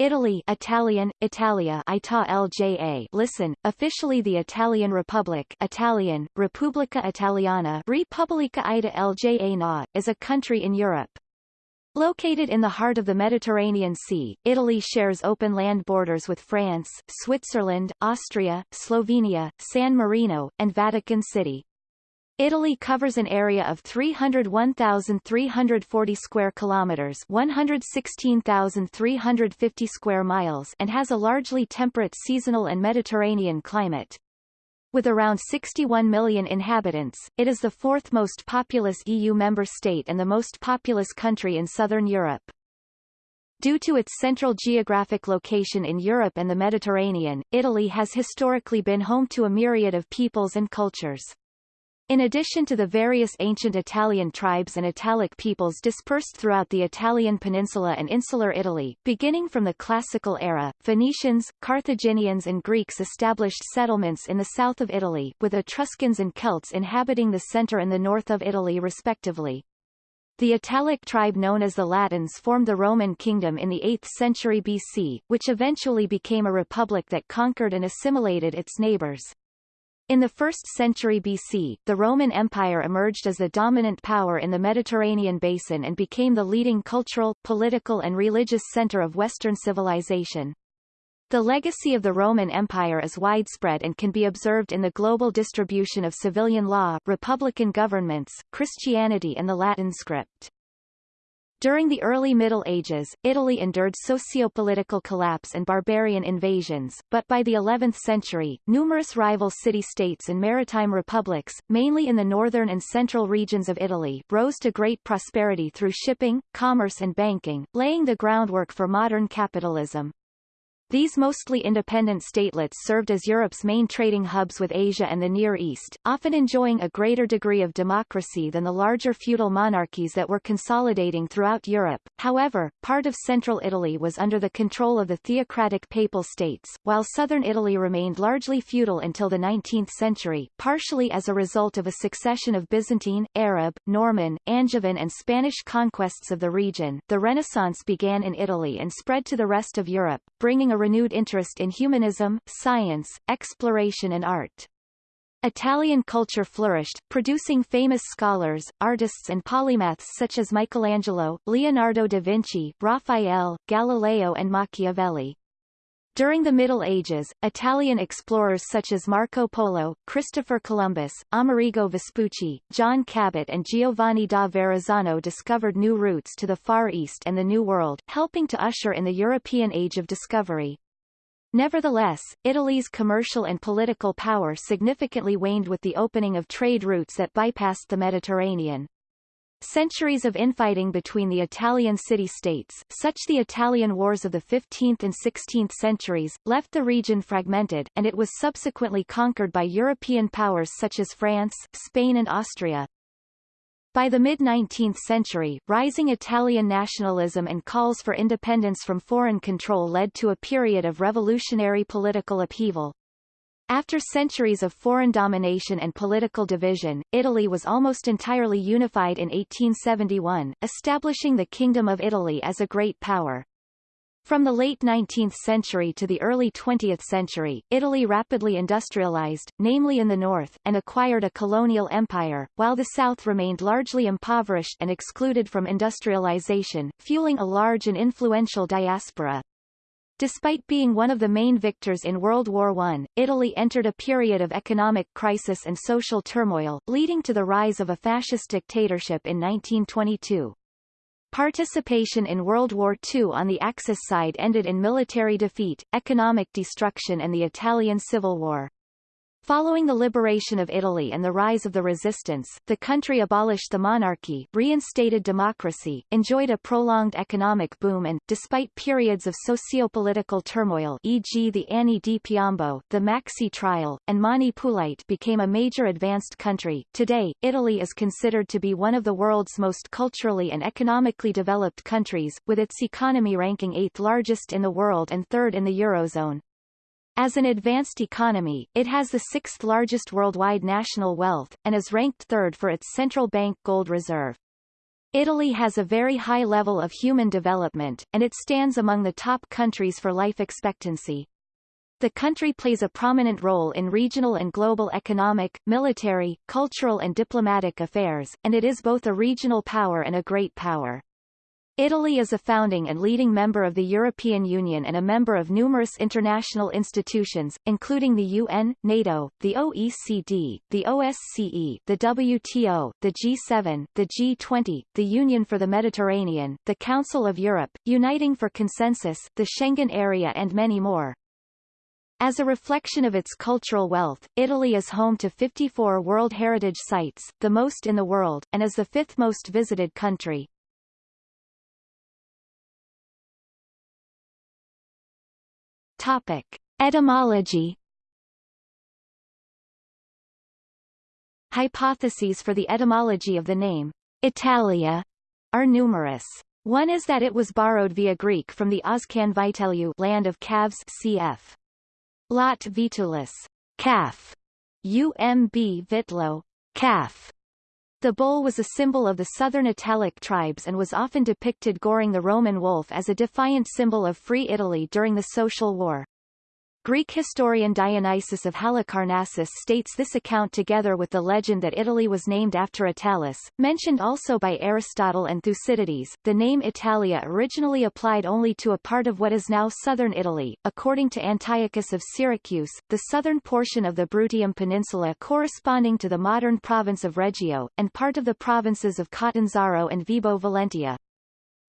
Italy Italian, Italia Ita LJA listen, officially the Italian Republic Italian, Repubblica Italiana Repubblica Ita LJA Na, is a country in Europe. Located in the heart of the Mediterranean Sea, Italy shares open land borders with France, Switzerland, Austria, Slovenia, San Marino, and Vatican City. Italy covers an area of 301,340 square kilometers, 116,350 square miles, and has a largely temperate seasonal and Mediterranean climate. With around 61 million inhabitants, it is the fourth most populous EU member state and the most populous country in southern Europe. Due to its central geographic location in Europe and the Mediterranean, Italy has historically been home to a myriad of peoples and cultures. In addition to the various ancient Italian tribes and Italic peoples dispersed throughout the Italian peninsula and insular Italy, beginning from the Classical era, Phoenicians, Carthaginians and Greeks established settlements in the south of Italy, with Etruscans and Celts inhabiting the centre and the north of Italy respectively. The Italic tribe known as the Latins formed the Roman kingdom in the 8th century BC, which eventually became a republic that conquered and assimilated its neighbors. In the 1st century BC, the Roman Empire emerged as the dominant power in the Mediterranean basin and became the leading cultural, political and religious center of Western civilization. The legacy of the Roman Empire is widespread and can be observed in the global distribution of civilian law, republican governments, Christianity and the Latin script. During the early Middle Ages, Italy endured sociopolitical collapse and barbarian invasions, but by the 11th century, numerous rival city-states and maritime republics, mainly in the northern and central regions of Italy, rose to great prosperity through shipping, commerce and banking, laying the groundwork for modern capitalism. These mostly independent statelets served as Europe's main trading hubs with Asia and the Near East, often enjoying a greater degree of democracy than the larger feudal monarchies that were consolidating throughout Europe. However, part of central Italy was under the control of the theocratic Papal States, while southern Italy remained largely feudal until the 19th century, partially as a result of a succession of Byzantine, Arab, Norman, Angevin and Spanish conquests of the region. The Renaissance began in Italy and spread to the rest of Europe, bringing a renewed interest in humanism, science, exploration and art. Italian culture flourished, producing famous scholars, artists and polymaths such as Michelangelo, Leonardo da Vinci, Raphael, Galileo and Machiavelli. During the Middle Ages, Italian explorers such as Marco Polo, Christopher Columbus, Amerigo Vespucci, John Cabot and Giovanni da Verrazzano discovered new routes to the Far East and the New World, helping to usher in the European Age of Discovery. Nevertheless, Italy's commercial and political power significantly waned with the opening of trade routes that bypassed the Mediterranean. Centuries of infighting between the Italian city-states, such the Italian wars of the 15th and 16th centuries, left the region fragmented, and it was subsequently conquered by European powers such as France, Spain and Austria, by the mid-19th century, rising Italian nationalism and calls for independence from foreign control led to a period of revolutionary political upheaval. After centuries of foreign domination and political division, Italy was almost entirely unified in 1871, establishing the Kingdom of Italy as a great power. From the late 19th century to the early 20th century, Italy rapidly industrialized, namely in the north, and acquired a colonial empire, while the south remained largely impoverished and excluded from industrialization, fueling a large and influential diaspora. Despite being one of the main victors in World War I, Italy entered a period of economic crisis and social turmoil, leading to the rise of a fascist dictatorship in 1922. Participation in World War II on the Axis side ended in military defeat, economic destruction and the Italian Civil War. Following the liberation of Italy and the rise of the resistance, the country abolished the monarchy, reinstated democracy, enjoyed a prolonged economic boom and, despite periods of socio-political turmoil e.g. the Anni di Piombo, the Maxi trial, and Mani Pulite became a major advanced country. Today, Italy is considered to be one of the world's most culturally and economically developed countries, with its economy ranking eighth largest in the world and third in the Eurozone. As an advanced economy, it has the sixth largest worldwide national wealth, and is ranked third for its central bank gold reserve. Italy has a very high level of human development, and it stands among the top countries for life expectancy. The country plays a prominent role in regional and global economic, military, cultural and diplomatic affairs, and it is both a regional power and a great power. Italy is a founding and leading member of the European Union and a member of numerous international institutions, including the UN, NATO, the OECD, the OSCE, the WTO, the G7, the G20, the Union for the Mediterranean, the Council of Europe, Uniting for Consensus, the Schengen area and many more. As a reflection of its cultural wealth, Italy is home to 54 World Heritage Sites, the most in the world, and is the fifth most visited country. Topic. Etymology Hypotheses for the etymology of the name, Italia, are numerous. One is that it was borrowed via Greek from the Oscan Viteliou land of calves cf. Lot Vitulus, calf, UMB Vitlo, calf. The bull was a symbol of the southern Italic tribes and was often depicted goring the Roman wolf as a defiant symbol of Free Italy during the Social War. Greek historian Dionysius of Halicarnassus states this account together with the legend that Italy was named after Italus, mentioned also by Aristotle and Thucydides. The name Italia originally applied only to a part of what is now southern Italy. According to Antiochus of Syracuse, the southern portion of the Bruttium Peninsula corresponding to the modern province of Reggio, and part of the provinces of Catanzaro and Vibo Valentia.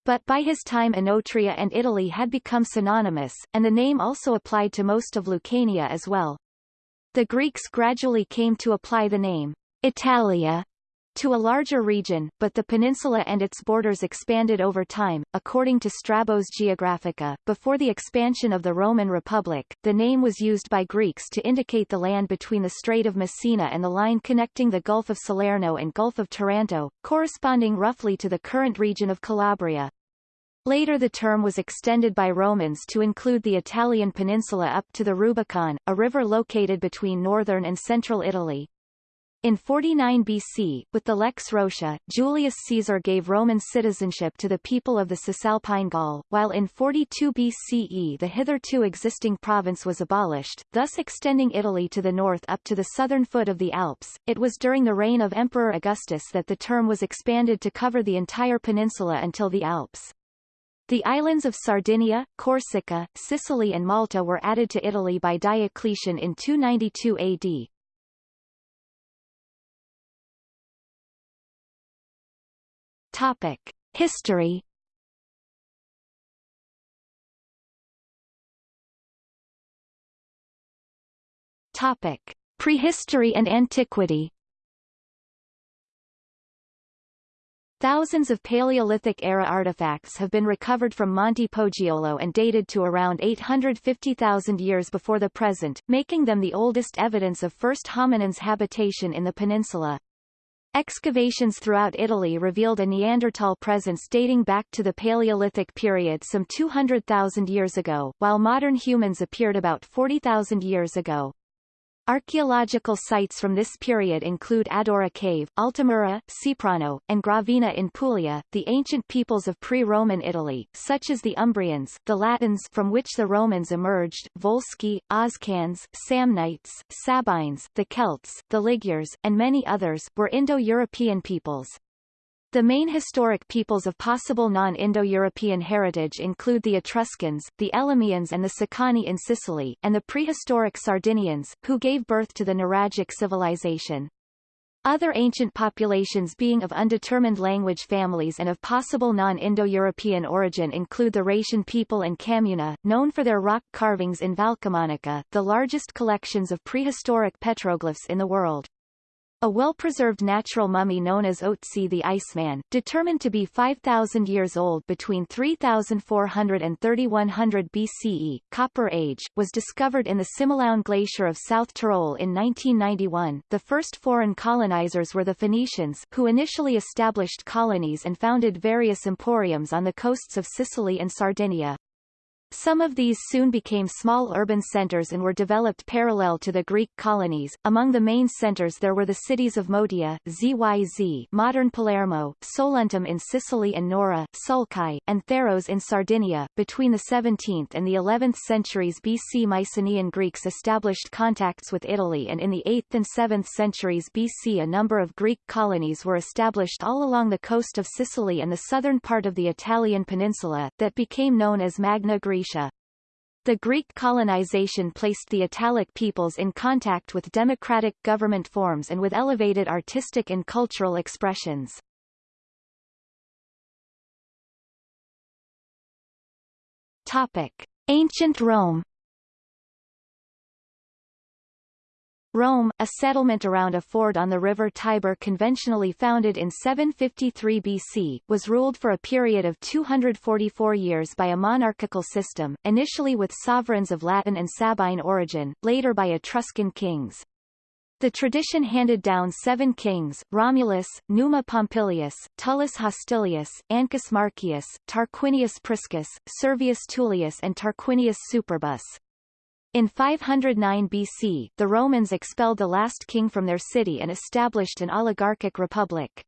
But by his time Oenotria and Italy had become synonymous, and the name also applied to most of Lucania as well. The Greeks gradually came to apply the name Italia to a larger region, but the peninsula and its borders expanded over time. According to Strabo's Geographica, before the expansion of the Roman Republic, the name was used by Greeks to indicate the land between the Strait of Messina and the line connecting the Gulf of Salerno and Gulf of Taranto, corresponding roughly to the current region of Calabria. Later the term was extended by Romans to include the Italian peninsula up to the Rubicon, a river located between northern and central Italy. In 49 BC, with the Lex Roscia, Julius Caesar gave Roman citizenship to the people of the Cisalpine Gaul, while in 42 BCE the hitherto existing province was abolished, thus extending Italy to the north up to the southern foot of the Alps. It was during the reign of Emperor Augustus that the term was expanded to cover the entire peninsula until the Alps. The islands of Sardinia, Corsica, Sicily and Malta were added to Italy by Diocletian in 292 AD. Topic. History Topic. Prehistory and antiquity Thousands of Paleolithic-era artifacts have been recovered from Monte Poggiolo and dated to around 850,000 years before the present, making them the oldest evidence of first hominins' habitation in the peninsula. Excavations throughout Italy revealed a Neanderthal presence dating back to the Paleolithic period some 200,000 years ago, while modern humans appeared about 40,000 years ago. Archaeological sites from this period include Addaura Cave, Altamura, Ceprano, and Gravina in Puglia, the ancient peoples of pre-Roman Italy, such as the Umbrians, the Latins from which the Romans emerged, Volsci, Oscans, Samnites, Sabines, the Celts, the Magyars, and many others, were Indo-European peoples. The main historic peoples of possible non-Indo-European heritage include the Etruscans, the Elymians and the Sicani in Sicily, and the prehistoric Sardinians, who gave birth to the Nuragic civilization. Other ancient populations being of undetermined language families and of possible non-Indo-European origin include the Raetian people and Camunni, known for their rock carvings in Valcamonica, the largest collections of prehistoric petroglyphs in the world. A well-preserved natural mummy known as Otzi the Iceman, determined to be 5,000 years old between 3400 and 3100 BCE, Copper Age, was discovered in the Similaun Glacier of South Tyrol in 1991. The first foreign colonizers were the Phoenicians, who initially established colonies and founded various emporiums on the coasts of Sicily and Sardinia. Some of these soon became small urban centers and were developed parallel to the Greek colonies. Among the main centers there were the cities of Motya, Zyz, modern Palermo, Soluntum in Sicily and Nora, Sulci, and Tharros in Sardinia. Between the 17th and the 11th centuries BC Mycenaean Greeks established contacts with Italy and in the 8th and 7th centuries BC a number of Greek colonies were established all along the coast of Sicily and the southern part of the Italian peninsula, that became known as Magna Graecia the Greek colonization placed the Italic peoples in contact with democratic government forms and with elevated artistic and cultural expressions. Topic. Ancient Rome Rome, a settlement around a ford on the river Tiber conventionally founded in 753 BC, was ruled for a period of 244 years by a monarchical system, initially with sovereigns of Latin and Sabine origin, later by Etruscan kings. The tradition handed down seven kings, Romulus, Numa Pompilius, Tullus Hostilius, Ancus Marcius, Tarquinius Priscus, Servius Tullius and Tarquinius Superbus, in 509 BC, the Romans expelled the last king from their city and established an oligarchic republic.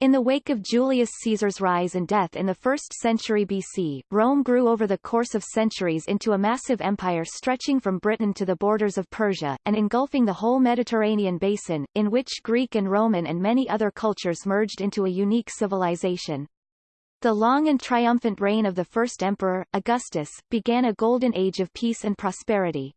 In the wake of Julius Caesar's rise and death in the 1st century BC, Rome grew over the course of centuries into a massive empire stretching from Britain to the borders of Persia, and engulfing the whole Mediterranean basin, in which Greek and Roman and many other cultures merged into a unique civilization. The long and triumphant reign of the first emperor, Augustus, began a golden age of peace and prosperity.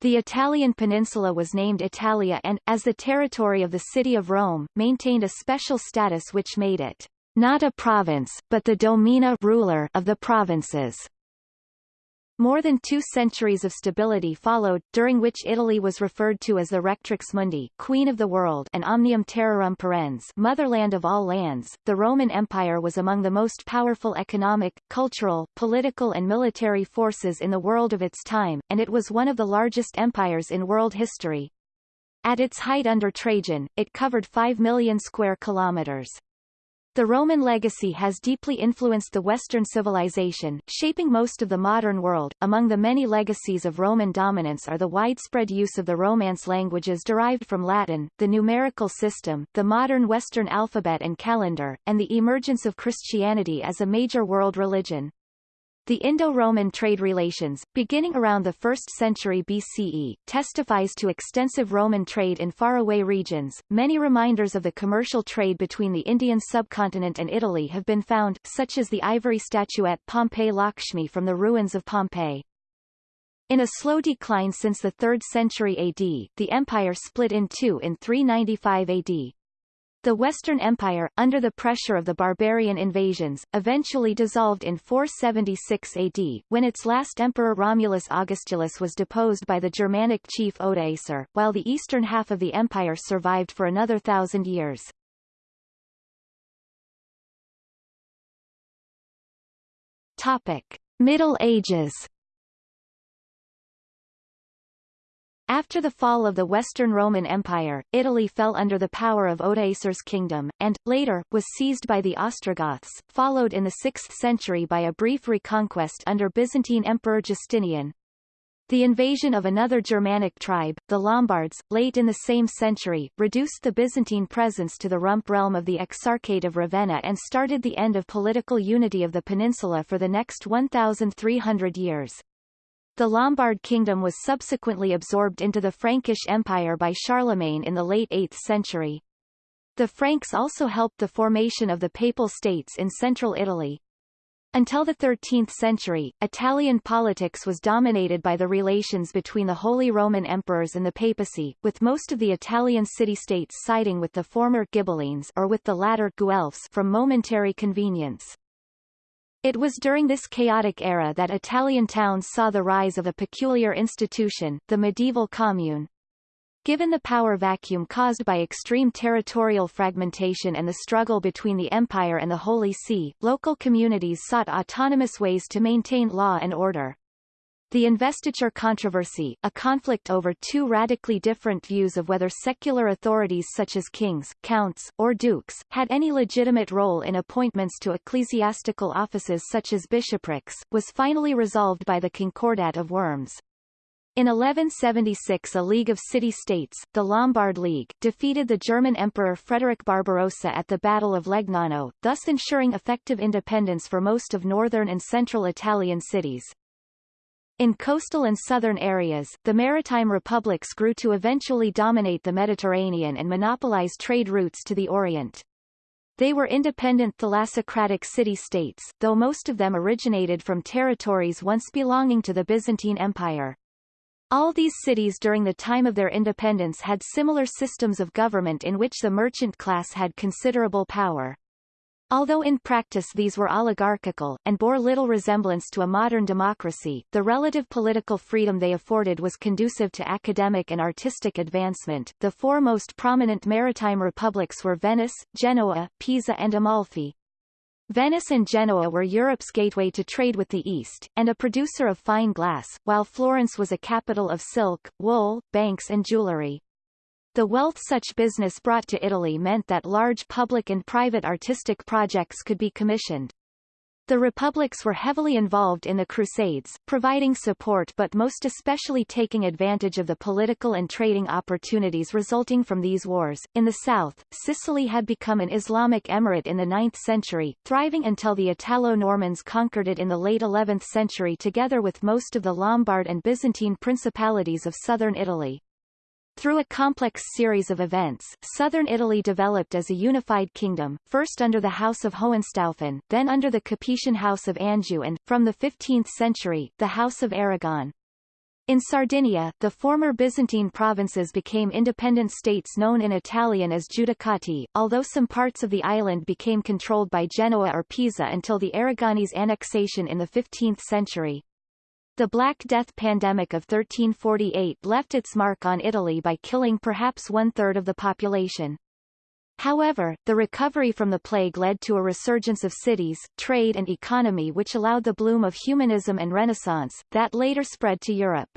The Italian peninsula was named Italia and, as the territory of the city of Rome, maintained a special status which made it not a province, but the domina ruler of the provinces. More than two centuries of stability followed, during which Italy was referred to as the Rectrix Mundi, Queen of the World, and Omnium Terrarum Parens, Motherland of all lands. The Roman Empire was among the most powerful economic, cultural, political, and military forces in the world of its time, and it was one of the largest empires in world history. At its height under Trajan, it covered 5 million square kilometers. The Roman legacy has deeply influenced the Western civilization, shaping most of the modern world. Among the many legacies of Roman dominance are the widespread use of the Romance languages derived from Latin, the numerical system, the modern Western alphabet and calendar, and the emergence of Christianity as a major world religion. The Indo-Roman trade relations, beginning around the 1st century BCE, testifies to extensive Roman trade in faraway regions. Many reminders of the commercial trade between the Indian subcontinent and Italy have been found, such as the ivory statuette Pompeii Lakshmi from the ruins of Pompeii. In a slow decline since the 3rd century AD, the empire split in two in 395 AD, the Western Empire, under the pressure of the barbarian invasions, eventually dissolved in 476 AD, when its last emperor Romulus Augustulus was deposed by the Germanic chief Odoacer, while the eastern half of the empire survived for another thousand years. Topic. Middle Ages After the fall of the Western Roman Empire, Italy fell under the power of Odoacer's kingdom, and, later, was seized by the Ostrogoths, followed in the 6th century by a brief reconquest under Byzantine Emperor Justinian. The invasion of another Germanic tribe, the Lombards, late in the same century, reduced the Byzantine presence to the rump realm of the Exarchate of Ravenna and started the end of political unity of the peninsula for the next 1,300 years. The Lombard kingdom was subsequently absorbed into the Frankish Empire by Charlemagne in the late 8th century. The Franks also helped the formation of the Papal States in central Italy. Until the 13th century, Italian politics was dominated by the relations between the Holy Roman Emperors and the papacy, with most of the Italian city-states siding with the former Ghibellines or with the latter Guelphs from momentary convenience. It was during this chaotic era that Italian towns saw the rise of a peculiar institution, the medieval commune. Given the power vacuum caused by extreme territorial fragmentation and the struggle between the Empire and the Holy See, local communities sought autonomous ways to maintain law and order. The investiture controversy, a conflict over two radically different views of whether secular authorities such as kings, counts, or dukes, had any legitimate role in appointments to ecclesiastical offices such as bishoprics, was finally resolved by the Concordat of Worms. In 1176 a League of City-States, the Lombard League, defeated the German Emperor Frederick Barbarossa at the Battle of Legnano, thus ensuring effective independence for most of northern and central Italian cities. In coastal and southern areas, the maritime republics grew to eventually dominate the Mediterranean and monopolize trade routes to the Orient. They were independent thalassocratic city-states, though most of them originated from territories once belonging to the Byzantine Empire. All these cities during the time of their independence had similar systems of government in which the merchant class had considerable power. Although in practice these were oligarchical, and bore little resemblance to a modern democracy, the relative political freedom they afforded was conducive to academic and artistic advancement. The four most prominent maritime republics were Venice, Genoa, Pisa and Amalfi. Venice and Genoa were Europe's gateway to trade with the East, and a producer of fine glass, while Florence was a capital of silk, wool, banks and jewellery. The wealth such business brought to Italy meant that large public and private artistic projects could be commissioned. The republics were heavily involved in the Crusades, providing support but most especially taking advantage of the political and trading opportunities resulting from these wars. In the south, Sicily had become an Islamic emirate in the 9th century, thriving until the Italo-Normans conquered it in the late 11th century together with most of the Lombard and Byzantine principalities of southern Italy. Through a complex series of events, southern Italy developed as a unified kingdom, first under the House of Hohenstaufen, then under the Capetian House of Anjou and, from the 15th century, the House of Aragon. In Sardinia, the former Byzantine provinces became independent states known in Italian as Giudicati, although some parts of the island became controlled by Genoa or Pisa until the Aragonese annexation in the 15th century. The Black Death pandemic of 1348 left its mark on Italy by killing perhaps one-third of the population. However, the recovery from the plague led to a resurgence of cities, trade and economy which allowed the bloom of humanism and Renaissance, that later spread to Europe.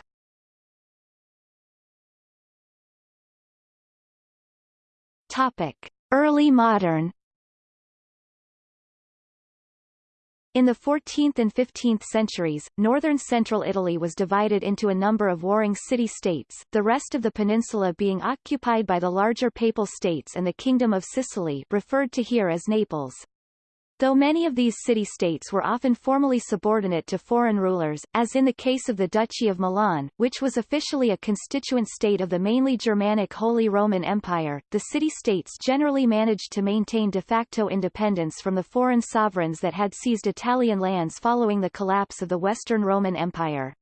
Topic. Early modern In the 14th and 15th centuries, northern central Italy was divided into a number of warring city-states, the rest of the peninsula being occupied by the larger papal states and the Kingdom of Sicily referred to here as Naples. Though many of these city-states were often formally subordinate to foreign rulers, as in the case of the Duchy of Milan, which was officially a constituent state of the mainly Germanic Holy Roman Empire, the city-states generally managed to maintain de facto independence from the foreign sovereigns that had seized Italian lands following the collapse of the Western Roman Empire.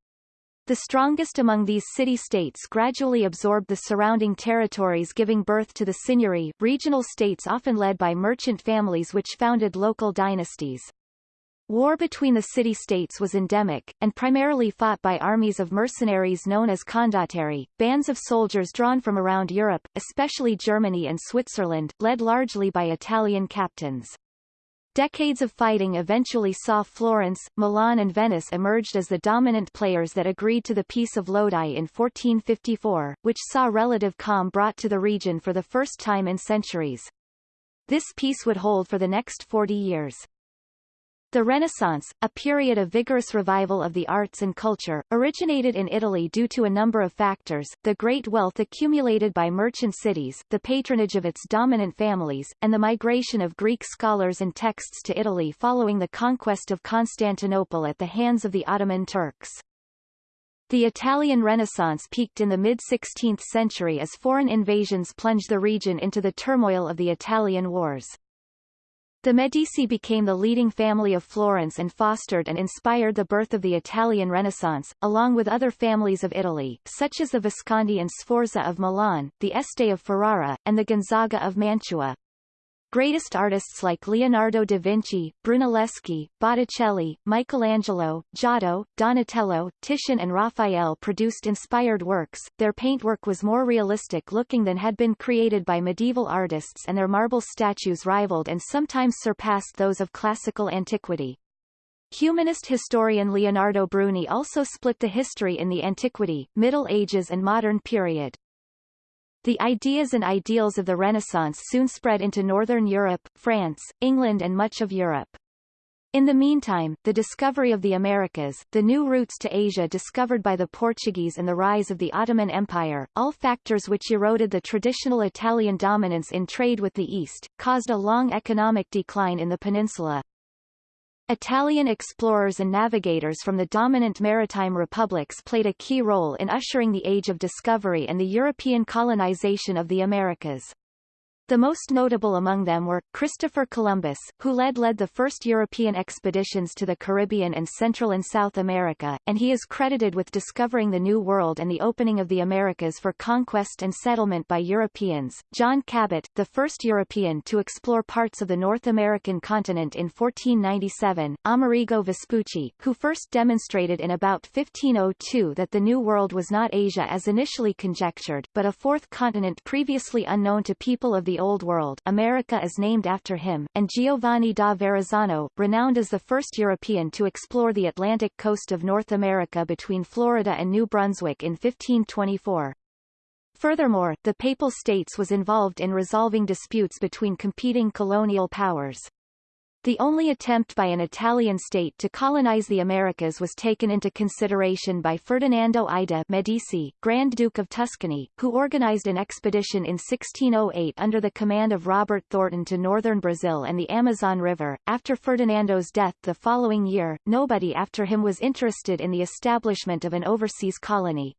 The strongest among these city-states gradually absorbed the surrounding territories giving birth to the signory, regional states often led by merchant families which founded local dynasties. War between the city-states was endemic, and primarily fought by armies of mercenaries known as condottieri, bands of soldiers drawn from around Europe, especially Germany and Switzerland, led largely by Italian captains. Decades of fighting eventually saw Florence, Milan and Venice emerged as the dominant players that agreed to the Peace of Lodi in 1454, which saw relative calm brought to the region for the first time in centuries. This peace would hold for the next 40 years. The Renaissance, a period of vigorous revival of the arts and culture, originated in Italy due to a number of factors, the great wealth accumulated by merchant cities, the patronage of its dominant families, and the migration of Greek scholars and texts to Italy following the conquest of Constantinople at the hands of the Ottoman Turks. The Italian Renaissance peaked in the mid-16th century as foreign invasions plunged the region into the turmoil of the Italian Wars. The Medici became the leading family of Florence and fostered and inspired the birth of the Italian Renaissance, along with other families of Italy, such as the Visconti and Sforza of Milan, the Este of Ferrara, and the Gonzaga of Mantua. Greatest artists like Leonardo da Vinci, Brunelleschi, Botticelli, Michelangelo, Giotto, Donatello, Titian and Raphael produced inspired works. Their paintwork was more realistic looking than had been created by medieval artists and their marble statues rivaled and sometimes surpassed those of classical antiquity. Humanist historian Leonardo Bruni also split the history in the Antiquity, Middle Ages and modern period. The ideas and ideals of the Renaissance soon spread into Northern Europe, France, England and much of Europe. In the meantime, the discovery of the Americas, the new routes to Asia discovered by the Portuguese and the rise of the Ottoman Empire, all factors which eroded the traditional Italian dominance in trade with the East, caused a long economic decline in the peninsula. Italian explorers and navigators from the dominant maritime republics played a key role in ushering the Age of Discovery and the European colonization of the Americas. The most notable among them were, Christopher Columbus, who led led the first European expeditions to the Caribbean and Central and South America, and he is credited with discovering the New World and the opening of the Americas for conquest and settlement by Europeans. John Cabot, the first European to explore parts of the North American continent in 1497, Amerigo Vespucci, who first demonstrated in about 1502 that the New World was not Asia as initially conjectured, but a fourth continent previously unknown to people of the Old World America is named after him, and Giovanni da Verrazzano, renowned as the first European to explore the Atlantic coast of North America between Florida and New Brunswick in 1524. Furthermore, the Papal States was involved in resolving disputes between competing colonial powers. The only attempt by an Italian state to colonize the Americas was taken into consideration by Ferdinando I de' Medici, Grand Duke of Tuscany, who organized an expedition in 1608 under the command of Robert Thornton to northern Brazil and the Amazon River. After Ferdinando's death the following year, nobody after him was interested in the establishment of an overseas colony.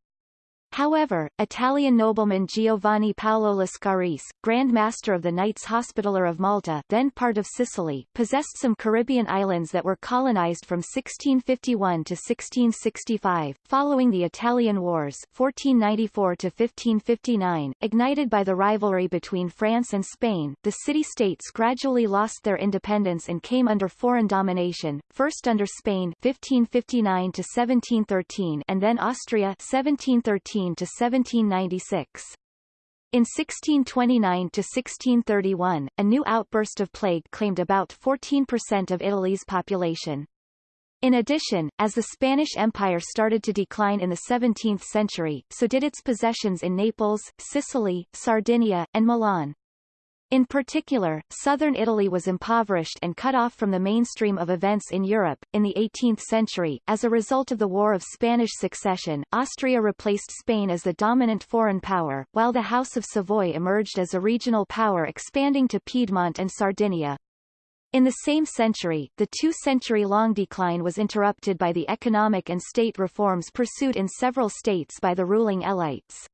However, Italian nobleman Giovanni Paolo Lascaris, Grand Master of the Knights Hospitaller of Malta then part of Sicily, possessed some Caribbean islands that were colonized from 1651 to 1665. Following the Italian Wars 1494 to 1559, ignited by the rivalry between France and Spain, the city-states gradually lost their independence and came under foreign domination, first under Spain 1559 to 1713 and then Austria 1713 to 1796. In 1629 to 1631, a new outburst of plague claimed about 14% of Italy's population. In addition, as the Spanish Empire started to decline in the 17th century, so did its possessions in Naples, Sicily, Sardinia, and Milan. In particular, southern Italy was impoverished and cut off from the mainstream of events in Europe. In the 18th century, as a result of the War of Spanish Succession, Austria replaced Spain as the dominant foreign power, while the House of Savoy emerged as a regional power expanding to Piedmont and Sardinia. In the same century, the two-century-long decline was interrupted by the economic and state reforms pursued in several states by the ruling elites.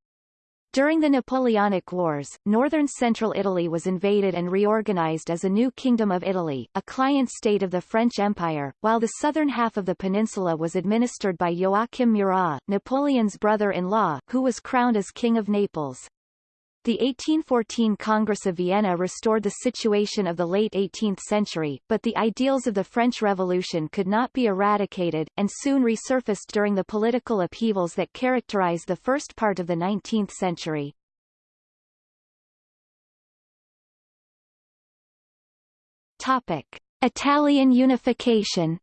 During the Napoleonic Wars, northern central Italy was invaded and reorganized as a new Kingdom of Italy, a client state of the French Empire, while the southern half of the peninsula was administered by Joachim Murat, Napoleon's brother-in-law, who was crowned as King of Naples. The 1814 Congress of Vienna restored the situation of the late 18th century, but the ideals of the French Revolution could not be eradicated, and soon resurfaced during the political upheavals that characterized the first part of the 19th century. Topic. Italian unification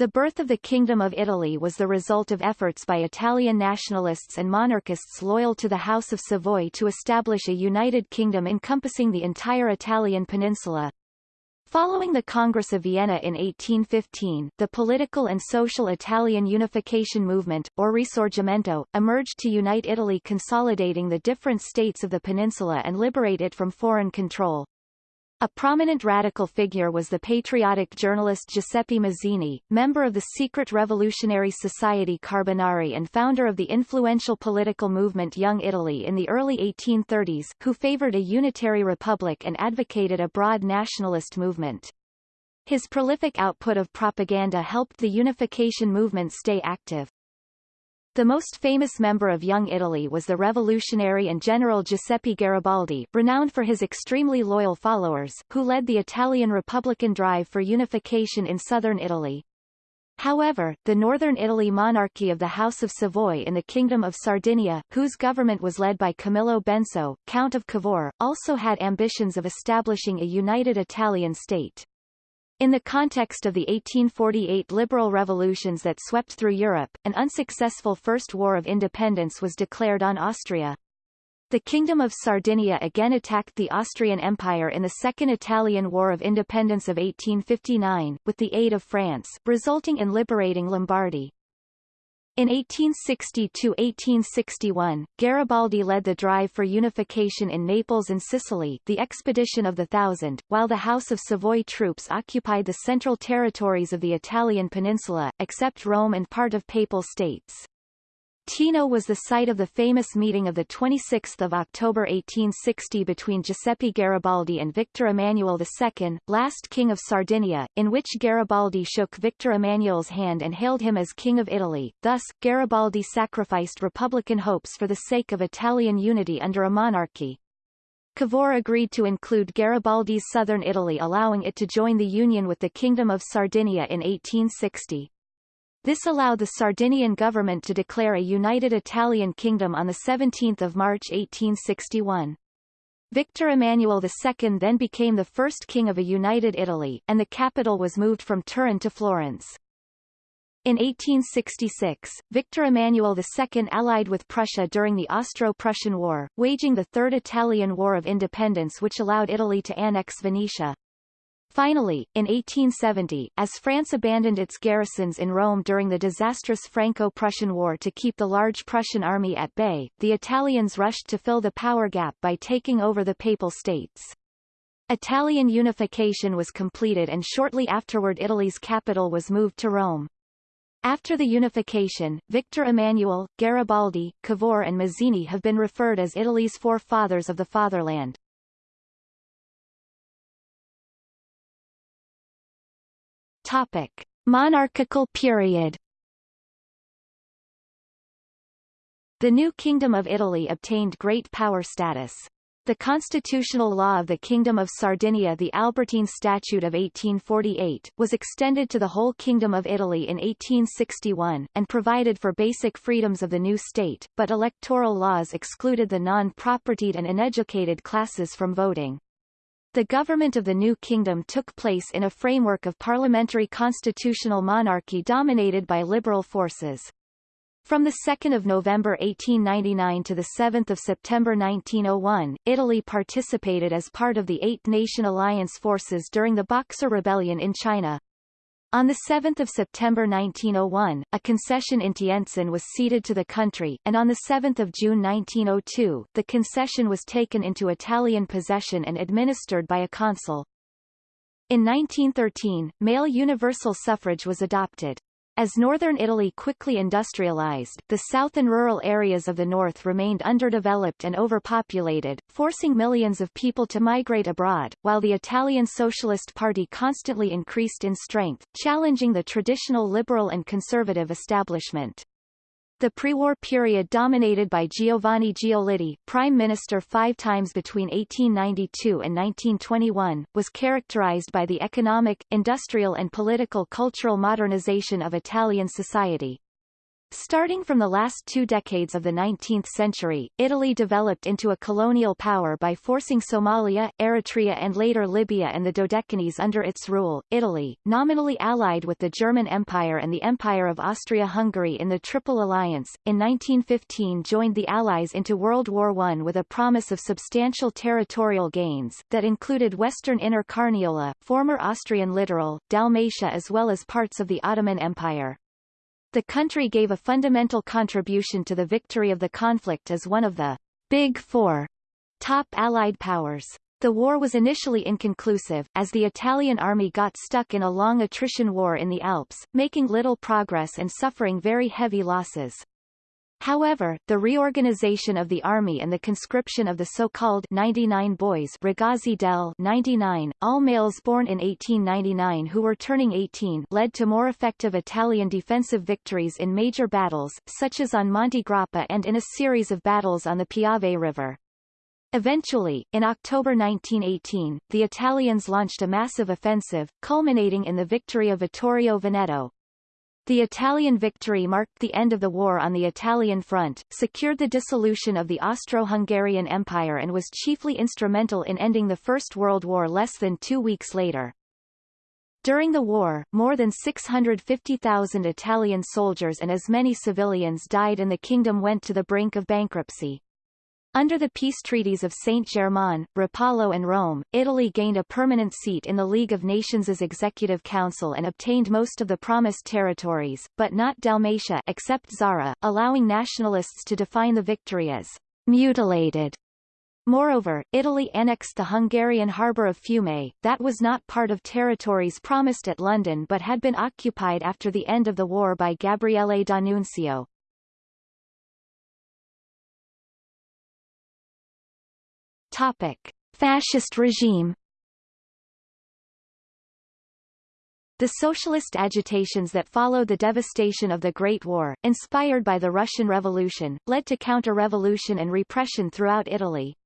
The birth of the Kingdom of Italy was the result of efforts by Italian nationalists and monarchists loyal to the House of Savoy to establish a united kingdom encompassing the entire Italian peninsula. Following the Congress of Vienna in 1815, the political and social Italian unification movement, or Risorgimento, emerged to unite Italy consolidating the different states of the peninsula and liberate it from foreign control. A prominent radical figure was the patriotic journalist Giuseppe Mazzini, member of the secret revolutionary society Carbonari and founder of the influential political movement Young Italy in the early 1830s, who favored a unitary republic and advocated a broad nationalist movement. His prolific output of propaganda helped the unification movement stay active. The most famous member of Young Italy was the revolutionary and general Giuseppe Garibaldi, renowned for his extremely loyal followers, who led the Italian Republican drive for unification in southern Italy. However, the northern Italy monarchy of the House of Savoy in the Kingdom of Sardinia, whose government was led by Camillo Benso, Count of Cavour, also had ambitions of establishing a united Italian state. In the context of the 1848 liberal revolutions that swept through Europe, an unsuccessful First War of Independence was declared on Austria. The Kingdom of Sardinia again attacked the Austrian Empire in the Second Italian War of Independence of 1859, with the aid of France, resulting in liberating Lombardy. In 1860–1861, Garibaldi led the drive for unification in Naples and Sicily the Expedition of the Thousand, while the House of Savoy troops occupied the central territories of the Italian peninsula, except Rome and part of Papal States. Teano was the site of the famous meeting of 26 October 1860 between Giuseppe Garibaldi and Victor Emmanuel II, last King of Sardinia, in which Garibaldi shook Victor Emmanuel's hand and hailed him as King of Italy. Thus, Garibaldi sacrificed republican hopes for the sake of Italian unity under a monarchy. Cavour agreed to include Garibaldi's southern Italy allowing it to join the Union with the Kingdom of Sardinia in 1860. This allowed the Sardinian government to declare a united Italian kingdom on 17 March 1861. Victor Emmanuel II then became the first king of a united Italy, and the capital was moved from Turin to Florence. In 1866, Victor Emmanuel II allied with Prussia during the Austro-Prussian War, waging the Third Italian War of Independence which allowed Italy to annex Venetia. Finally, in 1870, as France abandoned its garrisons in Rome during the disastrous Franco-Prussian War to keep the large Prussian army at bay, the Italians rushed to fill the power gap by taking over the Papal States. Italian unification was completed and shortly afterward Italy's capital was moved to Rome. After the unification, Victor Emmanuel, Garibaldi, Cavour and Mazzini have been referred as Italy's forefathers of the fatherland. Topic: Monarchical period. The new Kingdom of Italy obtained great power status. The constitutional law of the Kingdom of Sardinia the Albertine Statute of 1848, was extended to the whole Kingdom of Italy in 1861, and provided for basic freedoms of the new state, but electoral laws excluded the non-propertied and uneducated classes from voting. The government of the new kingdom took place in a framework of parliamentary constitutional monarchy dominated by liberal forces. From 2 November 1899 to 7 September 1901, Italy participated as part of the Eight-Nation Alliance forces during the Boxer Rebellion in China. On 7 September 1901, a concession in Tientsin was ceded to the country, and on 7 June 1902, the concession was taken into Italian possession and administered by a consul. In 1913, male universal suffrage was adopted. As northern Italy quickly industrialized, the south and rural areas of the north remained underdeveloped and overpopulated, forcing millions of people to migrate abroad, while the Italian Socialist Party constantly increased in strength, challenging the traditional liberal and conservative establishment. The pre-war period dominated by Giovanni Giolitti, prime minister five times between 1892 and 1921, was characterized by the economic, industrial and political cultural modernization of Italian society. Starting from the last two decades of the 19th century, Italy developed into a colonial power by forcing Somalia, Eritrea and later Libya and the Dodecanese under its rule. Italy, nominally allied with the German Empire and the Empire of Austria-Hungary in the Triple Alliance, in 1915 joined the Allies into World War I with a promise of substantial territorial gains, that included western Inner Carniola, former Austrian littoral, Dalmatia as well as parts of the Ottoman Empire. The country gave a fundamental contribution to the victory of the conflict as one of the Big Four top Allied powers. The war was initially inconclusive, as the Italian army got stuck in a long attrition war in the Alps, making little progress and suffering very heavy losses. However, the reorganization of the army and the conscription of the so-called 99 boys Ragazzi del 99, all males born in 1899 who were turning 18 led to more effective Italian defensive victories in major battles, such as on Monte Grappa and in a series of battles on the Piave River. Eventually, in October 1918, the Italians launched a massive offensive, culminating in the victory of Vittorio Veneto, the Italian victory marked the end of the war on the Italian front, secured the dissolution of the Austro-Hungarian Empire and was chiefly instrumental in ending the First World War less than two weeks later. During the war, more than 650,000 Italian soldiers and as many civilians died and the kingdom went to the brink of bankruptcy. Under the peace treaties of Saint-Germain, Rapallo and Rome, Italy gained a permanent seat in the League of Nations' Executive Council and obtained most of the promised territories, but not Dalmatia except Zara, allowing nationalists to define the victory as mutilated Moreover, Italy annexed the Hungarian harbour of Fiume, that was not part of territories promised at London but had been occupied after the end of the war by Gabriele D'Annunzio. Topic. Fascist regime The socialist agitations that followed the devastation of the Great War, inspired by the Russian Revolution, led to counter-revolution and repression throughout Italy.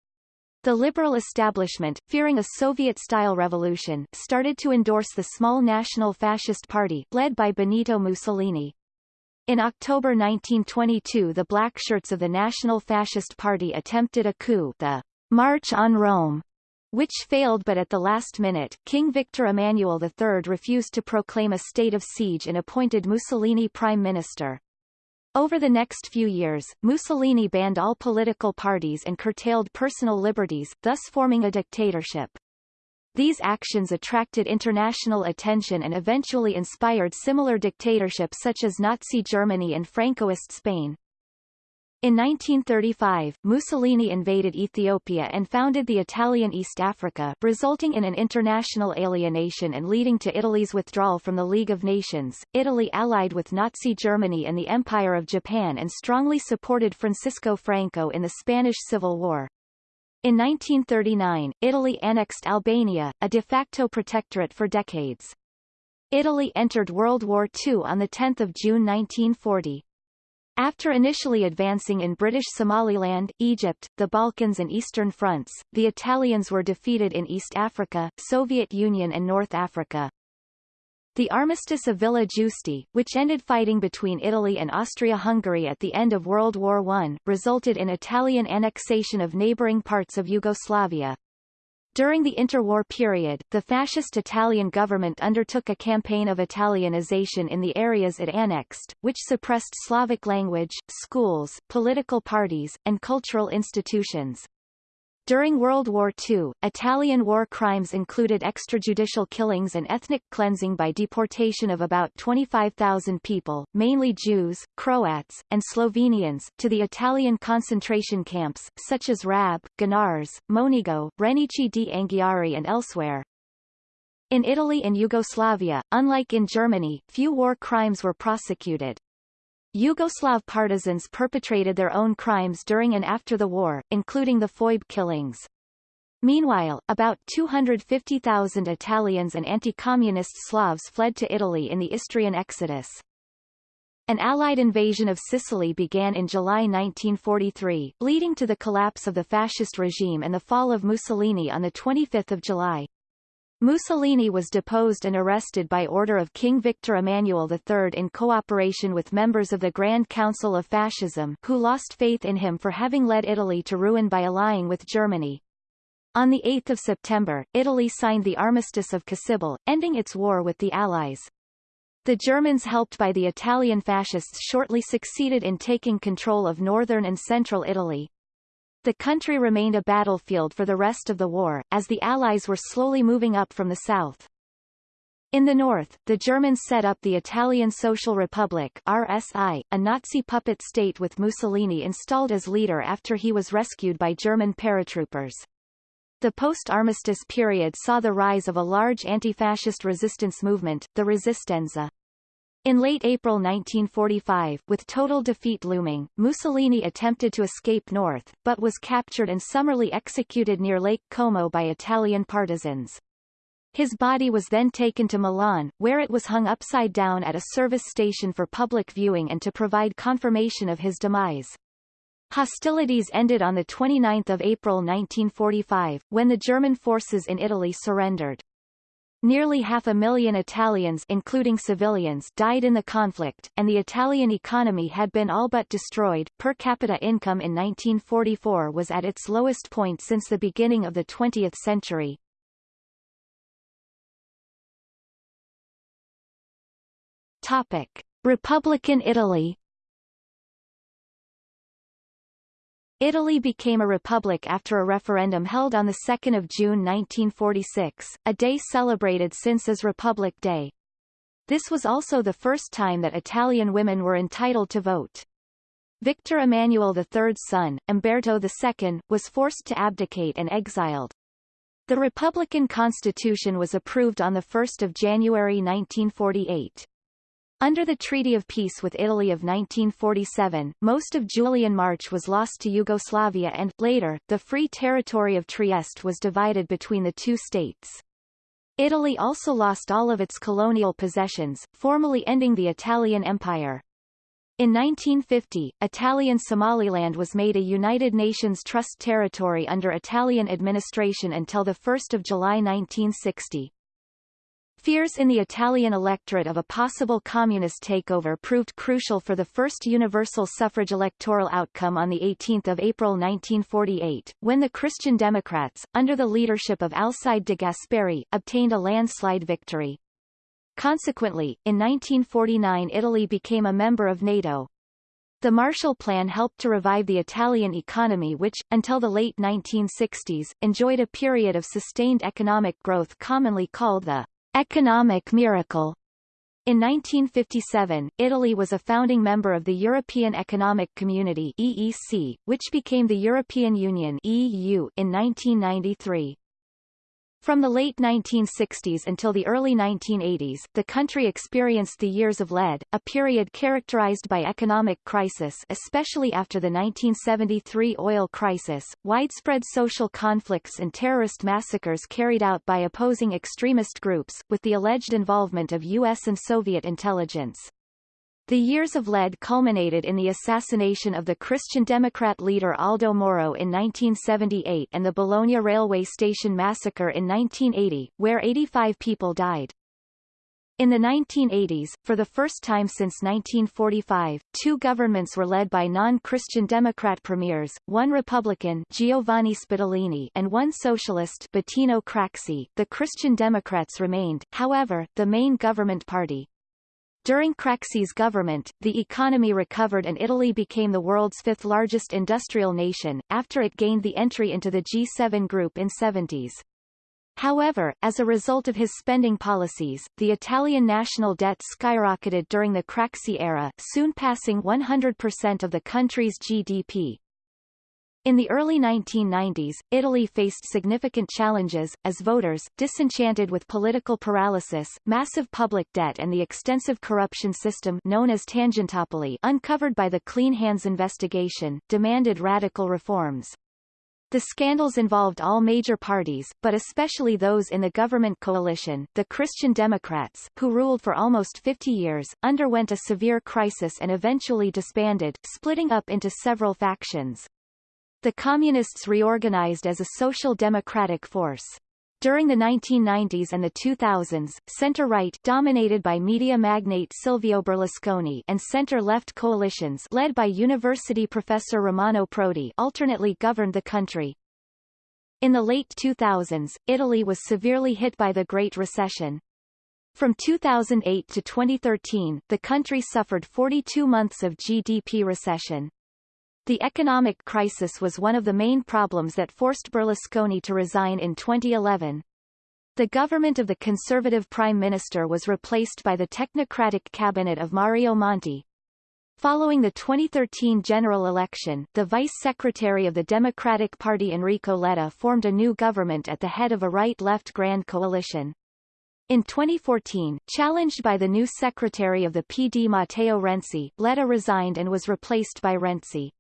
The liberal establishment, fearing a Soviet-style revolution, started to endorse the small National Fascist Party, led by Benito Mussolini. In October 1922 the Black Shirts of the National Fascist Party attempted a coup the March on Rome, which failed but at the last minute, King Victor Emmanuel III refused to proclaim a state of siege and appointed Mussolini prime minister. Over the next few years, Mussolini banned all political parties and curtailed personal liberties, thus forming a dictatorship. These actions attracted international attention and eventually inspired similar dictatorships such as Nazi Germany and Francoist Spain. In 1935, Mussolini invaded Ethiopia and founded the Italian East Africa resulting in an international alienation and leading to Italy's withdrawal from the League of Nations. Italy allied with Nazi Germany and the Empire of Japan and strongly supported Francisco Franco in the Spanish Civil War. In 1939, Italy annexed Albania, a de facto protectorate for decades. Italy entered World War II on 10 June 1940. After initially advancing in British Somaliland, Egypt, the Balkans and Eastern fronts, the Italians were defeated in East Africa, Soviet Union and North Africa. The Armistice of Villa Giusti, which ended fighting between Italy and Austria-Hungary at the end of World War I, resulted in Italian annexation of neighbouring parts of Yugoslavia. During the interwar period, the fascist Italian government undertook a campaign of Italianization in the areas it annexed, which suppressed Slavic language, schools, political parties, and cultural institutions. During World War II, Italian war crimes included extrajudicial killings and ethnic cleansing by deportation of about 25,000 people, mainly Jews, Croats, and Slovenians, to the Italian concentration camps, such as Rab, Gonars, Monigo, Renici di Anghiari and elsewhere. In Italy and Yugoslavia, unlike in Germany, few war crimes were prosecuted. Yugoslav partisans perpetrated their own crimes during and after the war, including the Foibe killings. Meanwhile, about 250,000 Italians and anti-communist Slavs fled to Italy in the Istrian exodus. An Allied invasion of Sicily began in July 1943, leading to the collapse of the fascist regime and the fall of Mussolini on 25 July. Mussolini was deposed and arrested by order of King Victor Emmanuel III in cooperation with members of the Grand Council of Fascism who lost faith in him for having led Italy to ruin by allying with Germany. On 8 September, Italy signed the Armistice of Cassibile, ending its war with the Allies. The Germans helped by the Italian fascists shortly succeeded in taking control of northern and central Italy, the country remained a battlefield for the rest of the war, as the Allies were slowly moving up from the south. In the north, the Germans set up the Italian Social Republic RSI, a Nazi puppet state with Mussolini installed as leader after he was rescued by German paratroopers. The post-armistice period saw the rise of a large anti-fascist resistance movement, the Resistenza. In late April 1945, with total defeat looming, Mussolini attempted to escape north, but was captured and summarily executed near Lake Como by Italian partisans. His body was then taken to Milan, where it was hung upside down at a service station for public viewing and to provide confirmation of his demise. Hostilities ended on 29 April 1945, when the German forces in Italy surrendered. Nearly half a million Italians including civilians died in the conflict, and the Italian economy had been all but destroyed. Per capita income in 1944 was at its lowest point since the beginning of the 20th century. Topic. Republican Italy Italy became a republic after a referendum held on 2 June 1946, a day celebrated since as Republic Day. This was also the first time that Italian women were entitled to vote. Victor Emmanuel III's son, Umberto II, was forced to abdicate and exiled. The Republican Constitution was approved on 1 January 1948. Under the Treaty of Peace with Italy of 1947, most of Julian March was lost to Yugoslavia and, later, the Free Territory of Trieste was divided between the two states. Italy also lost all of its colonial possessions, formally ending the Italian Empire. In 1950, Italian Somaliland was made a United Nations Trust territory under Italian administration until 1 July 1960. Fears in the Italian electorate of a possible communist takeover proved crucial for the first universal suffrage electoral outcome on 18 April 1948, when the Christian Democrats, under the leadership of Alcide de Gasperi, obtained a landslide victory. Consequently, in 1949 Italy became a member of NATO. The Marshall Plan helped to revive the Italian economy which, until the late 1960s, enjoyed a period of sustained economic growth commonly called the Economic miracle in 1957, Italy was a founding member of the European Economic Community EEC, which became the European Union EU in 1993. From the late 1960s until the early 1980s, the country experienced the years of lead, a period characterized by economic crisis especially after the 1973 oil crisis, widespread social conflicts and terrorist massacres carried out by opposing extremist groups, with the alleged involvement of U.S. and Soviet intelligence. The years of lead culminated in the assassination of the Christian Democrat leader Aldo Moro in 1978 and the Bologna railway station massacre in 1980, where 85 people died. In the 1980s, for the first time since 1945, two governments were led by non-Christian Democrat premiers, one Republican Giovanni Spadolini and one socialist Bettino Craxi. The Christian Democrats remained, however, the main government party. During Craxi's government, the economy recovered and Italy became the world's fifth largest industrial nation, after it gained the entry into the G7 group in 70s. However, as a result of his spending policies, the Italian national debt skyrocketed during the Craxi era, soon passing 100% of the country's GDP. In the early 1990s, Italy faced significant challenges, as voters, disenchanted with political paralysis, massive public debt and the extensive corruption system known as Tangentopoli uncovered by the Clean Hands investigation, demanded radical reforms. The scandals involved all major parties, but especially those in the government coalition. The Christian Democrats, who ruled for almost 50 years, underwent a severe crisis and eventually disbanded, splitting up into several factions. The Communists reorganized as a social democratic force. During the 1990s and the 2000s, center-right dominated by media magnate Silvio Berlusconi and center-left coalitions led by university professor Romano Prodi alternately governed the country. In the late 2000s, Italy was severely hit by the Great Recession. From 2008 to 2013, the country suffered 42 months of GDP recession. The economic crisis was one of the main problems that forced Berlusconi to resign in 2011. The government of the conservative prime minister was replaced by the technocratic cabinet of Mario Monti. Following the 2013 general election, the vice secretary of the Democratic Party Enrico Letta formed a new government at the head of a right-left grand coalition. In 2014, challenged by the new secretary of the PD Matteo Renzi, Letta resigned and was replaced by Renzi.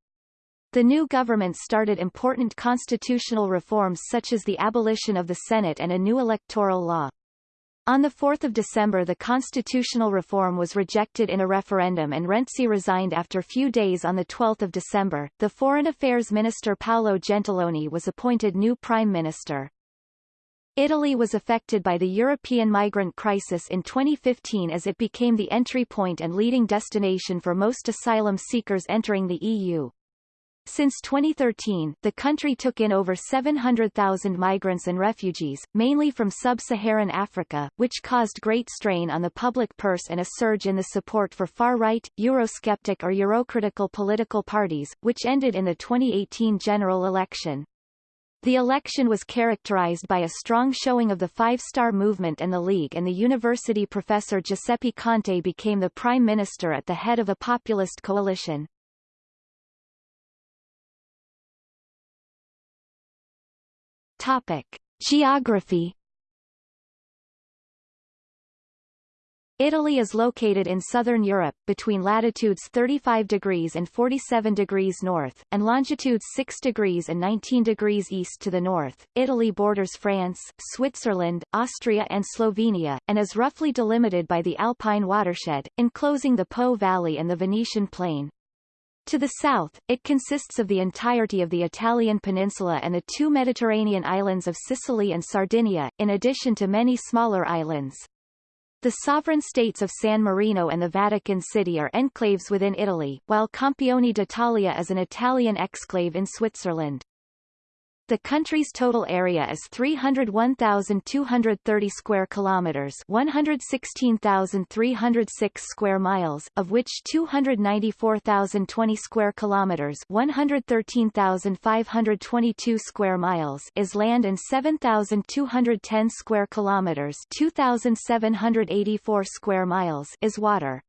The new government started important constitutional reforms such as the abolition of the Senate and a new electoral law. On 4 December the constitutional reform was rejected in a referendum and Renzi resigned after few days on 12 December. The Foreign Affairs Minister Paolo Gentiloni was appointed new Prime Minister. Italy was affected by the European migrant crisis in 2015 as it became the entry point and leading destination for most asylum seekers entering the EU. Since 2013, the country took in over 700,000 migrants and refugees, mainly from sub-Saharan Africa, which caused great strain on the public purse and a surge in the support for far-right, Eurosceptic or Eurocritical political parties, which ended in the 2018 general election. The election was characterized by a strong showing of the Five Star Movement and the League and the university professor Giuseppe Conte became the prime minister at the head of a populist coalition. Topic. Geography Italy is located in southern Europe, between latitudes 35 degrees and 47 degrees north, and longitudes 6 degrees and 19 degrees east to the north. Italy borders France, Switzerland, Austria and Slovenia, and is roughly delimited by the Alpine watershed, enclosing the Po Valley and the Venetian Plain. To the south, it consists of the entirety of the Italian peninsula and the two Mediterranean islands of Sicily and Sardinia, in addition to many smaller islands. The sovereign states of San Marino and the Vatican City are enclaves within Italy, while Campione d'Italia is an Italian exclave in Switzerland. The country's total area is 301,230 square kilometers, 116,306 square miles, of which 294,020 square kilometers, 113,522 square miles is land and 7,210 square kilometers, 2,784 square miles is water.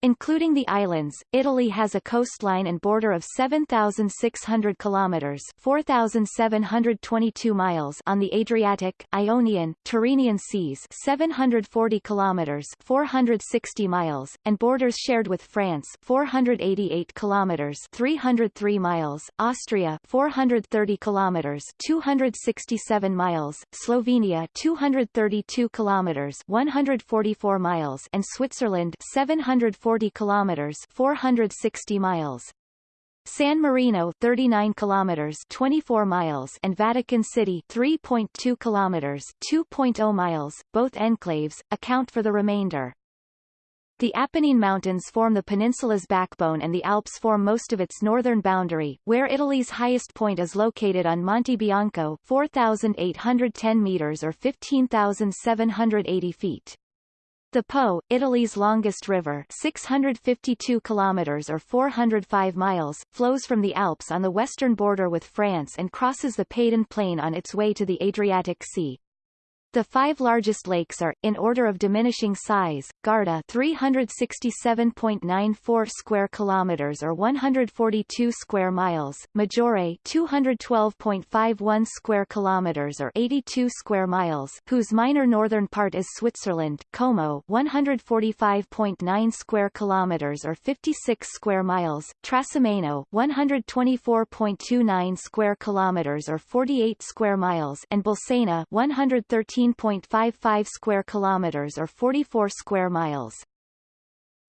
Including the islands, Italy has a coastline and border of 7,600 kilometers (4,722 miles) on the Adriatic, Ionian, Tyrrhenian seas, 740 kilometers (460 miles), and borders shared with France, 488 kilometers (303 miles), Austria, 430 kilometers (267 miles), Slovenia, 232 kilometers (144 miles), and Switzerland, 740 40 kilometers 460 miles. San Marino 39 kilometers 24 miles and Vatican City 3.2 kilometers 2.0 miles, both enclaves, account for the remainder. The Apennine Mountains form the peninsula's backbone and the Alps form most of its northern boundary, where Italy's highest point is located on Monte Bianco 4,810 meters or 15,780 feet. The Po, Italy's longest river 652 kilometers or 405 miles, flows from the Alps on the western border with France and crosses the Padan Plain on its way to the Adriatic Sea. The five largest lakes are, in order of diminishing size, Garda 367.94 square kilometers or 142 square miles, Maggiore 212.51 square kilometers or 82 square miles, whose minor northern part is Switzerland, Como 145.9 square kilometers or 56 square miles, Trasimeno 124.29 square kilometers or 48 square miles, and Bolsena 113 13.55 square kilometers or 44 square miles.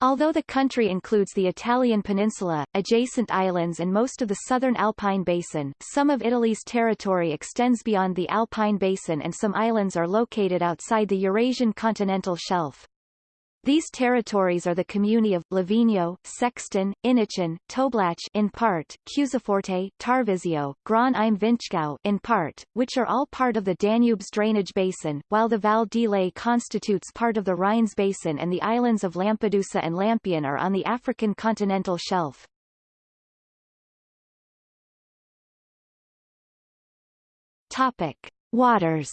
Although the country includes the Italian peninsula, adjacent islands and most of the southern Alpine basin, some of Italy's territory extends beyond the Alpine basin and some islands are located outside the Eurasian continental shelf. These territories are the comuni of Livigno, Sexten, Innichen, Toblach in part, Chiusaforte, Tarvisio, Graun im Vinschgau in part, which are all part of the Danube's drainage basin, while the Val di Lei constitutes part of the Rhine's basin and the islands of Lampedusa and Lampione are on the African continental shelf. Topic. Waters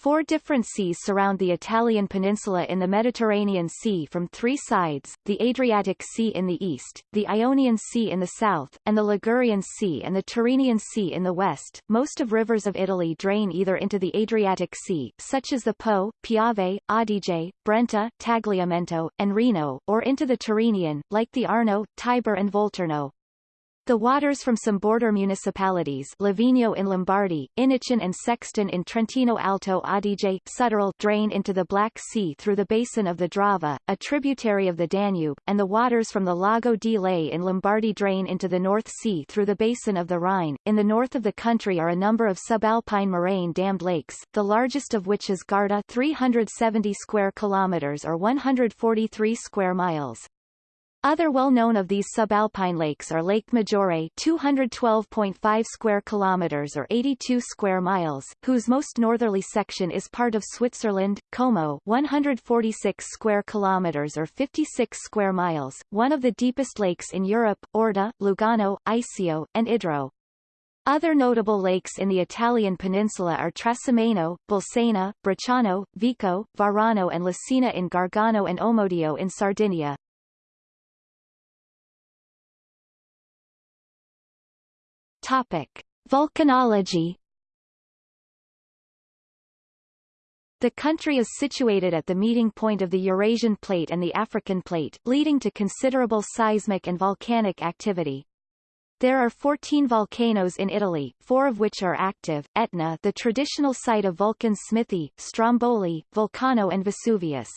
Four different seas surround the Italian peninsula in the Mediterranean Sea from three sides, the Adriatic Sea in the east, the Ionian Sea in the south, and the Ligurian Sea and the Tyrrhenian Sea in the west. Most of rivers of Italy drain either into the Adriatic Sea, such as the Po, Piave, Adige, Brenta, Tagliamento, and Reno, or into the Tyrrhenian, like the Arno, Tiber and Volturno. The waters from some border municipalities Livigno in Lombardy, Innichen and Sexten in Trentino Alto Adige Südtirol drain into the Black Sea through the basin of the Drava, a tributary of the Danube, and the waters from the Lago di Lei in Lombardy drain into the North Sea through the basin of the Rhine. In the north of the country are a number of subalpine moraine dammed lakes, the largest of which is Garda 370 square kilometers or 143 square miles. Other well-known of these subalpine lakes are Lake Maggiore 212.5 square kilometers or 82 square miles, whose most northerly section is part of Switzerland, Como 146 square kilometers or 56 square miles, one of the deepest lakes in Europe, Orta, Lugano, Iseo, and Idro. Other notable lakes in the Italian peninsula are Trasimeno, Bolsena, Bracciano, Vico, Varano and Lesina in Gargano and Omodeo in Sardinia. Topic: Volcanology. The country is situated at the meeting point of the Eurasian Plate and the African Plate, leading to considerable seismic and volcanic activity. There are 14 volcanoes in Italy, four of which are active, Etna the traditional site of Vulcan's smithy, Stromboli, Vulcano and Vesuvius.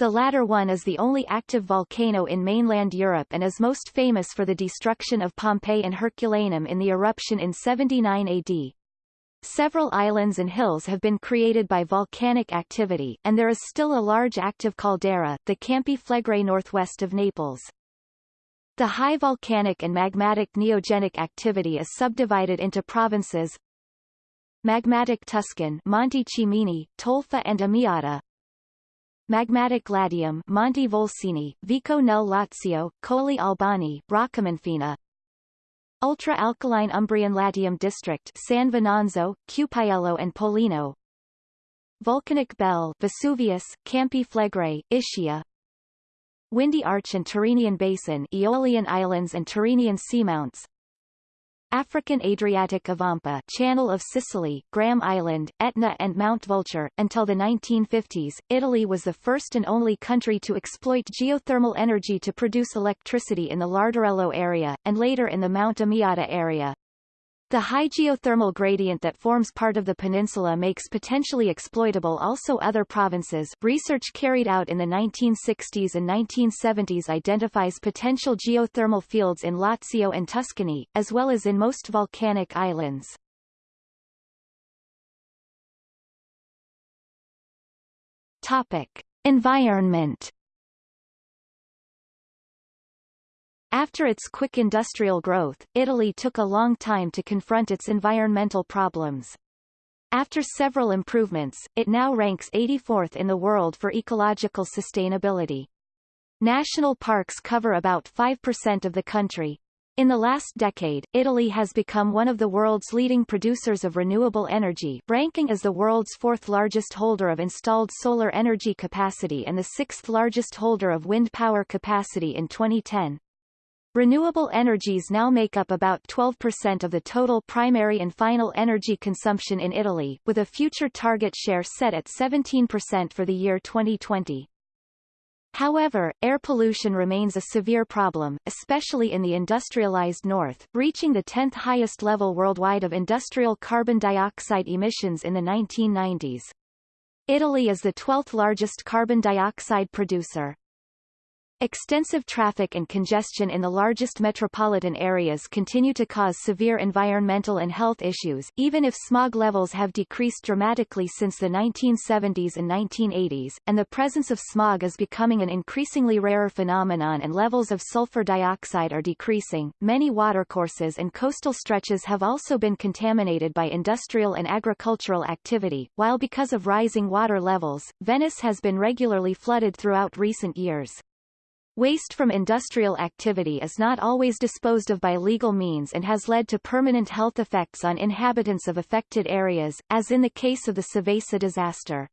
The latter one is the only active volcano in mainland Europe and is most famous for the destruction of Pompeii and Herculaneum in the eruption in 79 AD. Several islands and hills have been created by volcanic activity, and there is still a large active caldera, the Campi Flegrei northwest of Naples. The high volcanic and magmatic neogenic activity is subdivided into provinces Magmatic Tuscan Monte Cimini, Tolfa and Amiata Magmatic Latium Monte Volsini, Vico nel Lazio, Colli Albani, Roccamonfina Ultra-alkaline Umbrian Latium district San Venanzo, Cupaello and Polino. Volcanic Bell Vesuvius, Campi Flegrei, Ischia. Windy Arch and Tyrrhenian Basin Aeolian Islands and Tyrrhenian Seamounts African Adriatic Avampa Channel of Sicily, Graham Island, Etna and Mount Vulture. Until the 1950s, Italy was the first and only country to exploit geothermal energy to produce electricity in the Larderello area, and later in the Mount Amiata area. The high geothermal gradient that forms part of the peninsula makes potentially exploitable also other provinces. Research carried out in the 1960s and 1970s identifies potential geothermal fields in Lazio and Tuscany, as well as in most volcanic islands. Topic: Environment After its quick industrial growth, Italy took a long time to confront its environmental problems. After several improvements, it now ranks 84th in the world for ecological sustainability. National parks cover about 5% of the country. In the last decade, Italy has become one of the world's leading producers of renewable energy, ranking as the world's fourth largest holder of installed solar energy capacity and the sixth largest holder of wind power capacity in 2010. Renewable energies now make up about 12% of the total primary and final energy consumption in Italy, with a future target share set at 17% for the year 2020. However, air pollution remains a severe problem, especially in the industrialized north, reaching the 10th highest level worldwide of industrial carbon dioxide emissions in the 1990s. Italy is the 12th largest carbon dioxide producer. Extensive traffic and congestion in the largest metropolitan areas continue to cause severe environmental and health issues, even if smog levels have decreased dramatically since the 1970s and 1980s, and the presence of smog is becoming an increasingly rarer phenomenon and levels of sulfur dioxide are decreasing. Many watercourses and coastal stretches have also been contaminated by industrial and agricultural activity, while because of rising water levels, Venice has been regularly flooded throughout recent years. Waste from industrial activity is not always disposed of by legal means and has led to permanent health effects on inhabitants of affected areas, as in the case of the Seveso disaster.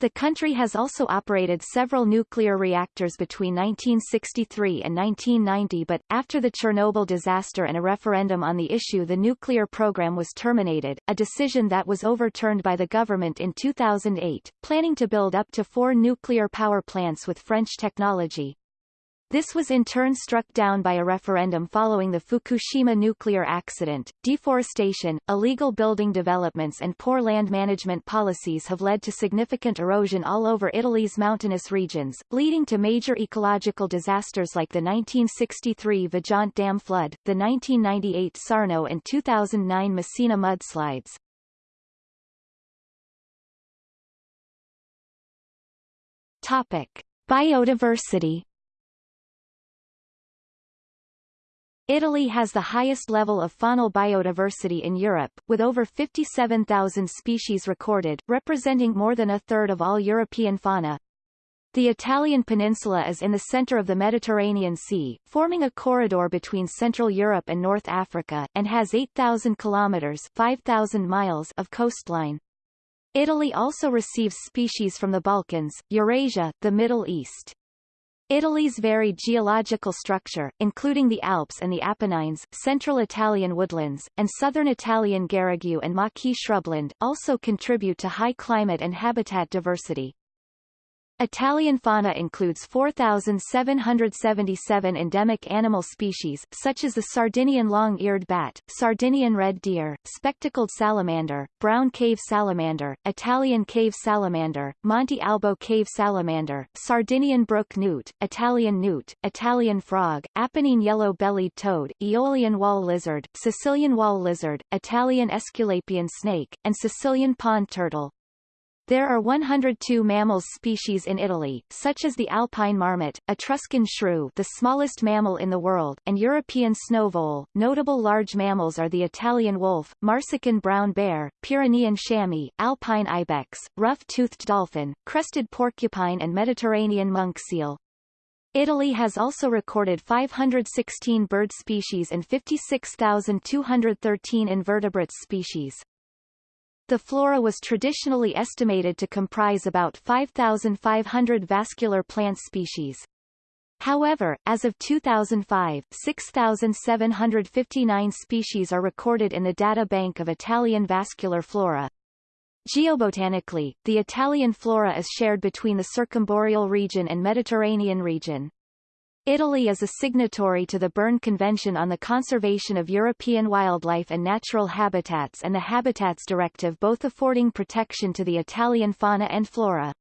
The country has also operated several nuclear reactors between 1963 and 1990 but, after the Chernobyl disaster and a referendum on the issue the nuclear program was terminated, a decision that was overturned by the government in 2008, planning to build up to four nuclear power plants with French technology. This was in turn struck down by a referendum following the Fukushima nuclear accident. Deforestation, illegal building developments and poor land management policies have led to significant erosion all over Italy's mountainous regions, leading to major ecological disasters like the 1963 Vajont Dam flood, the 1998 Sarno and 2009 Messina mudslides. Topic. Biodiversity Italy has the highest level of faunal biodiversity in Europe, with over 57,000 species recorded, representing more than a third of all European fauna. The Italian peninsula is in the center of the Mediterranean Sea, forming a corridor between Central Europe and North Africa, and has 8,000 kilometers 5,000 miles of coastline. Italy also receives species from the Balkans, Eurasia, the Middle East. Italy's varied geological structure, including the Alps and the Apennines, central Italian woodlands, and southern Italian garrigue and maquis shrubland, also contribute to high climate and habitat diversity. Italian fauna includes 4,777 endemic animal species, such as the Sardinian long-eared bat, Sardinian red deer, spectacled salamander, brown cave salamander, Italian cave salamander, Monte Albo cave salamander, Sardinian brook newt, Italian newt, Italian frog, Apennine yellow-bellied toad, Aeolian wall lizard, Sicilian wall lizard, Italian Aesculapian snake, and Sicilian pond turtle. There are 102 mammals species in Italy, such as the alpine marmot, Etruscan shrew the smallest mammal in the world, and European snow vole. Notable large mammals are the Italian wolf, Marsican brown bear, Pyrenean chamois, alpine ibex, rough-toothed dolphin, crested porcupine and Mediterranean monk seal. Italy has also recorded 516 bird species and 56,213 invertebrate species. The flora was traditionally estimated to comprise about 5,500 vascular plant species. However, as of 2005, 6,759 species are recorded in the data bank of Italian vascular flora. Geobotanically, the Italian flora is shared between the circumboreal region and Mediterranean region. Italy is a signatory to the Berne Convention on the Conservation of European Wildlife and Natural Habitats and the Habitats Directive both affording protection to the Italian fauna and flora.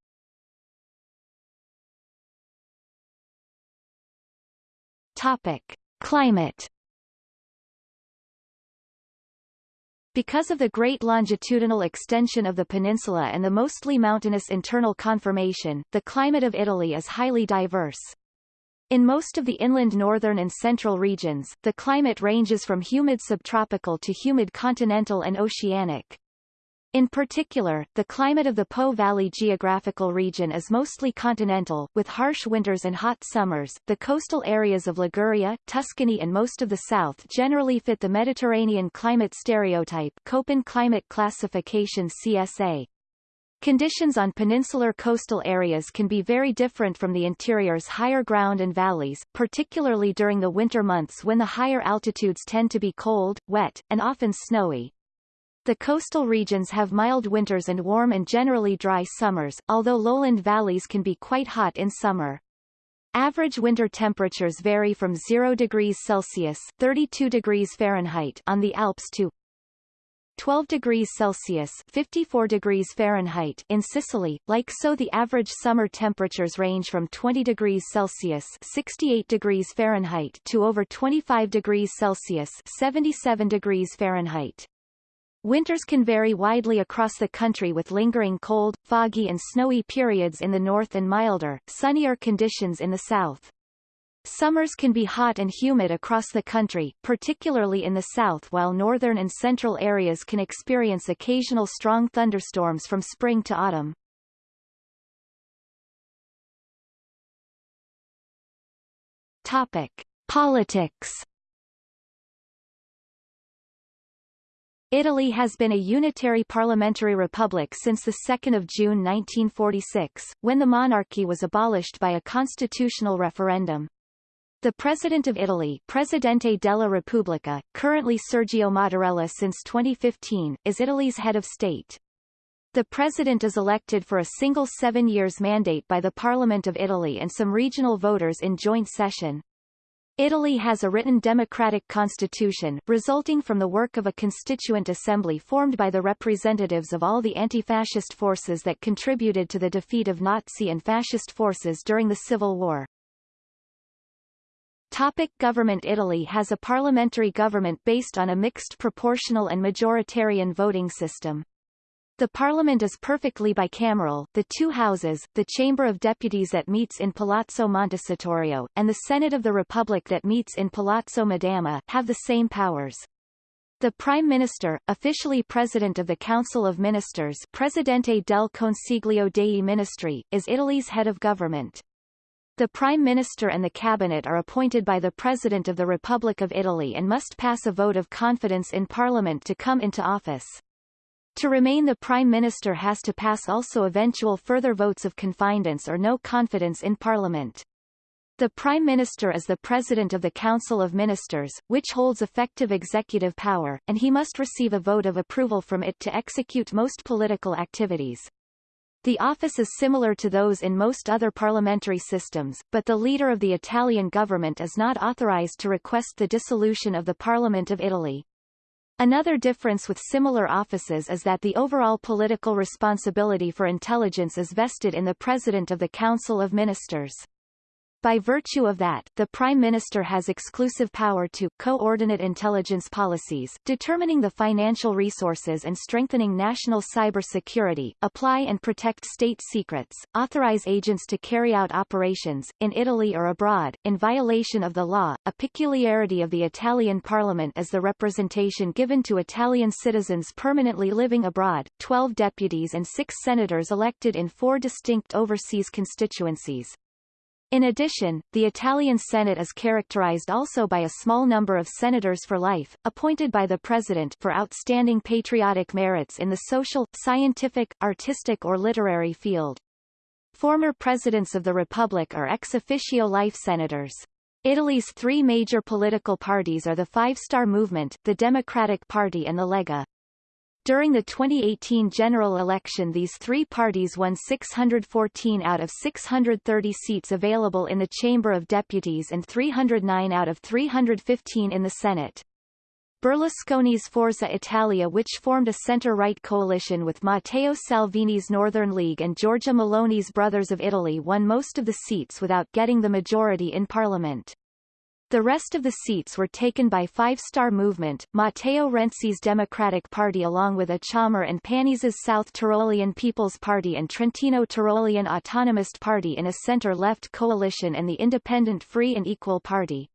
Topic. Climate Because of the great longitudinal extension of the peninsula and the mostly mountainous internal conformation, the climate of Italy is highly diverse. In most of the inland northern and central regions, the climate ranges from humid subtropical to humid continental and oceanic. In particular, the climate of the Po Valley geographical region is mostly continental, with harsh winters and hot summers. The coastal areas of Liguria, Tuscany and most of the south generally fit the Mediterranean climate stereotype Köppen climate classification CSA. Conditions on peninsular coastal areas can be very different from the interior's higher ground and valleys, particularly during the winter months when the higher altitudes tend to be cold, wet, and often snowy. The coastal regions have mild winters and warm and generally dry summers, although lowland valleys can be quite hot in summer. Average winter temperatures vary from 0 degrees Celsius 32 degrees Fahrenheit on the Alps to 12 degrees Celsius 54 degrees Fahrenheit in Sicily, like so the average summer temperatures range from 20 degrees Celsius 68 degrees Fahrenheit to over 25 degrees Celsius 77 degrees Fahrenheit. Winters can vary widely across the country with lingering cold, foggy and snowy periods in the north and milder, sunnier conditions in the south. Summers can be hot and humid across the country, particularly in the south while northern and central areas can experience occasional strong thunderstorms from spring to autumn. Topic. Politics Italy has been a unitary parliamentary republic since 2 June 1946, when the monarchy was abolished by a constitutional referendum. The President of Italy Presidente della Repubblica, currently Sergio Mattarella since 2015, is Italy's head of state. The President is elected for a single seven years mandate by the Parliament of Italy and some regional voters in joint session. Italy has a written democratic constitution, resulting from the work of a constituent assembly formed by the representatives of all the anti-fascist forces that contributed to the defeat of Nazi and fascist forces during the Civil War. Topic government Italy has a parliamentary government based on a mixed proportional and majoritarian voting system. The parliament is perfectly bicameral, the two houses, the Chamber of Deputies that meets in Palazzo Montecitorio, and the Senate of the Republic that meets in Palazzo Madama, have the same powers. The Prime Minister, officially President of the Council of Ministers Presidente del Consiglio dei Ministri, is Italy's head of government. The Prime Minister and the Cabinet are appointed by the President of the Republic of Italy and must pass a vote of confidence in Parliament to come into office. To remain the Prime Minister has to pass also eventual further votes of confidence or no confidence in Parliament. The Prime Minister is the President of the Council of Ministers, which holds effective executive power, and he must receive a vote of approval from it to execute most political activities. The office is similar to those in most other parliamentary systems, but the leader of the Italian government is not authorized to request the dissolution of the Parliament of Italy. Another difference with similar offices is that the overall political responsibility for intelligence is vested in the President of the Council of Ministers. By virtue of that, the Prime Minister has exclusive power to coordinate intelligence policies, determining the financial resources and strengthening national cybersecurity, apply and protect state secrets, authorize agents to carry out operations, in Italy or abroad, in violation of the law. A peculiarity of the Italian parliament is the representation given to Italian citizens permanently living abroad, 12 deputies and 6 senators elected in four distinct overseas constituencies, in addition, the Italian Senate is characterized also by a small number of senators for life, appointed by the President for outstanding patriotic merits in the social, scientific, artistic or literary field. Former presidents of the Republic are ex officio life senators. Italy's three major political parties are the Five Star Movement, the Democratic Party and the Lega. During the 2018 general election these three parties won 614 out of 630 seats available in the Chamber of Deputies and 309 out of 315 in the Senate. Berlusconi's Forza Italia which formed a centre-right coalition with Matteo Salvini's Northern League and Giorgia Meloni's Brothers of Italy won most of the seats without getting the majority in parliament. The rest of the seats were taken by Five Star Movement, Matteo Renzi's Democratic Party along with Achammer and Panizza's South Tyrolean People's Party and Trentino Tyrolean Autonomist Party in a center-left coalition and the Independent Free and Equal Party.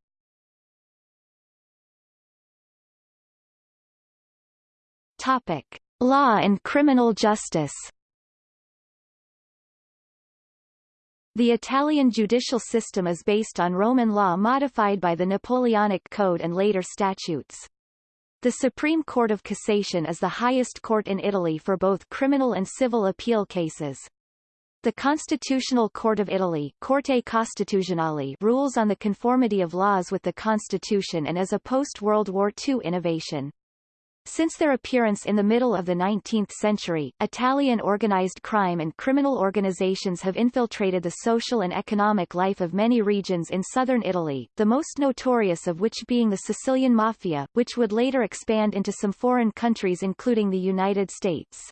Topic. Law and criminal justice The Italian judicial system is based on Roman law modified by the Napoleonic Code and later statutes. The Supreme Court of Cassation is the highest court in Italy for both criminal and civil appeal cases. The Constitutional Court of Italy Corte Costituzionale rules on the conformity of laws with the Constitution and is a post-World War II innovation. Since their appearance in the middle of the 19th century, Italian organized crime and criminal organizations have infiltrated the social and economic life of many regions in southern Italy, the most notorious of which being the Sicilian Mafia, which would later expand into some foreign countries including the United States.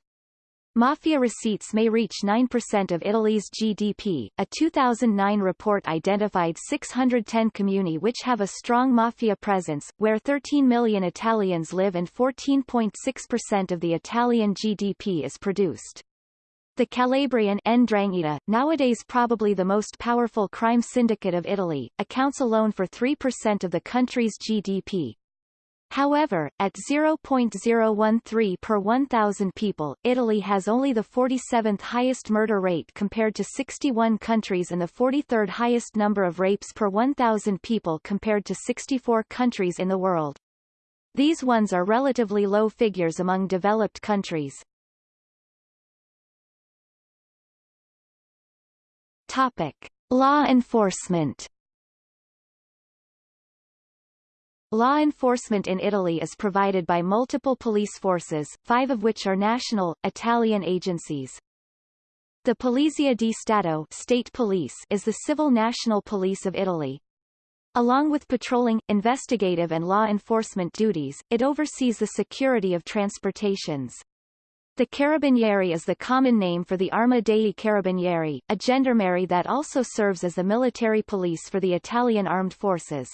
Mafia receipts may reach 9% of Italy's GDP. A 2009 report identified 610 comuni which have a strong mafia presence, where 13 million Italians live and 14.6% of the Italian GDP is produced. The Calabrian 'Ndrangheta, nowadays probably the most powerful crime syndicate of Italy, accounts alone for 3% of the country's GDP, However, at 0.013 per 1,000 people, Italy has only the 47th highest murder rate compared to 61 countries and the 43rd highest number of rapes per 1,000 people compared to 64 countries in the world. These ones are relatively low figures among developed countries. Topic. Law enforcement Law enforcement in Italy is provided by multiple police forces, five of which are national, Italian agencies. The Polizia di Stato state police is the civil national police of Italy. Along with patrolling, investigative and law enforcement duties, it oversees the security of transportations. The Carabinieri is the common name for the Arma dei Carabinieri, a gendarmerie that also serves as the military police for the Italian armed forces.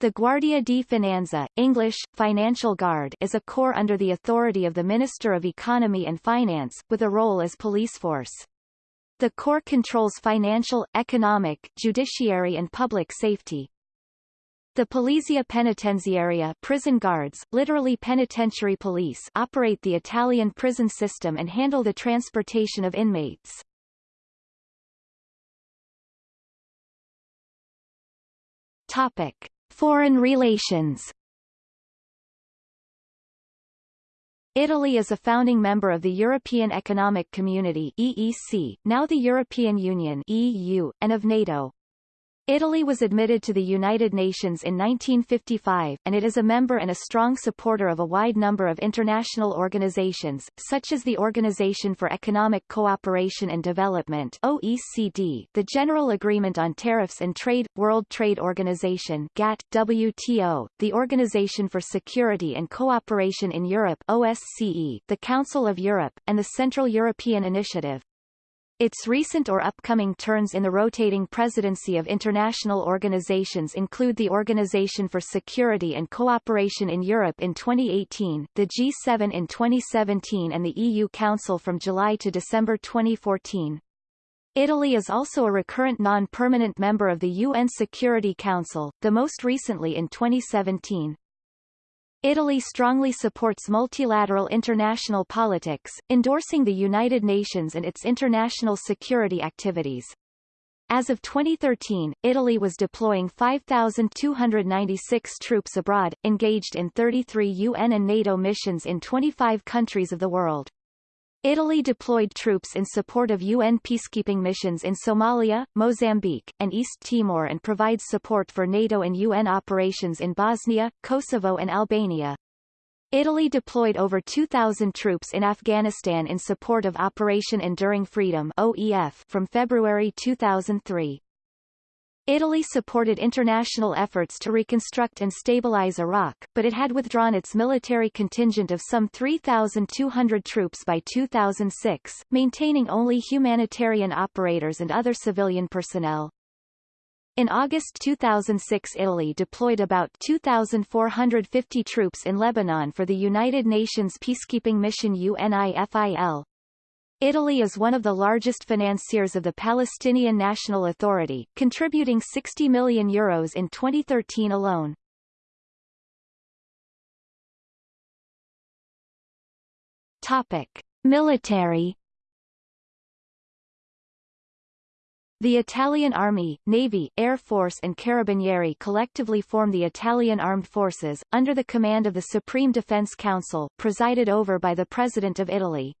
The Guardia di Finanza, English, Financial Guard is a corps under the authority of the Minister of Economy and Finance, with a role as police force. The corps controls financial, economic, judiciary and public safety. The Polizia Penitenziaria prison guards, literally penitentiary police operate the Italian prison system and handle the transportation of inmates. Topic. Foreign relations Italy is a founding member of the European Economic Community EEC, now the European Union EU, and of NATO. Italy was admitted to the United Nations in 1955, and it is a member and a strong supporter of a wide number of international organizations, such as the Organization for Economic Cooperation and Development OECD, the General Agreement on Tariffs and Trade, World Trade Organization GATT, WTO, the Organization for Security and Cooperation in Europe OSCE, the Council of Europe, and the Central European Initiative. Its recent or upcoming turns in the rotating presidency of international organizations include the Organization for Security and Cooperation in Europe in 2018, the G7 in 2017 and the EU Council from July to December 2014. Italy is also a recurrent non-permanent member of the UN Security Council, the most recently in 2017. Italy strongly supports multilateral international politics, endorsing the United Nations and its international security activities. As of 2013, Italy was deploying 5,296 troops abroad, engaged in 33 UN and NATO missions in 25 countries of the world. Italy deployed troops in support of UN peacekeeping missions in Somalia, Mozambique, and East Timor and provides support for NATO and UN operations in Bosnia, Kosovo and Albania. Italy deployed over 2,000 troops in Afghanistan in support of Operation Enduring Freedom OEF from February 2003. Italy supported international efforts to reconstruct and stabilize Iraq, but it had withdrawn its military contingent of some 3,200 troops by 2006, maintaining only humanitarian operators and other civilian personnel. In August 2006 Italy deployed about 2,450 troops in Lebanon for the United Nations peacekeeping mission UNIFIL, Italy is one of the largest financiers of the Palestinian National Authority, contributing 60 million euros in 2013 alone. Topic: Military The Italian Army, Navy, Air Force and Carabinieri collectively form the Italian Armed Forces, under the command of the Supreme Defense Council, presided over by the President of Italy.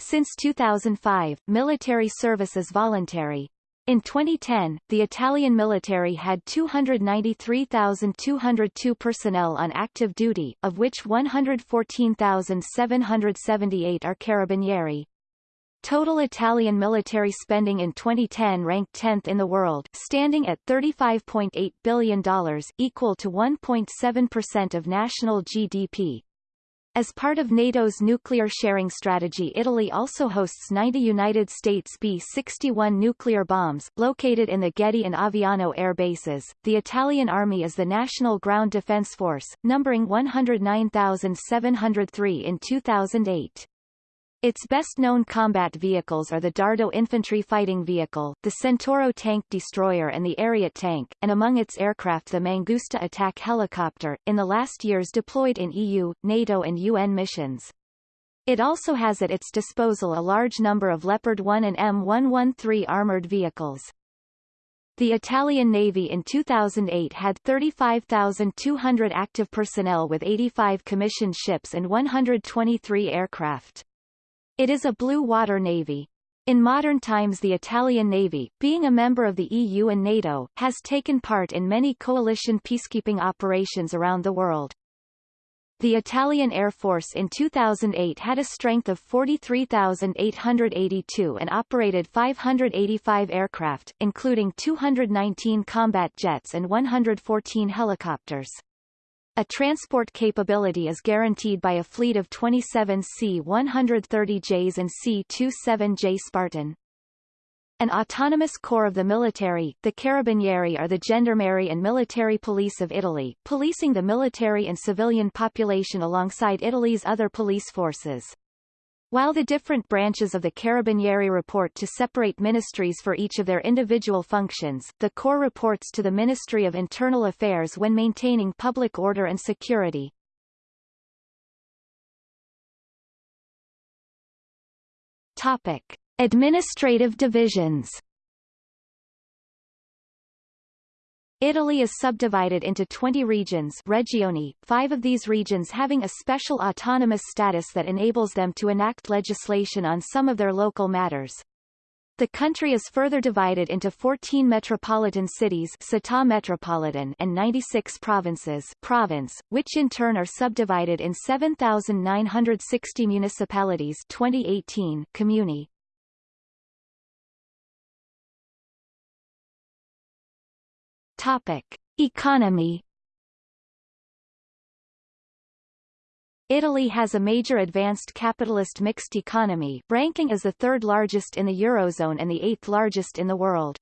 Since 2005, military service is voluntary. In 2010, the Italian military had 293,202 personnel on active duty, of which 114,778 are carabinieri. Total Italian military spending in 2010 ranked 10th in the world, standing at $35.8 billion, equal to 1.7% of national GDP. As part of NATO's nuclear sharing strategy Italy also hosts 90 United States B-61 nuclear bombs, located in the Ghedi and Aviano air bases. The Italian Army is the national ground defense force, numbering 109,703 in 2008. Its best-known combat vehicles are the Dardo infantry fighting vehicle, the Centauro tank destroyer and the Ariete tank, and among its aircraft the Mangusta attack helicopter, in the last years deployed in EU, NATO and UN missions. It also has at its disposal a large number of Leopard 1 and M113 armored vehicles. The Italian Navy in 2008 had 35,200 active personnel with 85 commissioned ships and 123 aircraft. It is a blue water navy. In modern times the Italian Navy, being a member of the EU and NATO, has taken part in many coalition peacekeeping operations around the world. The Italian Air Force in 2008 had a strength of 43,882 and operated 585 aircraft, including 219 combat jets and 114 helicopters. A transport capability is guaranteed by a fleet of 27 C-130Js and C-27J Spartan. An autonomous corps of the military, the Carabinieri are the gendarmerie and military police of Italy, policing the military and civilian population alongside Italy's other police forces. While the different branches of the Carabinieri report to separate ministries for each of their individual functions, the Corps reports to the Ministry of Internal Affairs when maintaining public order and security. Topic. Administrative divisions Italy is subdivided into 20 regions regioni, five of these regions having a special autonomous status that enables them to enact legislation on some of their local matters. The country is further divided into 14 metropolitan cities Città metropolitan and 96 provinces province, which in turn are subdivided in 7,960 municipalities 2018 comuni. Topic: Economy Italy has a major advanced capitalist mixed economy ranking as the third largest in the Eurozone and the eighth largest in the world.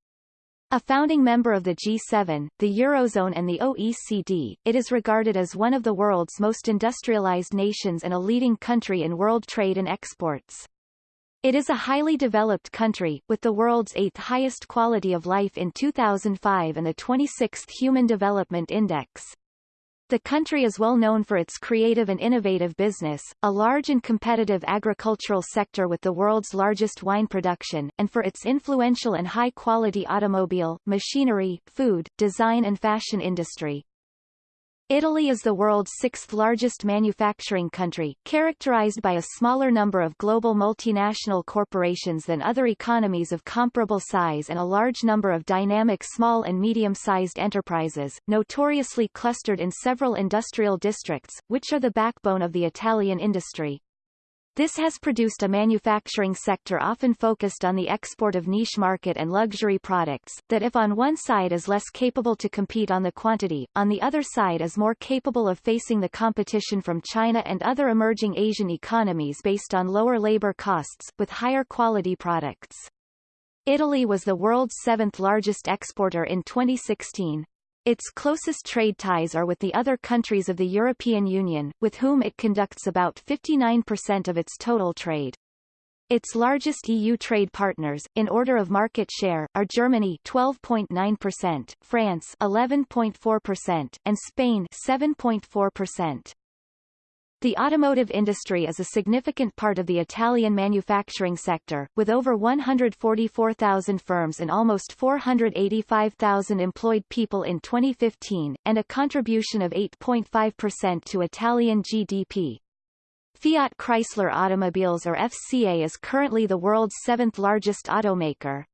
A founding member of the G7, the Eurozone and the OECD, it is regarded as one of the world's most industrialized nations and a leading country in world trade and exports. It is a highly developed country, with the world's eighth highest quality of life in 2005 and the 26th Human Development Index. The country is well known for its creative and innovative business, a large and competitive agricultural sector with the world's largest wine production, and for its influential and high-quality automobile, machinery, food, design and fashion industry. Italy is the world's sixth largest manufacturing country, characterized by a smaller number of global multinational corporations than other economies of comparable size and a large number of dynamic small and medium-sized enterprises, notoriously clustered in several industrial districts, which are the backbone of the Italian industry. This has produced a manufacturing sector often focused on the export of niche market and luxury products, that if on one side is less capable to compete on the quantity, on the other side is more capable of facing the competition from China and other emerging Asian economies based on lower labor costs, with higher quality products. Italy was the world's seventh largest exporter in 2016, its closest trade ties are with the other countries of the European Union, with whom it conducts about 59% of its total trade. Its largest EU trade partners, in order of market share, are Germany 12.9%, France 11.4%, and Spain 7.4%. The automotive industry is a significant part of the Italian manufacturing sector, with over 144,000 firms and almost 485,000 employed people in 2015, and a contribution of 8.5% to Italian GDP. Fiat Chrysler Automobiles or FCA is currently the world's seventh largest automaker.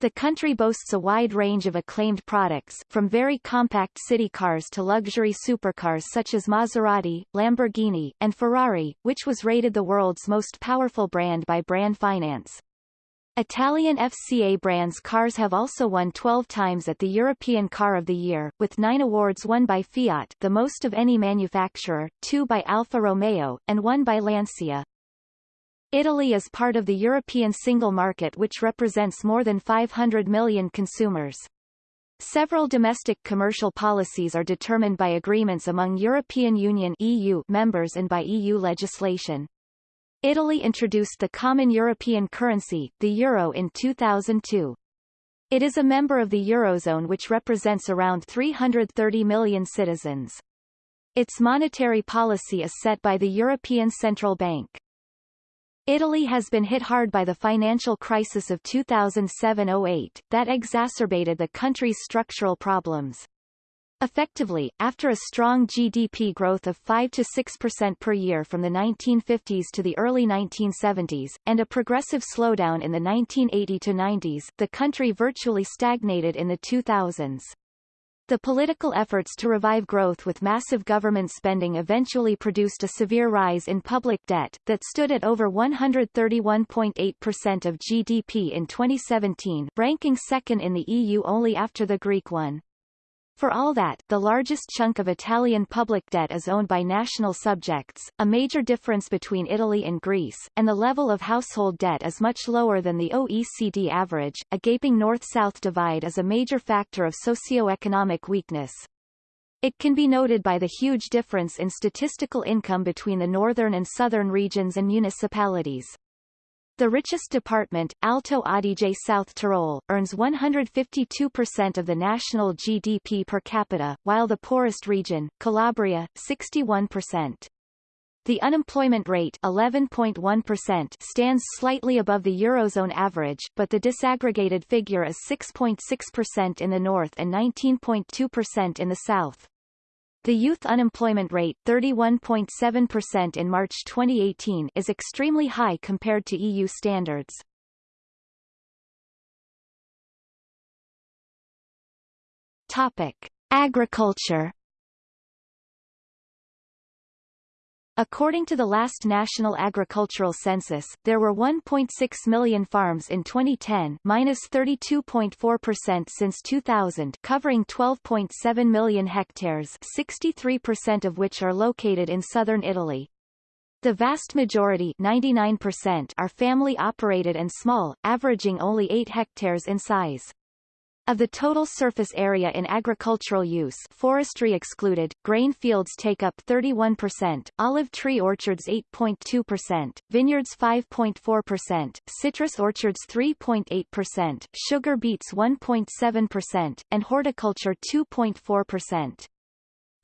The country boasts a wide range of acclaimed products, from very compact city cars to luxury supercars such as Maserati, Lamborghini, and Ferrari, which was rated the world's most powerful brand by Brand Finance. Italian FCA brands cars have also won 12 times at the European Car of the Year, with nine awards won by Fiat the most of any manufacturer, two by Alfa Romeo, and one by Lancia. Italy is part of the European single market which represents more than 500 million consumers. Several domestic commercial policies are determined by agreements among European Union EU members and by EU legislation. Italy introduced the common European currency, the euro in 2002. It is a member of the Eurozone which represents around 330 million citizens. Its monetary policy is set by the European Central Bank. Italy has been hit hard by the financial crisis of 2007-08, that exacerbated the country's structural problems. Effectively, after a strong GDP growth of 5 to 6% per year from the 1950s to the early 1970s, and a progressive slowdown in the 1980 to 90s, the country virtually stagnated in the 2000s. The political efforts to revive growth with massive government spending eventually produced a severe rise in public debt, that stood at over 131.8% of GDP in 2017, ranking second in the EU only after the Greek one. For all that, the largest chunk of Italian public debt is owned by national subjects, a major difference between Italy and Greece, and the level of household debt is much lower than the OECD average. A gaping north-south divide is a major factor of socio-economic weakness. It can be noted by the huge difference in statistical income between the northern and southern regions and municipalities. The richest department, Alto Adige South Tyrol, earns 152% of the national GDP per capita, while the poorest region, Calabria, 61%. The unemployment rate 11.1% stands slightly above the Eurozone average, but the disaggregated figure is 6.6% in the north and 19.2% in the south. The youth unemployment rate 31.7% in March 2018 is extremely high compared to EU standards. Topic: Agriculture According to the last National Agricultural Census, there were 1.6 million farms in 2010 minus 32.4% since 2000 covering 12.7 million hectares 63% of which are located in southern Italy. The vast majority 99% are family-operated and small, averaging only 8 hectares in size. Of the total surface area in agricultural use forestry excluded, grain fields take up 31%, olive tree orchards 8.2%, vineyards 5.4%, citrus orchards 3.8%, sugar beets 1.7%, and horticulture 2.4%.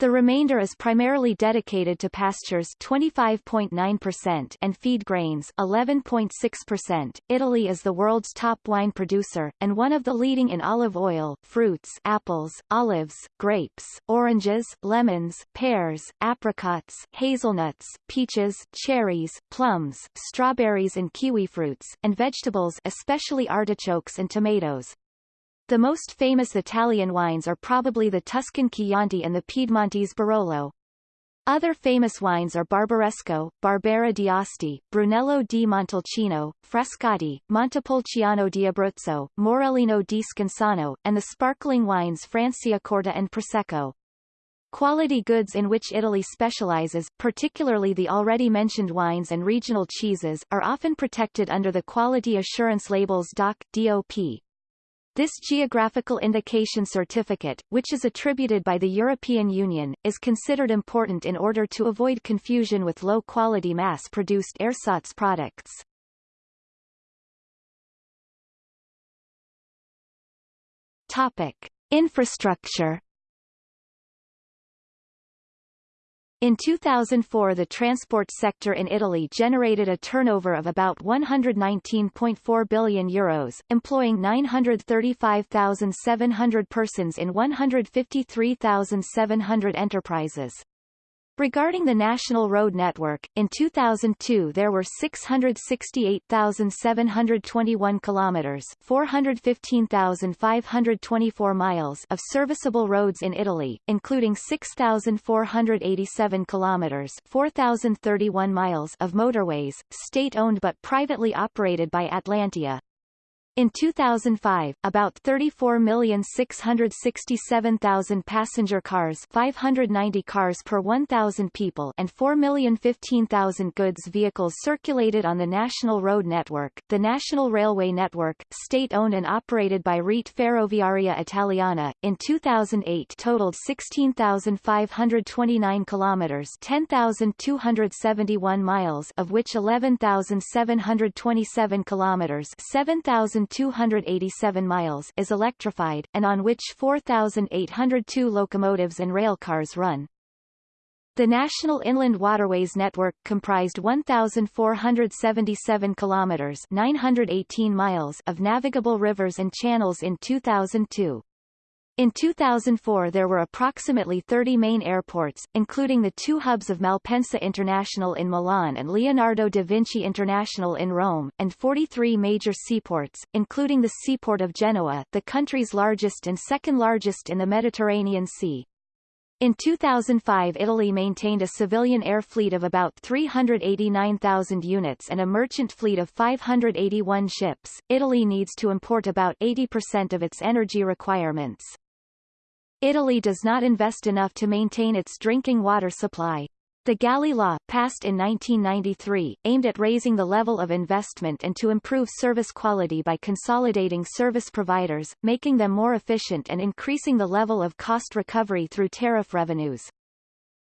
The remainder is primarily dedicated to pastures 25.9% and feed grains 11.6%. Italy is the world's top wine producer, and one of the leading in olive oil, fruits apples, olives, grapes, oranges, lemons, pears, apricots, hazelnuts, peaches, cherries, plums, strawberries and kiwi fruits, and vegetables especially artichokes and tomatoes. The most famous Italian wines are probably the Tuscan Chianti and the Piedmontese Barolo. Other famous wines are Barbaresco, Barbera d'Asti, Brunello di Montalcino, Frascati, Montepulciano di Abruzzo, Morellino di Scansano, and the sparkling wines Franciacorta and Prosecco. Quality goods in which Italy specializes, particularly the already mentioned wines and regional cheeses, are often protected under the quality assurance labels DOC, DOP. This geographical indication certificate, which is attributed by the European Union, is considered important in order to avoid confusion with low-quality mass-produced ersatz products. Topic. Infrastructure In 2004 the transport sector in Italy generated a turnover of about €119.4 billion, Euros, employing 935,700 persons in 153,700 enterprises. Regarding the national road network, in 2002 there were 668,721 kilometers, 415,524 miles of serviceable roads in Italy, including 6,487 kilometers, 4,031 miles of motorways, state-owned but privately operated by Atlantia. In 2005, about 34,667,000 passenger cars 590 cars per 1,000 people and 4,015,000 goods vehicles circulated on the national road network. The national railway network, state-owned and operated by Rete Ferroviaria Italiana, in 2008 totaled 16,529 kilometers 10,271 miles of which 11,727 kilometers 7,000 1,287 miles is electrified, and on which 4,802 locomotives and railcars run. The National Inland Waterways Network comprised 1,477 kilometers 918 miles of navigable rivers and channels in 2002. In 2004 there were approximately 30 main airports, including the two hubs of Malpensa International in Milan and Leonardo da Vinci International in Rome, and 43 major seaports, including the seaport of Genoa, the country's largest and second largest in the Mediterranean Sea. In 2005 Italy maintained a civilian air fleet of about 389,000 units and a merchant fleet of 581 ships. Italy needs to import about 80% of its energy requirements. Italy does not invest enough to maintain its drinking water supply. The Galli Law, passed in 1993, aimed at raising the level of investment and to improve service quality by consolidating service providers, making them more efficient and increasing the level of cost recovery through tariff revenues.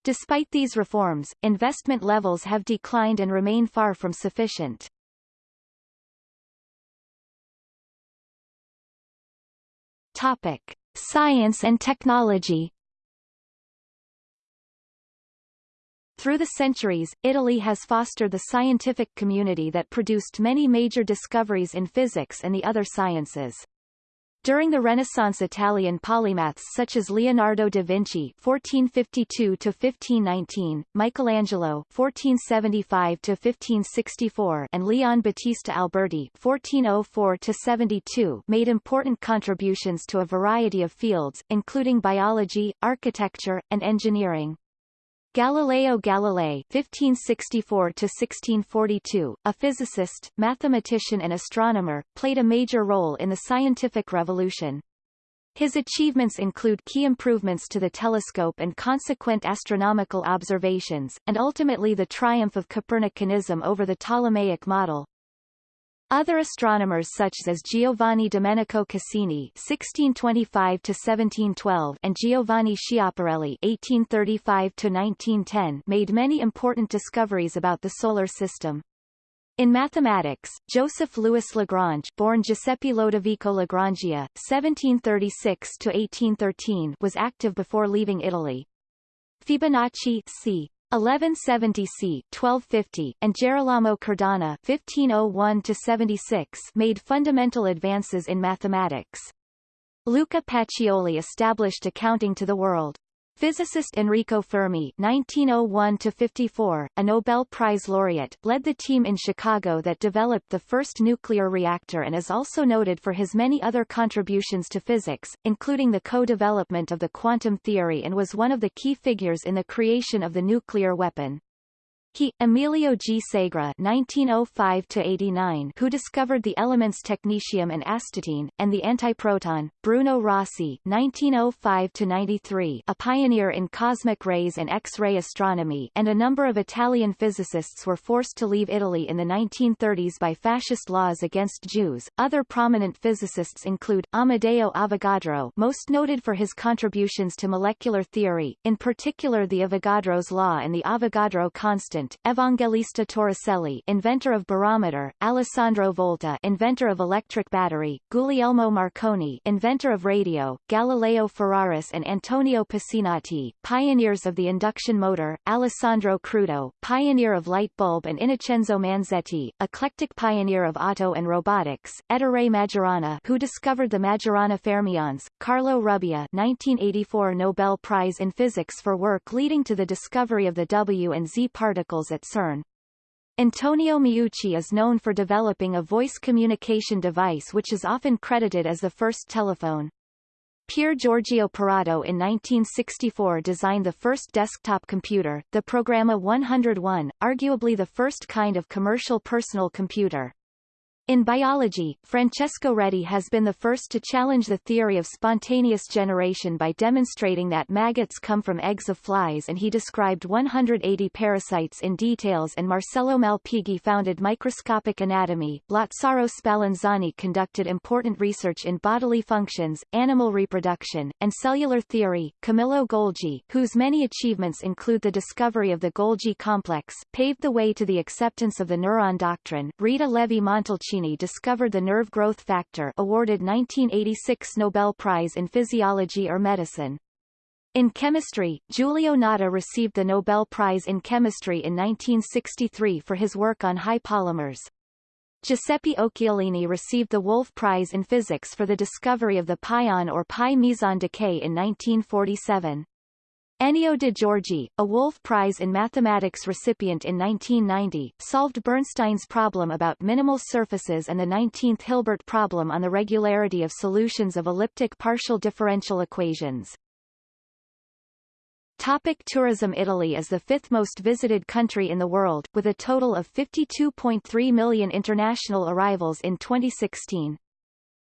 Despite these reforms, investment levels have declined and remain far from sufficient. Topic. Science and technology Through the centuries, Italy has fostered the scientific community that produced many major discoveries in physics and the other sciences. During the Renaissance Italian polymaths such as Leonardo da Vinci (1452–1519), Michelangelo (1475–1564), and Leon Battista Alberti (1404–72) made important contributions to a variety of fields, including biology, architecture, and engineering. Galileo Galilei (1564–1642), a physicist, mathematician, and astronomer, played a major role in the scientific revolution. His achievements include key improvements to the telescope and consequent astronomical observations, and ultimately the triumph of Copernicanism over the Ptolemaic model. Other astronomers such as Giovanni Domenico Cassini (1625–1712) and Giovanni Schiaparelli (1835–1910) made many important discoveries about the solar system. In mathematics, Joseph Louis Lagrange, born Giuseppe Lodovico Lagrangia (1736–1813), was active before leaving Italy. Fibonacci c. 1170 c. 1250, and Gerolamo Cardano 1501-76 made fundamental advances in mathematics. Luca Pacioli established accounting to the world. Physicist Enrico Fermi (1901–54), a Nobel Prize laureate, led the team in Chicago that developed the first nuclear reactor and is also noted for his many other contributions to physics, including the co-development of the quantum theory and was one of the key figures in the creation of the nuclear weapon. He, Emilio G. Segre (1905–89), who discovered the elements technetium and astatine, and the antiproton, Bruno Rossi (1905–93), a pioneer in cosmic rays and X-ray astronomy, and a number of Italian physicists were forced to leave Italy in the 1930s by fascist laws against Jews. Other prominent physicists include Amedeo Avogadro, most noted for his contributions to molecular theory, in particular the Avogadro's law and the Avogadro constant Evangelista Torricelli inventor of barometer, Alessandro Volta inventor of electric battery, Guglielmo Marconi inventor of radio, Galileo Ferraris and Antonio Pacinotti, pioneers of the induction motor, Alessandro Cruto, pioneer of light bulb and Innocenzo Manzetti, eclectic pioneer of auto and robotics, Ettore Majorana who discovered the Majorana fermions, Carlo Rubbia 1984 Nobel Prize in Physics for work leading to the discovery of the W and Z particle particles at CERN. Antonio Meucci is known for developing a voice communication device which is often credited as the first telephone. Pier Giorgio Perotto in 1964 designed the first desktop computer, the Programma 101, arguably the first kind of commercial personal computer. In biology, Francesco Redi has been the first to challenge the theory of spontaneous generation by demonstrating that maggots come from eggs of flies and he described 180 parasites in details and Marcello Malpighi founded microscopic anatomy, Lazzaro Spallanzani conducted important research in bodily functions, animal reproduction, and cellular theory, Camillo Golgi, whose many achievements include the discovery of the Golgi complex, paved the way to the acceptance of the neuron doctrine, Rita Levi-Montalcini discovered the nerve growth factor awarded 1986 Nobel Prize in Physiology or Medicine. In chemistry, Giulio Natta received the Nobel Prize in Chemistry in 1963 for his work on high polymers. Giuseppe Occhialini received the Wolf Prize in Physics for the discovery of the pion or pi meson decay in 1947. Ennio de Giorgi, a Wolf Prize in Mathematics recipient in 1990, solved Bernstein's problem about minimal surfaces and the 19th Hilbert problem on the regularity of solutions of elliptic partial differential equations. Topic tourism Italy is the fifth most visited country in the world, with a total of 52.3 million international arrivals in 2016.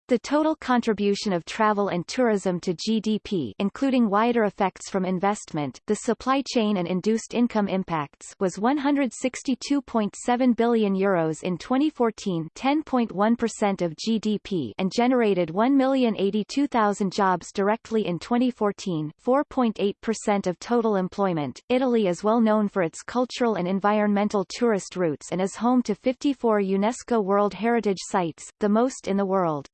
The total contribution of travel and tourism to GDP including wider effects from investment, the supply chain and induced income impacts was 162.7 billion euros in 2014 10.1% of GDP and generated 1,082,000 jobs directly in 2014 4.8% of total employment. Italy is well known for its cultural and environmental tourist routes and is home to 54 UNESCO World Heritage Sites, the most in the world.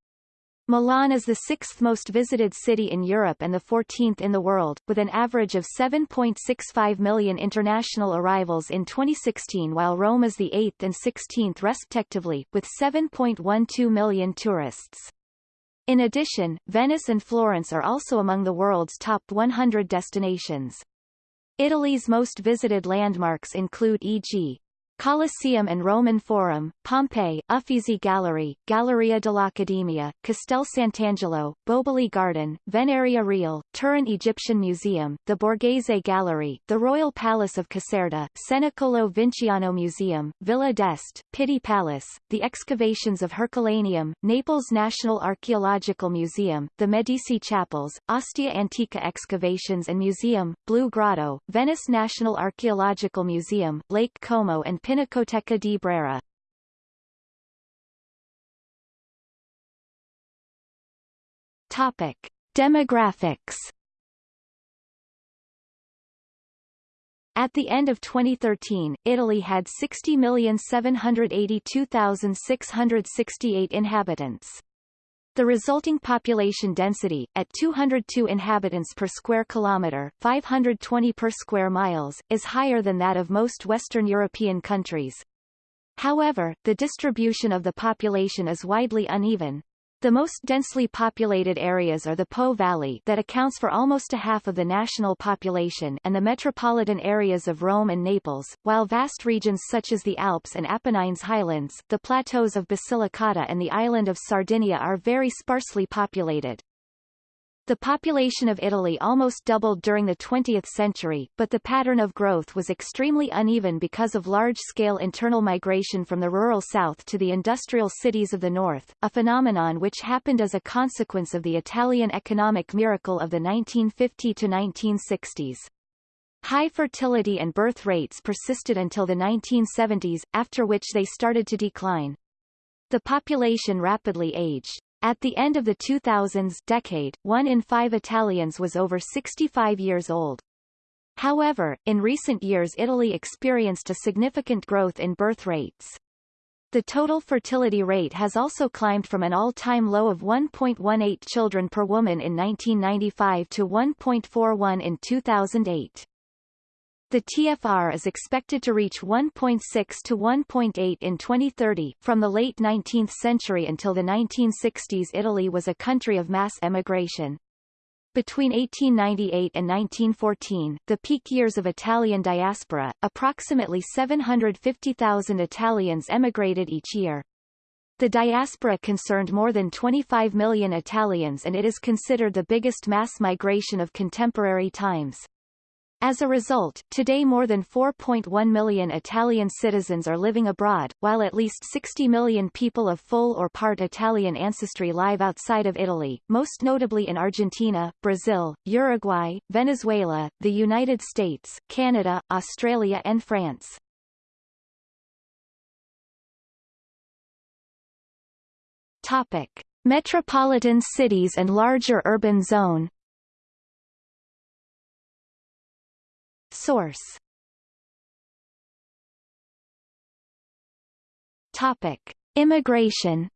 Milan is the sixth most visited city in Europe and the 14th in the world, with an average of 7.65 million international arrivals in 2016 while Rome is the 8th and 16th respectively, with 7.12 million tourists. In addition, Venice and Florence are also among the world's top 100 destinations. Italy's most visited landmarks include e.g. Colosseum and Roman Forum, Pompeii, Uffizi Gallery, Galleria dell'Accademia, Castel Sant'Angelo, Boboli Garden, Venaria Reale, Turin Egyptian Museum, the Borghese Gallery, the Royal Palace of Caserta, Cenacolo Vinciano Museum, Villa d'Este, Pitti Palace, the excavations of Herculaneum, Naples National Archaeological Museum, the Medici Chapels, Ostia Antica Excavations and Museum, Blue Grotto, Venice National Archaeological Museum, Lake Como and Pinacoteca di Brera. Topic: Demographics. At the end of 2013, Italy had 60,782,668 inhabitants. The resulting population density, at 202 inhabitants per square kilometre 520 per square miles, is higher than that of most Western European countries. However, the distribution of the population is widely uneven. The most densely populated areas are the Po Valley that accounts for almost a half of the national population and the metropolitan areas of Rome and Naples, while vast regions such as the Alps and Apennines highlands, the plateaus of Basilicata and the island of Sardinia are very sparsely populated. The population of Italy almost doubled during the 20th century, but the pattern of growth was extremely uneven because of large-scale internal migration from the rural south to the industrial cities of the north, a phenomenon which happened as a consequence of the Italian economic miracle of the 1950–1960s. High fertility and birth rates persisted until the 1970s, after which they started to decline. The population rapidly aged. At the end of the 2000s decade, one in five Italians was over 65 years old. However, in recent years Italy experienced a significant growth in birth rates. The total fertility rate has also climbed from an all-time low of 1.18 children per woman in 1995 to 1.41 in 2008. The TFR is expected to reach 1.6 to 1.8 in 2030. From the late 19th century until the 1960s Italy was a country of mass emigration. Between 1898 and 1914, the peak years of Italian diaspora, approximately 750,000 Italians emigrated each year. The diaspora concerned more than 25 million Italians and it is considered the biggest mass migration of contemporary times. As a result, today more than 4.1 million Italian citizens are living abroad, while at least 60 million people of full or part Italian ancestry live outside of Italy, most notably in Argentina, Brazil, Uruguay, Venezuela, the United States, Canada, Australia and France. Topic. Metropolitan cities and larger urban zone Source Topic. Immigration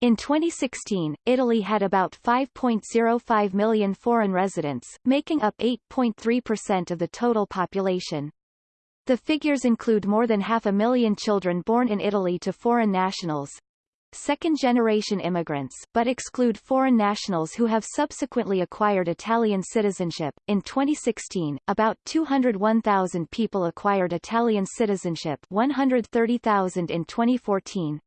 In 2016, Italy had about 5.05 million foreign residents, making up 8.3% of the total population. The figures include more than half a million children born in Italy to foreign nationals, second-generation immigrants, but exclude foreign nationals who have subsequently acquired Italian citizenship. In 2016, about 201,000 people acquired Italian citizenship 130,000 in 2014.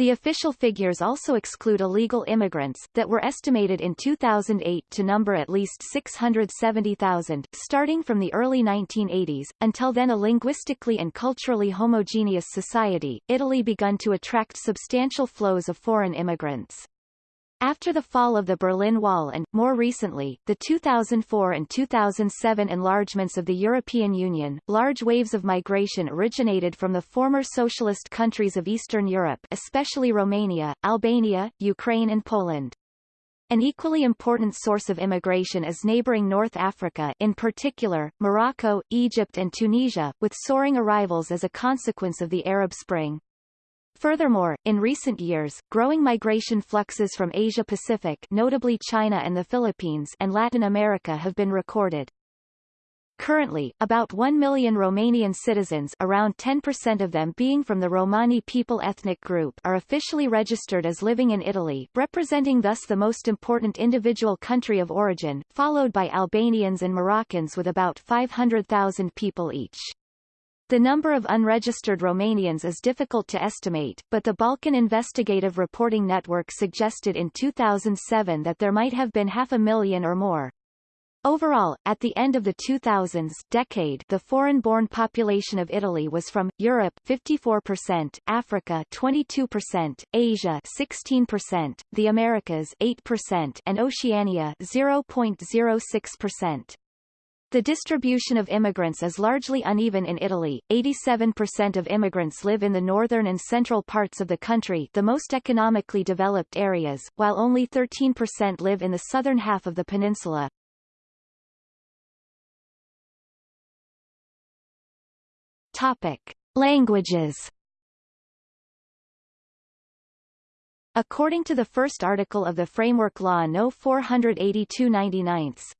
The official figures also exclude illegal immigrants, that were estimated in 2008 to number at least 670,000, starting from the early 1980s. Until then a linguistically and culturally homogeneous society, Italy begun to attract substantial flows of foreign immigrants. After the fall of the Berlin Wall and, more recently, the 2004 and 2007 enlargements of the European Union, large waves of migration originated from the former socialist countries of Eastern Europe especially Romania, Albania, Ukraine and Poland. An equally important source of immigration is neighboring North Africa in particular, Morocco, Egypt and Tunisia, with soaring arrivals as a consequence of the Arab Spring. Furthermore, in recent years, growing migration fluxes from Asia-Pacific notably China and the Philippines and Latin America have been recorded. Currently, about 1 million Romanian citizens around 10% of them being from the Romani people ethnic group are officially registered as living in Italy, representing thus the most important individual country of origin, followed by Albanians and Moroccans with about 500,000 people each. The number of unregistered Romanians is difficult to estimate, but the Balkan Investigative Reporting Network suggested in 2007 that there might have been half a million or more. Overall, at the end of the 2000s decade the foreign-born population of Italy was from, Europe 54%, Africa 22%, Asia 16%, the Americas 8% and Oceania 0.06%. The distribution of immigrants is largely uneven in Italy. 87% of immigrants live in the northern and central parts of the country the most economically developed areas, while only 13% live in the southern half of the peninsula. Topic. Languages According to the first article of the Framework Law No. 482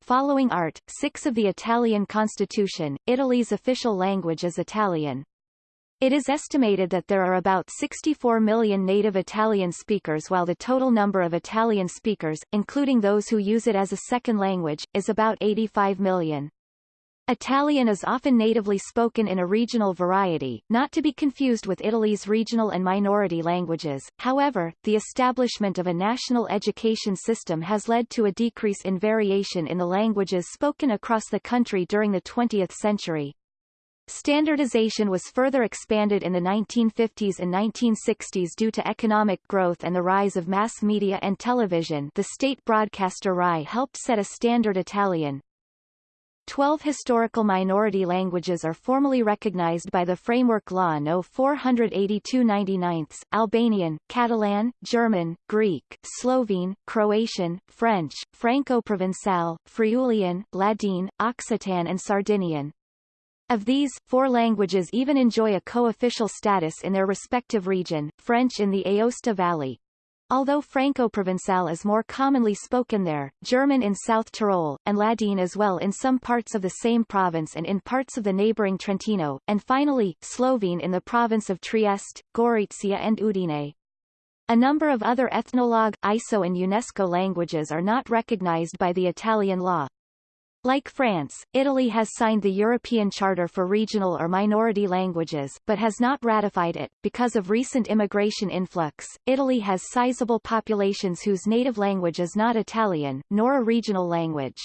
following Art. 6 of the Italian Constitution, Italy's official language is Italian. It is estimated that there are about 64 million native Italian speakers while the total number of Italian speakers, including those who use it as a second language, is about 85 million. Italian is often natively spoken in a regional variety, not to be confused with Italy's regional and minority languages. However, the establishment of a national education system has led to a decrease in variation in the languages spoken across the country during the 20th century. Standardization was further expanded in the 1950s and 1960s due to economic growth and the rise of mass media and television the state broadcaster RAI helped set a standard Italian, Twelve historical minority languages are formally recognized by the Framework Law No. 482 99 Albanian, Catalan, German, Greek, Slovene, Croatian, French, Franco-Provençal, Friulian, Ladin, Occitan and Sardinian. Of these, four languages even enjoy a co-official status in their respective region, French in the Aosta Valley, Although Franco-Provençal is more commonly spoken there, German in South Tyrol, and Ladin as well in some parts of the same province and in parts of the neighboring Trentino, and finally, Slovene in the province of Trieste, Gorizia and Udine. A number of other ethnologue, ISO and UNESCO languages are not recognized by the Italian law. Like France, Italy has signed the European Charter for Regional or Minority Languages, but has not ratified it. Because of recent immigration influx, Italy has sizable populations whose native language is not Italian, nor a regional language.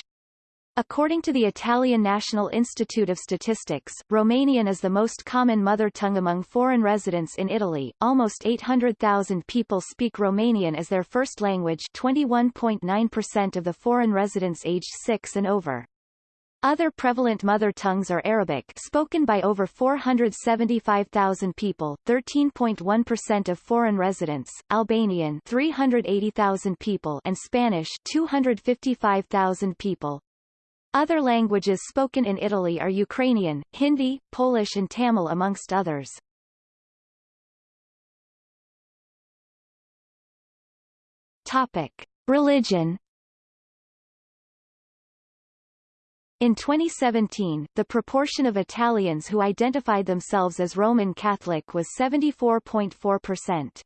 According to the Italian National Institute of Statistics, Romanian is the most common mother tongue among foreign residents in Italy. Almost 800,000 people speak Romanian as their first language 21.9% of the foreign residents aged 6 and over. Other prevalent mother tongues are Arabic spoken by over 475,000 people 13.1% of foreign residents, Albanian 380,000 people and Spanish 255,000 people. Other languages spoken in Italy are Ukrainian, Hindi, Polish and Tamil amongst others. Topic. Religion In 2017, the proportion of Italians who identified themselves as Roman Catholic was 74.4%.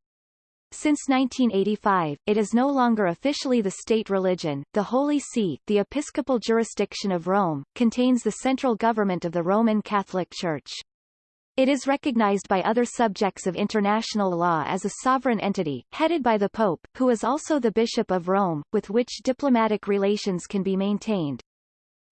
Since 1985, it is no longer officially the state religion. The Holy See, the episcopal jurisdiction of Rome, contains the central government of the Roman Catholic Church. It is recognized by other subjects of international law as a sovereign entity, headed by the Pope, who is also the Bishop of Rome, with which diplomatic relations can be maintained.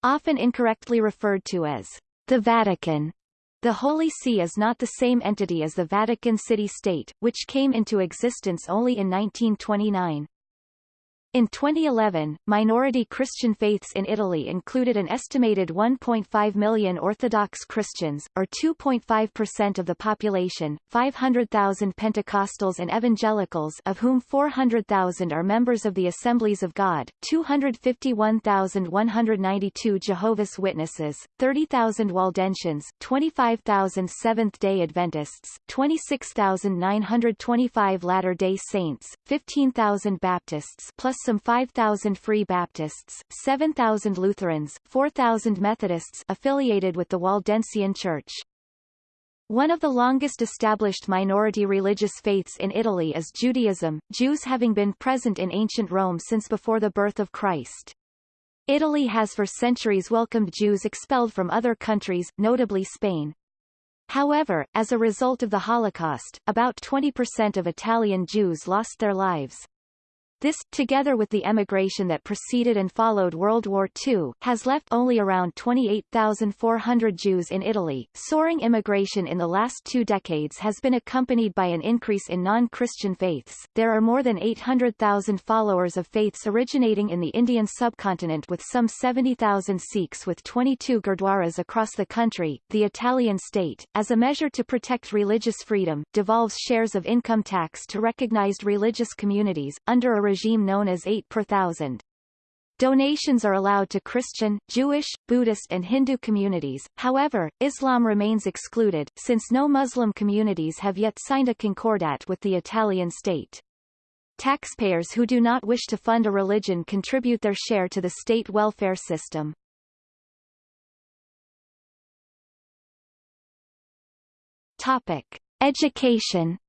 Often incorrectly referred to as the Vatican, the Holy See is not the same entity as the Vatican City-State, which came into existence only in 1929. In 2011, minority Christian faiths in Italy included an estimated 1.5 million Orthodox Christians, or 2.5% of the population, 500,000 Pentecostals and Evangelicals of whom 400,000 are members of the Assemblies of God, 251,192 Jehovah's Witnesses, 30,000 Waldensians, 25,000 Seventh-day Adventists, 26,925 Latter-day Saints, 15,000 Baptists plus some 5,000 Free Baptists, 7,000 Lutherans, 4,000 Methodists affiliated with the Waldensian Church. One of the longest established minority religious faiths in Italy is Judaism, Jews having been present in ancient Rome since before the birth of Christ. Italy has for centuries welcomed Jews expelled from other countries, notably Spain. However, as a result of the Holocaust, about 20% of Italian Jews lost their lives. This, together with the emigration that preceded and followed World War II, has left only around 28,400 Jews in Italy. Soaring immigration in the last two decades has been accompanied by an increase in non-Christian faiths. There are more than 800,000 followers of faiths originating in the Indian subcontinent with some 70,000 Sikhs with 22 gurdwaras across the country. The Italian state, as a measure to protect religious freedom, devolves shares of income tax to recognized religious communities, under a regime known as 8 per thousand. Donations are allowed to Christian, Jewish, Buddhist and Hindu communities, however, Islam remains excluded, since no Muslim communities have yet signed a concordat with the Italian state. Taxpayers who do not wish to fund a religion contribute their share to the state welfare system. Topic. Education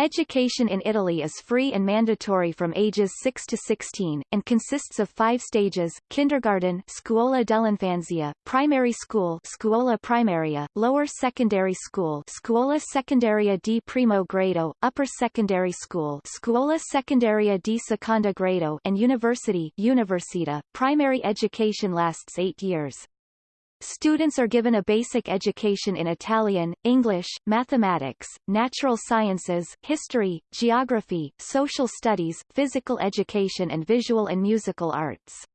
Education in Italy is free and mandatory from ages 6 to 16, and consists of five stages, kindergarten scuola dell'infanzia, primary school scuola primaria, lower secondary school scuola secondaria di primo grado, upper secondary school scuola secondaria di secondo grado and university università. Primary education lasts eight years. Students are given a basic education in Italian, English, mathematics, natural sciences, history, geography, social studies, physical education and visual and musical arts.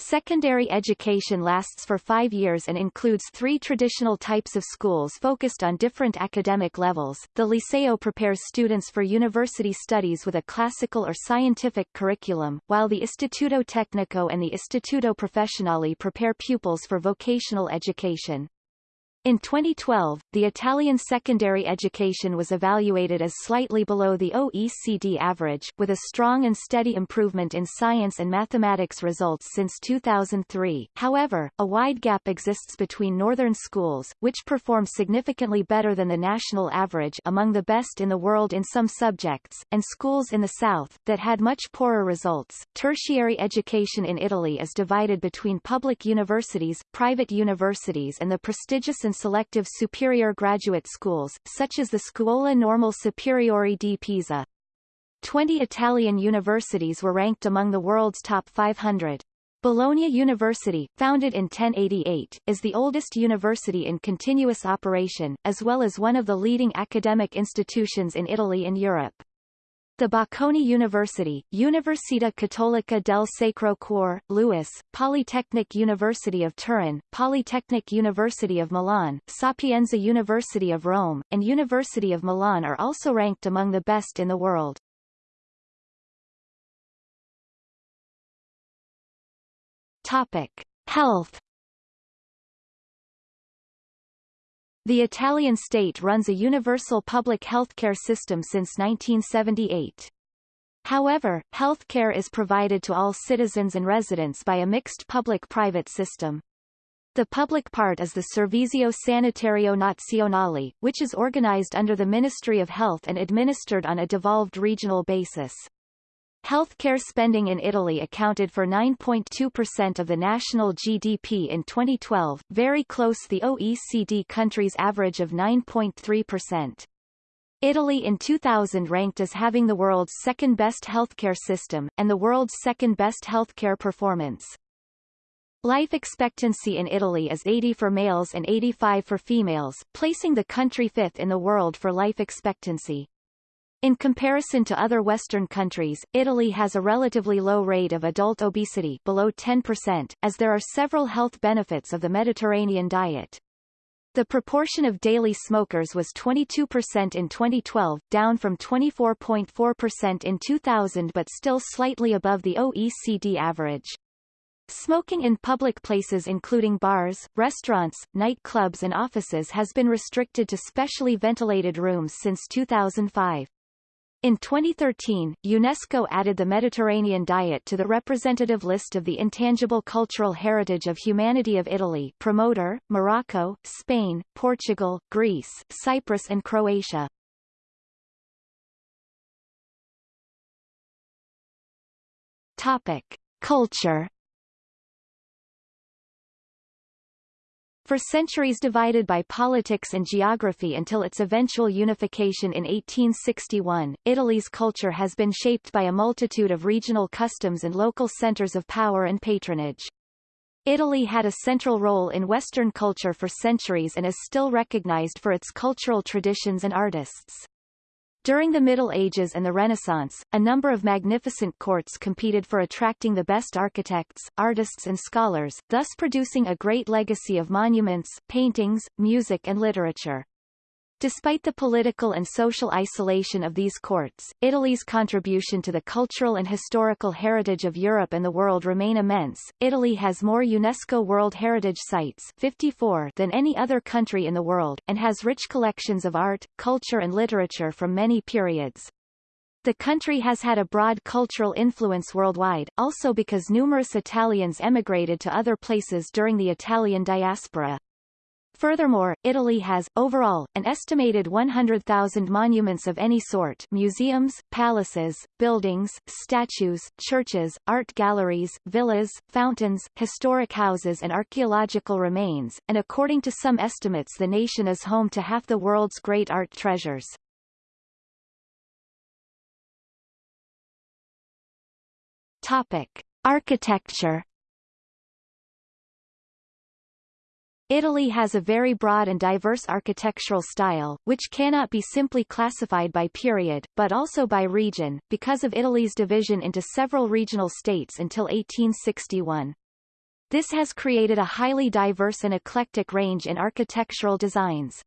Secondary education lasts for five years and includes three traditional types of schools focused on different academic levels. The Liceo prepares students for university studies with a classical or scientific curriculum, while the Istituto Tecnico and the Istituto Professionale prepare pupils for vocational education. In 2012, the Italian secondary education was evaluated as slightly below the OECD average, with a strong and steady improvement in science and mathematics results since 2003. However, a wide gap exists between northern schools, which perform significantly better than the national average among the best in the world in some subjects, and schools in the south, that had much poorer results. Tertiary education in Italy is divided between public universities, private universities and the prestigious and selective superior graduate schools, such as the Scuola Normale Superiore di Pisa. Twenty Italian universities were ranked among the world's top 500. Bologna University, founded in 1088, is the oldest university in continuous operation, as well as one of the leading academic institutions in Italy and Europe. The Bocconi University, Università Cattolica del Sacro Cuore, LUISS, Polytechnic University of Turin, Polytechnic University of Milan, Sapienza University of Rome, and University of Milan are also ranked among the best in the world. Topic. Health The Italian state runs a universal public healthcare system since 1978. However, healthcare is provided to all citizens and residents by a mixed public-private system. The public part is the Servizio Sanitario Nazionale, which is organized under the Ministry of Health and administered on a devolved regional basis. Healthcare spending in Italy accounted for 9.2% of the national GDP in 2012, very close the OECD countries' average of 9.3%. Italy in 2000 ranked as having the world's second-best healthcare system, and the world's second-best healthcare performance. Life expectancy in Italy is 80 for males and 85 for females, placing the country fifth in the world for life expectancy. In comparison to other Western countries, Italy has a relatively low rate of adult obesity below 10%, as there are several health benefits of the Mediterranean diet. The proportion of daily smokers was 22% in 2012, down from 24.4% in 2000 but still slightly above the OECD average. Smoking in public places including bars, restaurants, nightclubs and offices has been restricted to specially ventilated rooms since 2005. In 2013, UNESCO added the Mediterranean diet to the representative list of the intangible cultural heritage of humanity of Italy promoter, Morocco, Spain, Portugal, Greece, Cyprus and Croatia. Topic. Culture For centuries divided by politics and geography until its eventual unification in 1861, Italy's culture has been shaped by a multitude of regional customs and local centers of power and patronage. Italy had a central role in Western culture for centuries and is still recognized for its cultural traditions and artists. During the Middle Ages and the Renaissance, a number of magnificent courts competed for attracting the best architects, artists and scholars, thus producing a great legacy of monuments, paintings, music and literature. Despite the political and social isolation of these courts, Italy's contribution to the cultural and historical heritage of Europe and the world remain immense. Italy has more UNESCO World Heritage Sites 54 than any other country in the world, and has rich collections of art, culture and literature from many periods. The country has had a broad cultural influence worldwide, also because numerous Italians emigrated to other places during the Italian diaspora. Furthermore, Italy has, overall, an estimated 100,000 monuments of any sort museums, palaces, buildings, statues, churches, art galleries, villas, fountains, historic houses and archaeological remains, and according to some estimates the nation is home to half the world's great art treasures. Topic. Architecture Italy has a very broad and diverse architectural style, which cannot be simply classified by period, but also by region, because of Italy's division into several regional states until 1861. This has created a highly diverse and eclectic range in architectural designs.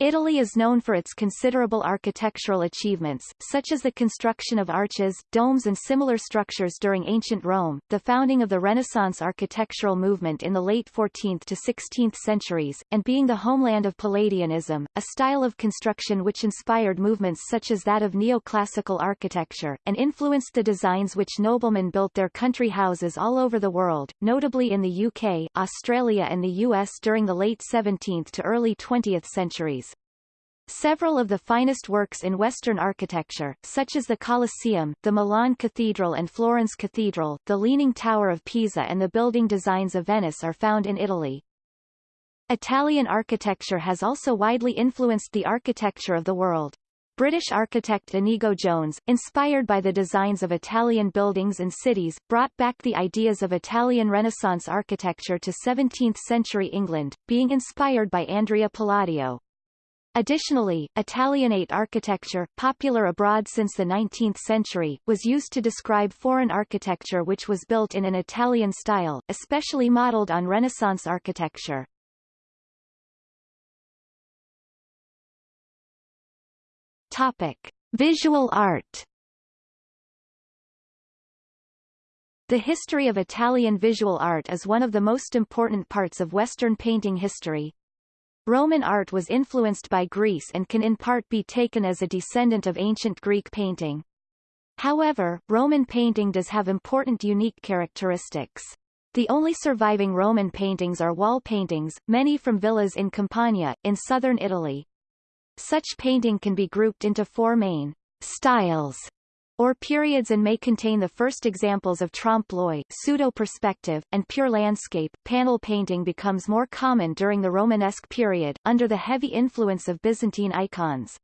Italy is known for its considerable architectural achievements, such as the construction of arches, domes and similar structures during ancient Rome, the founding of the Renaissance architectural movement in the late 14th to 16th centuries, and being the homeland of Palladianism, a style of construction which inspired movements such as that of neoclassical architecture, and influenced the designs which noblemen built their country houses all over the world, notably in the UK, Australia and the US during the late 17th to early 20th centuries. Several of the finest works in Western architecture, such as the Colosseum, the Milan Cathedral and Florence Cathedral, the Leaning Tower of Pisa and the building designs of Venice are found in Italy. Italian architecture has also widely influenced the architecture of the world. British architect Inigo Jones, inspired by the designs of Italian buildings and cities, brought back the ideas of Italian Renaissance architecture to 17th-century England, being inspired by Andrea Palladio. Additionally, Italianate architecture, popular abroad since the 19th century, was used to describe foreign architecture which was built in an Italian style, especially modeled on Renaissance architecture. Topic. Visual art The history of Italian visual art is one of the most important parts of Western painting history, Roman art was influenced by Greece and can in part be taken as a descendant of ancient Greek painting. However, Roman painting does have important unique characteristics. The only surviving Roman paintings are wall paintings, many from villas in Campania, in southern Italy. Such painting can be grouped into four main styles. Or periods and may contain the first examples of trompe-l'oeil, pseudo-perspective, and pure landscape. Panel painting becomes more common during the Romanesque period, under the heavy influence of Byzantine icons.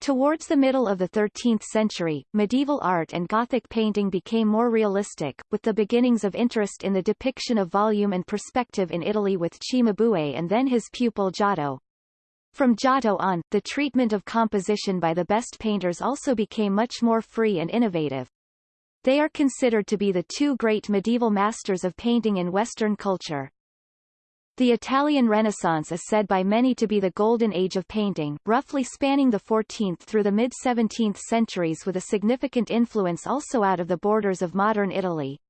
Towards the middle of the 13th century, medieval art and Gothic painting became more realistic, with the beginnings of interest in the depiction of volume and perspective in Italy with Cimabue and then his pupil Giotto. From Giotto on, the treatment of composition by the best painters also became much more free and innovative. They are considered to be the two great medieval masters of painting in Western culture. The Italian Renaissance is said by many to be the golden age of painting, roughly spanning the 14th through the mid-17th centuries with a significant influence also out of the borders of modern Italy.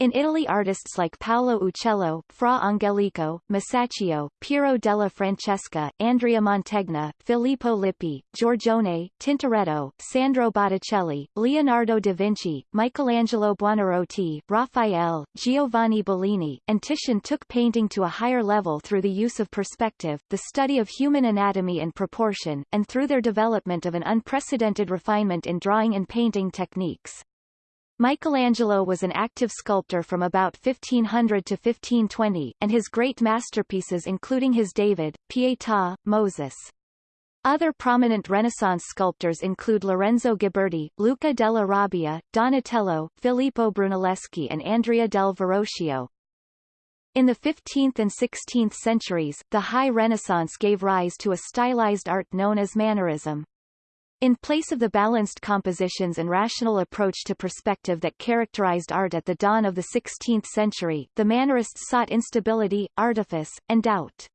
In Italy artists like Paolo Uccello, Fra Angelico, Masaccio, Piero della Francesca, Andrea Mantegna, Filippo Lippi, Giorgione, Tintoretto, Sandro Botticelli, Leonardo da Vinci, Michelangelo Buonarroti, Raphael, Giovanni Bellini, and Titian took painting to a higher level through the use of perspective, the study of human anatomy and proportion, and through their development of an unprecedented refinement in drawing and painting techniques. Michelangelo was an active sculptor from about 1500 to 1520, and his great masterpieces including his David, Pietà, Moses. Other prominent Renaissance sculptors include Lorenzo Ghiberti, Luca della Robbia, Donatello, Filippo Brunelleschi and Andrea del Verrocchio. In the 15th and 16th centuries, the High Renaissance gave rise to a stylized art known as Mannerism. In place of the balanced compositions and rational approach to perspective that characterized art at the dawn of the 16th century, the Mannerists sought instability, artifice, and doubt.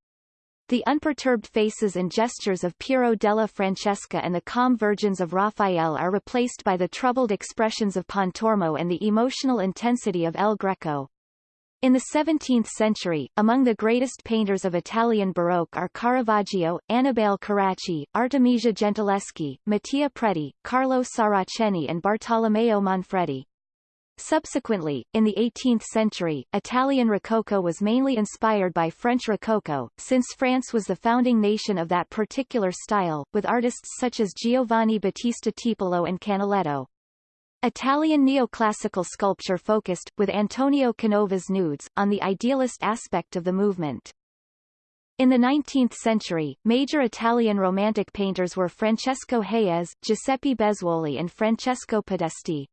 The unperturbed faces and gestures of Piero della Francesca and the calm virgins of Raphael are replaced by the troubled expressions of Pontormo and the emotional intensity of El Greco. In the 17th century, among the greatest painters of Italian Baroque are Caravaggio, Annibale Carracci, Artemisia Gentileschi, Mattia Preti, Carlo Saraceni and Bartolomeo Manfredi. Subsequently, in the 18th century, Italian Rococo was mainly inspired by French Rococo, since France was the founding nation of that particular style, with artists such as Giovanni Battista Tiepolo and Canaletto. Italian neoclassical sculpture focused, with Antonio Canova's nudes, on the idealist aspect of the movement. In the 19th century, major Italian Romantic painters were Francesco Hayez, Giuseppe Bezzuoli and Francesco Podesti.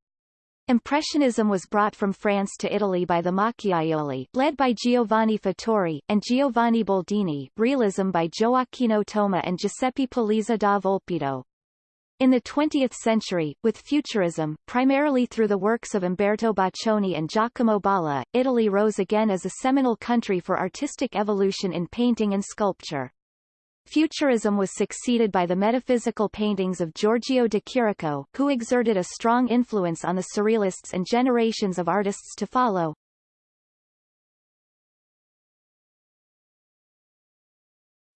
Impressionism was brought from France to Italy by the Macchiaioli, led by Giovanni Fattori, and Giovanni Boldini, realism by Gioacchino Toma and Giuseppe Pellizza da Volpedo. In the 20th century, with Futurism, primarily through the works of Umberto Boccioni and Giacomo Balla, Italy rose again as a seminal country for artistic evolution in painting and sculpture. Futurism was succeeded by the metaphysical paintings of Giorgio de Chirico, who exerted a strong influence on the Surrealists and generations of artists to follow.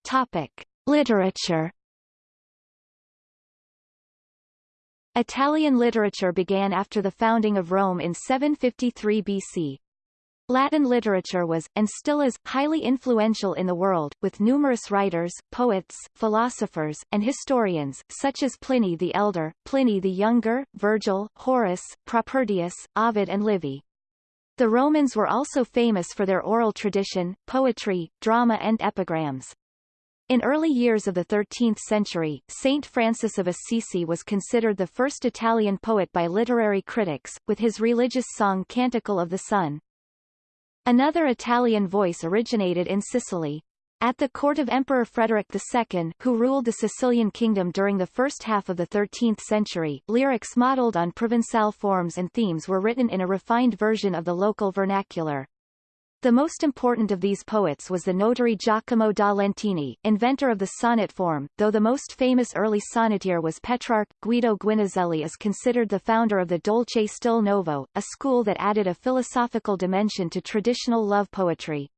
Topic. Literature Italian literature began after the founding of Rome in 753 BC. Latin literature was, and still is, highly influential in the world, with numerous writers, poets, philosophers, and historians, such as Pliny the Elder, Pliny the Younger, Virgil, Horace, Propertius, Ovid and Livy. The Romans were also famous for their oral tradition, poetry, drama and epigrams. In early years of the 13th century, Saint Francis of Assisi was considered the first Italian poet by literary critics, with his religious song Canticle of the Sun. Another Italian voice originated in Sicily. At the court of Emperor Frederick II, who ruled the Sicilian kingdom during the first half of the 13th century, lyrics modeled on Provençal forms and themes were written in a refined version of the local vernacular. The most important of these poets was the notary Giacomo da Lentini, inventor of the sonnet form, though the most famous early sonneteer was Petrarch. Guido Guinizelli is considered the founder of the Dolce Stil Novo, a school that added a philosophical dimension to traditional love poetry.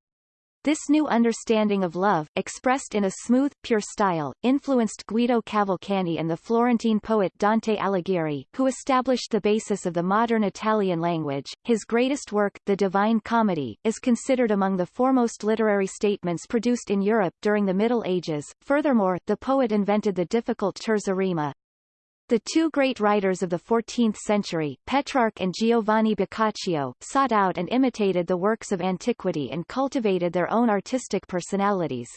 This new understanding of love, expressed in a smooth, pure style, influenced Guido Cavalcanti and the Florentine poet Dante Alighieri, who established the basis of the modern Italian language. His greatest work, The Divine Comedy, is considered among the foremost literary statements produced in Europe during the Middle Ages. Furthermore, the poet invented the difficult terza rima, The two great writers of the 14th century, Petrarch and Giovanni Boccaccio, sought out and imitated the works of antiquity and cultivated their own artistic personalities.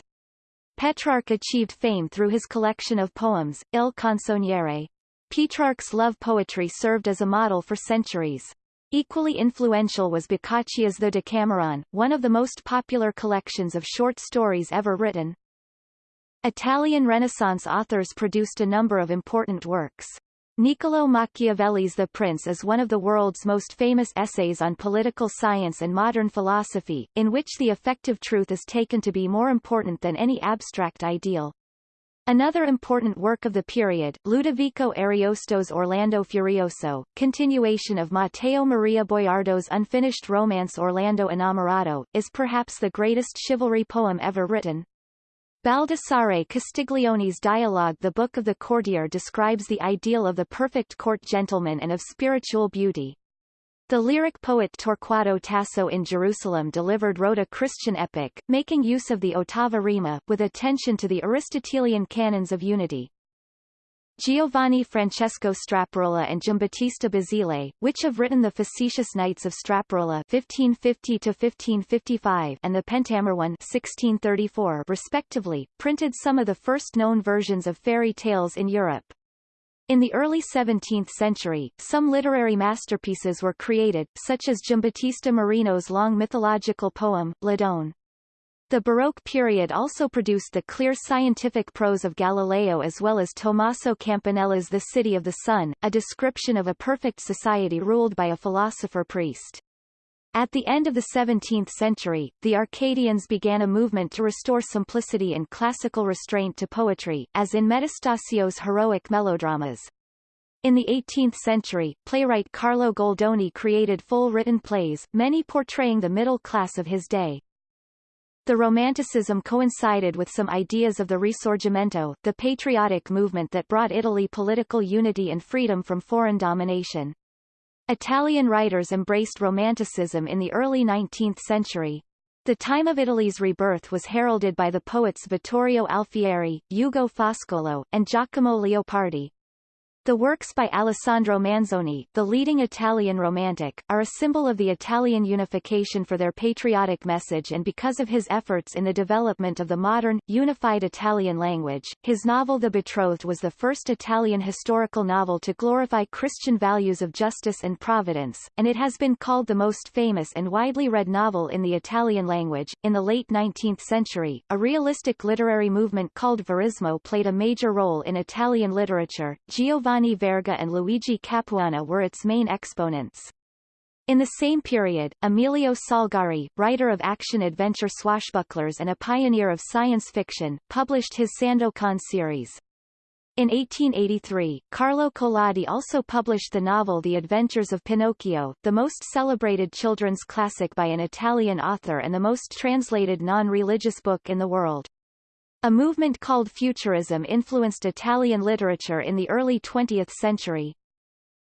Petrarch achieved fame through his collection of poems, Il Canzoniere. Petrarch's love poetry served as a model for centuries. Equally influential was Boccaccio's The Decameron, one of the most popular collections of short stories ever written. Italian Renaissance authors produced a number of important works. Niccolò Machiavelli's The Prince is one of the world's most famous essays on political science and modern philosophy, in which the effective truth is taken to be more important than any abstract ideal. Another important work of the period, Ludovico Ariosto's Orlando Furioso, continuation of Matteo Maria Boiardo's unfinished romance Orlando Innamorato, is perhaps the greatest chivalry poem ever written. Baldassare Castiglione's dialogue The Book of the Courtier describes the ideal of the perfect court gentleman and of spiritual beauty. The lyric poet Torquato Tasso in Jerusalem delivered wrote a Christian epic, making use of the ottava rima, with attention to the Aristotelian canons of unity. Giovanni Francesco Straparola and Giambattista Basile, which have written the Facetious Knights of Straparola (1550–1555) and the Pentamerone (1634), respectively, printed some of the first known versions of fairy tales in Europe. In the early 17th century, some literary masterpieces were created, such as Giambattista Marino's long mythological poem, L'Adone. The Baroque period also produced the clear scientific prose of Galileo as well as Tommaso Campanella's The City of the Sun, a description of a perfect society ruled by a philosopher-priest. At the end of the 17th century, the Arcadians began a movement to restore simplicity and classical restraint to poetry, as in Metastasio's heroic melodramas. In the 18th century, playwright Carlo Goldoni created full written plays, many portraying the middle class of his day. The Romanticism coincided with some ideas of the Risorgimento, the patriotic movement that brought Italy political unity and freedom from foreign domination. Italian writers embraced Romanticism in the early 19th century. The time of Italy's rebirth was heralded by the poets Vittorio Alfieri, Ugo Foscolo, and Giacomo Leopardi. The works by Alessandro Manzoni, the leading Italian romantic, are a symbol of the Italian unification for their patriotic message and because of his efforts in the development of the modern, unified Italian language. His novel The Betrothed was the first Italian historical novel to glorify Christian values of justice and providence, and it has been called the most famous and widely read novel in the Italian language. In the late 19th century, a realistic literary movement called Verismo played a major role in Italian literature. Giovanni Giovanni Verga and Luigi Capuana were its main exponents. In the same period, Emilio Salgari, writer of action-adventure swashbucklers and a pioneer of science fiction, published his Sandokan series. In 1883, Carlo Collodi also published the novel The Adventures of Pinocchio, the most celebrated children's classic by an Italian author and the most translated non-religious book in the world. A movement called Futurism influenced Italian literature in the early 20th century.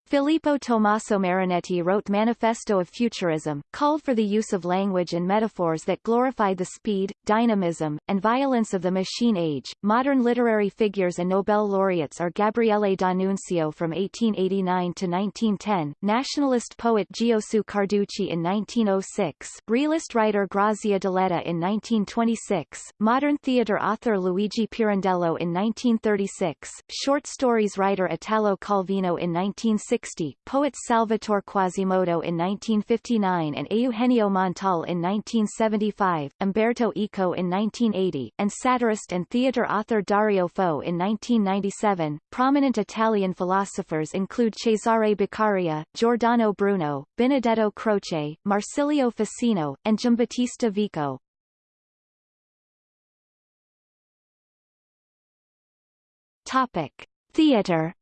Filippo Tommaso Marinetti wrote Manifesto of Futurism, called for the use of language and metaphors that glorified the speed, dynamism, and violence of the machine age. Modern literary figures and Nobel laureates are Gabriele D'Annunzio from 1889 to 1910, nationalist poet Giosuè Carducci in 1906, realist writer Grazia Deledda in 1926, modern theater author Luigi Pirandello in 1936, short stories writer Italo Calvino in 1960 1960, poets Salvatore Quasimodo in 1959 and Eugenio Montale in 1975, Umberto Eco in 1980, and satirist and theater author Dario Fo in 1997. Prominent Italian philosophers include Cesare Beccaria, Giordano Bruno, Benedetto Croce, Marsilio Ficino, and Giambattista Vico. Topic: Theater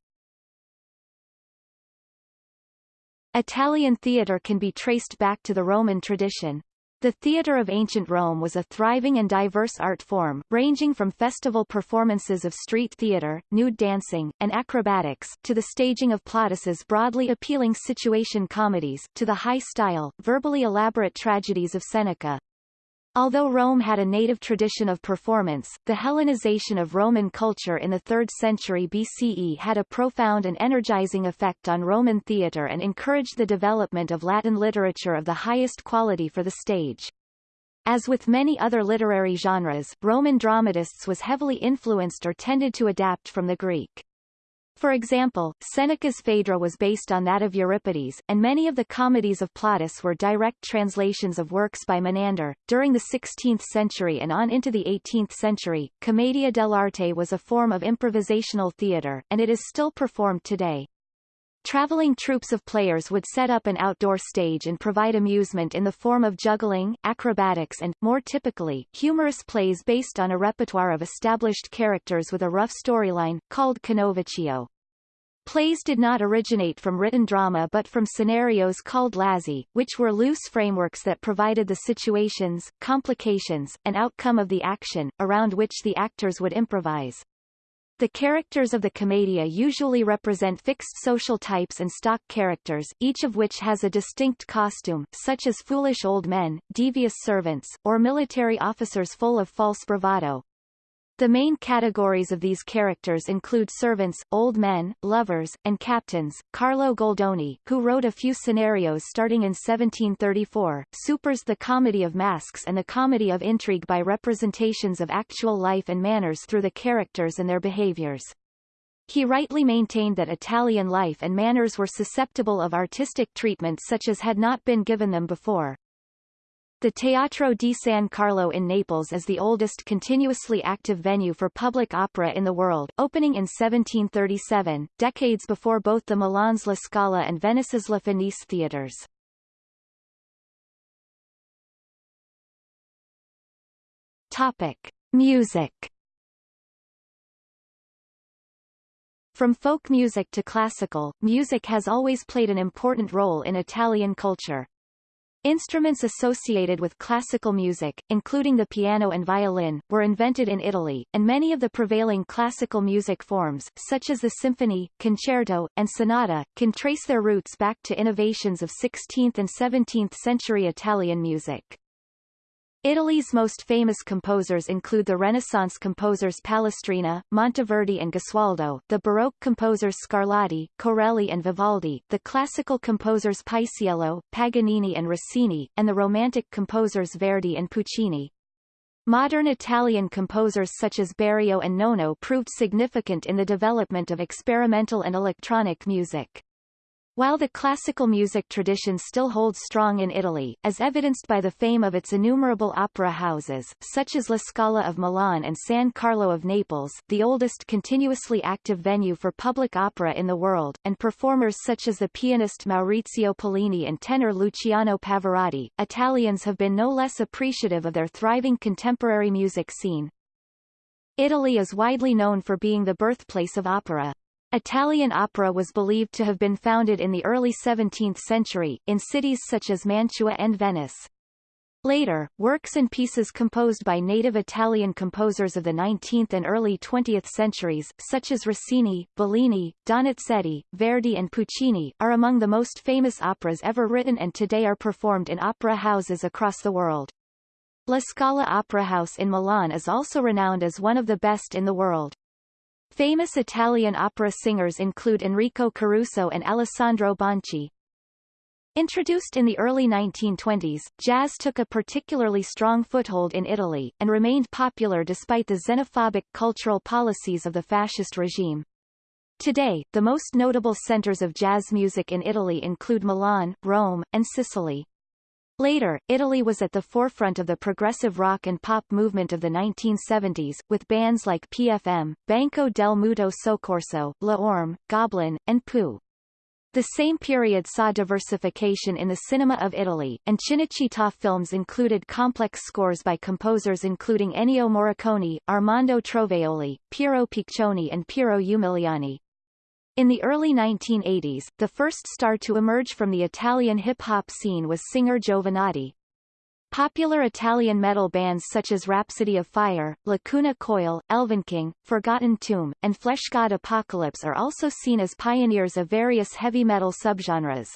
Italian theatre can be traced back to the Roman tradition. The theatre of ancient Rome was a thriving and diverse art form, ranging from festival performances of street theatre, nude dancing, and acrobatics, to the staging of Plautus's broadly appealing situation comedies, to the high-style, verbally elaborate tragedies of Seneca. Although Rome had a native tradition of performance, the Hellenization of Roman culture in the 3rd century BCE had a profound and energizing effect on Roman theatre and encouraged the development of Latin literature of the highest quality for the stage. As with many other literary genres, Roman dramatists was heavily influenced or tended to adapt from the Greek. For example, Seneca's Phaedra was based on that of Euripides, and many of the comedies of Plautus were direct translations of works by Menander. During the 16th century and on into the 18th century, commedia dell'arte was a form of improvisational theatre, and it is still performed today. Traveling troupes of players would set up an outdoor stage and provide amusement in the form of juggling, acrobatics and, more typically, humorous plays based on a repertoire of established characters with a rough storyline, called canovaccio. Plays did not originate from written drama but from scenarios called lazzi, which were loose frameworks that provided the situations, complications, and outcome of the action, around which the actors would improvise. The characters of the commedia usually represent fixed social types and stock characters, each of which has a distinct costume, such as foolish old men, devious servants, or military officers full of false bravado. The main categories of these characters include servants, old men, lovers, and captains. Carlo Goldoni, who wrote a few scenarios starting in 1734, supers the comedy of masks and the comedy of intrigue by representations of actual life and manners through the characters and their behaviors. He rightly maintained that Italian life and manners were susceptible of artistic treatment such as had not been given them before. The Teatro di San Carlo in Naples is the oldest continuously active venue for public opera in the world, opening in 1737, decades before both the Milan's La Scala and Venice's La Fenice theatres. Topic. Music From folk music to classical, music has always played an important role in Italian culture. Instruments associated with classical music, including the piano and violin, were invented in Italy, and many of the prevailing classical music forms, such as the symphony, concerto, and sonata, can trace their roots back to innovations of 16th and 17th century Italian music. Italy's most famous composers include the Renaissance composers Palestrina, Monteverdi and Gesualdo, the Baroque composers Scarlatti, Corelli and Vivaldi, the classical composers Paisiello, Paganini and Rossini, and the Romantic composers Verdi and Puccini. Modern Italian composers such as Berio and Nono proved significant in the development of experimental and electronic music. While the classical music tradition still holds strong in Italy, as evidenced by the fame of its innumerable opera houses, such as La Scala of Milan and San Carlo of Naples, the oldest continuously active venue for public opera in the world, and performers such as the pianist Maurizio Pollini and tenor Luciano Pavarotti, Italians have been no less appreciative of their thriving contemporary music scene. Italy is widely known for being the birthplace of opera. Italian opera was believed to have been founded in the early 17th century, in cities such as Mantua and Venice. Later, works and pieces composed by native Italian composers of the 19th and early 20th centuries, such as Rossini, Bellini, Donizetti, Verdi and Puccini, are among the most famous operas ever written and today are performed in opera houses across the world. La Scala Opera House in Milan is also renowned as one of the best in the world. Famous Italian opera singers include Enrico Caruso and Alessandro Bonci. Introduced in the early 1920s, jazz took a particularly strong foothold in Italy, and remained popular despite the xenophobic cultural policies of the fascist regime. Today, the most notable centers of jazz music in Italy include Milan, Rome, and Sicily. Later, Italy was at the forefront of the progressive rock and pop movement of the 1970s, with bands like PFM, Banco del Mutuo Soccorso, Le Orme, Goblin, and Pooh. The same period saw diversification in the cinema of Italy, and Cinecittà films included complex scores by composers including Ennio Morricone, Armando Trovaioli, Piero Piccioni and Piero Umiliani. In the early 1980s, the first star to emerge from the Italian hip-hop scene was singer Jovanotti. Popular Italian metal bands such as Rhapsody of Fire, Lacuna Coil, Elvenking, Forgotten Tomb, and Fleshgod Apocalypse are also seen as pioneers of various heavy metal subgenres.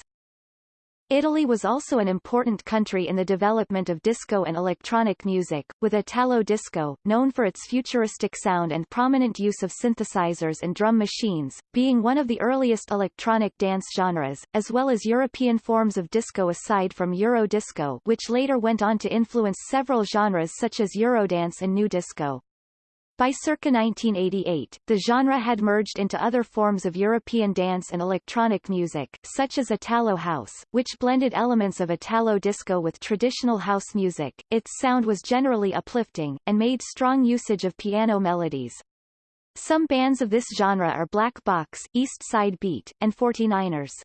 Italy was also an important country in the development of disco and electronic music, with Italo disco, known for its futuristic sound and prominent use of synthesizers and drum machines, being one of the earliest electronic dance genres, as well as European forms of disco aside from Euro disco which later went on to influence several genres such as Eurodance and Nu Disco. By circa 1988, the genre had merged into other forms of European dance and electronic music, such as Italo house, which blended elements of Italo disco with traditional house music. Its sound was generally uplifting, and made strong usage of piano melodies. Some bands of this genre are Black Box, East Side Beat, and 49ers.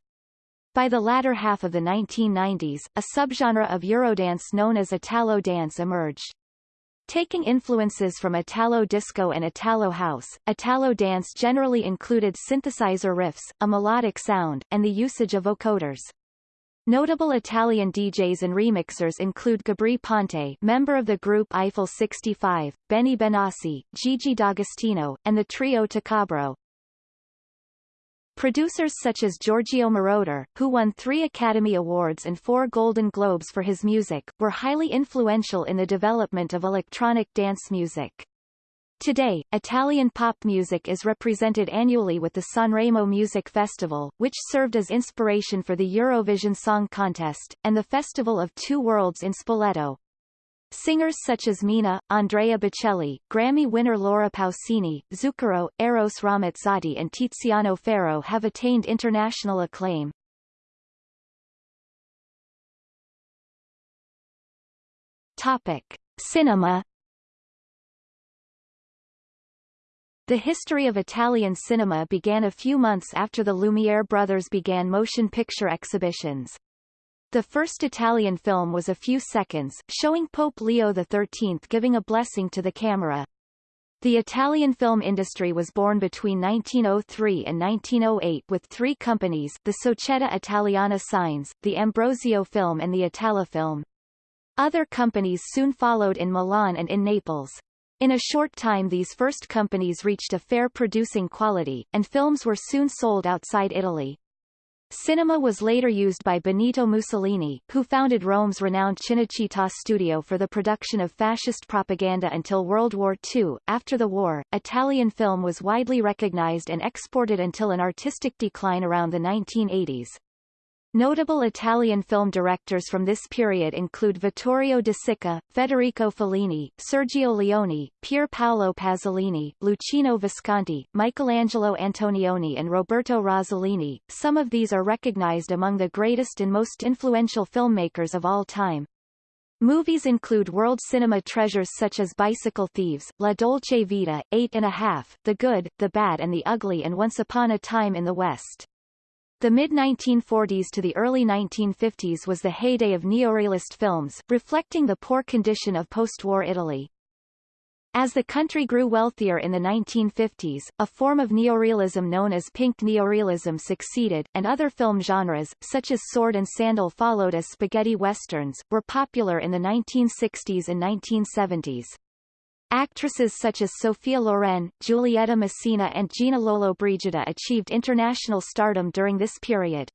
By the latter half of the 1990s, a subgenre of Eurodance known as Italo dance emerged. Taking influences from Italo disco and Italo house, Italo dance generally included synthesizer riffs, a melodic sound, and the usage of vocoders. Notable Italian DJs and remixers include Gabry Ponte member of the group Eiffel 65, Benny Benassi, Gigi D'Agostino, and the trio Tacabro. Producers such as Giorgio Moroder, who won three Academy Awards and four Golden Globes for his music, were highly influential in the development of electronic dance music. Today, Italian pop music is represented annually with the Sanremo Music Festival, which served as inspiration for the Eurovision Song Contest, and the Festival of Two Worlds in Spoleto. Singers such as Mina, Andrea Bocelli, Grammy winner Laura Pausini, Zucchero, Eros Ramazzotti and Tiziano Ferro have attained international acclaim. Topic. Cinema The history of Italian cinema began a few months after the Lumiere brothers began motion picture exhibitions. The first Italian film was a few seconds, showing Pope Leo XIII giving a blessing to the camera. The Italian film industry was born between 1903 and 1908 with three companies the Società Italiana Cines, the Ambrosio Film and the Itala Film. Other companies soon followed in Milan and in Naples. In a short time these first companies reached a fair producing quality, and films were soon sold outside Italy. Cinema was later used by Benito Mussolini, who founded Rome's renowned Cinecittà studio for the production of fascist propaganda until World War II. After the war, Italian film was widely recognized and exported until an artistic decline around the 1980s. Notable Italian film directors from this period include Vittorio De Sica, Federico Fellini, Sergio Leone, Pier Paolo Pasolini, Luchino Visconti, Michelangelo Antonioni and Roberto Rossellini. Some of these are recognized among the greatest and most influential filmmakers of all time. Movies include world cinema treasures such as Bicycle Thieves, La Dolce Vita, Eight and a Half, The Good, The Bad and the Ugly and Once Upon a Time in the West. The mid-1940s to the early 1950s was the heyday of neorealist films, reflecting the poor condition of post-war Italy. As the country grew wealthier in the 1950s, a form of neorealism known as pink neorealism succeeded, and other film genres, such as sword and sandal followed as spaghetti westerns, were popular in the 1960s and 1970s. Actresses such as Sophia Loren, Giulietta Masina and Gina Lollobrigida achieved international stardom during this period.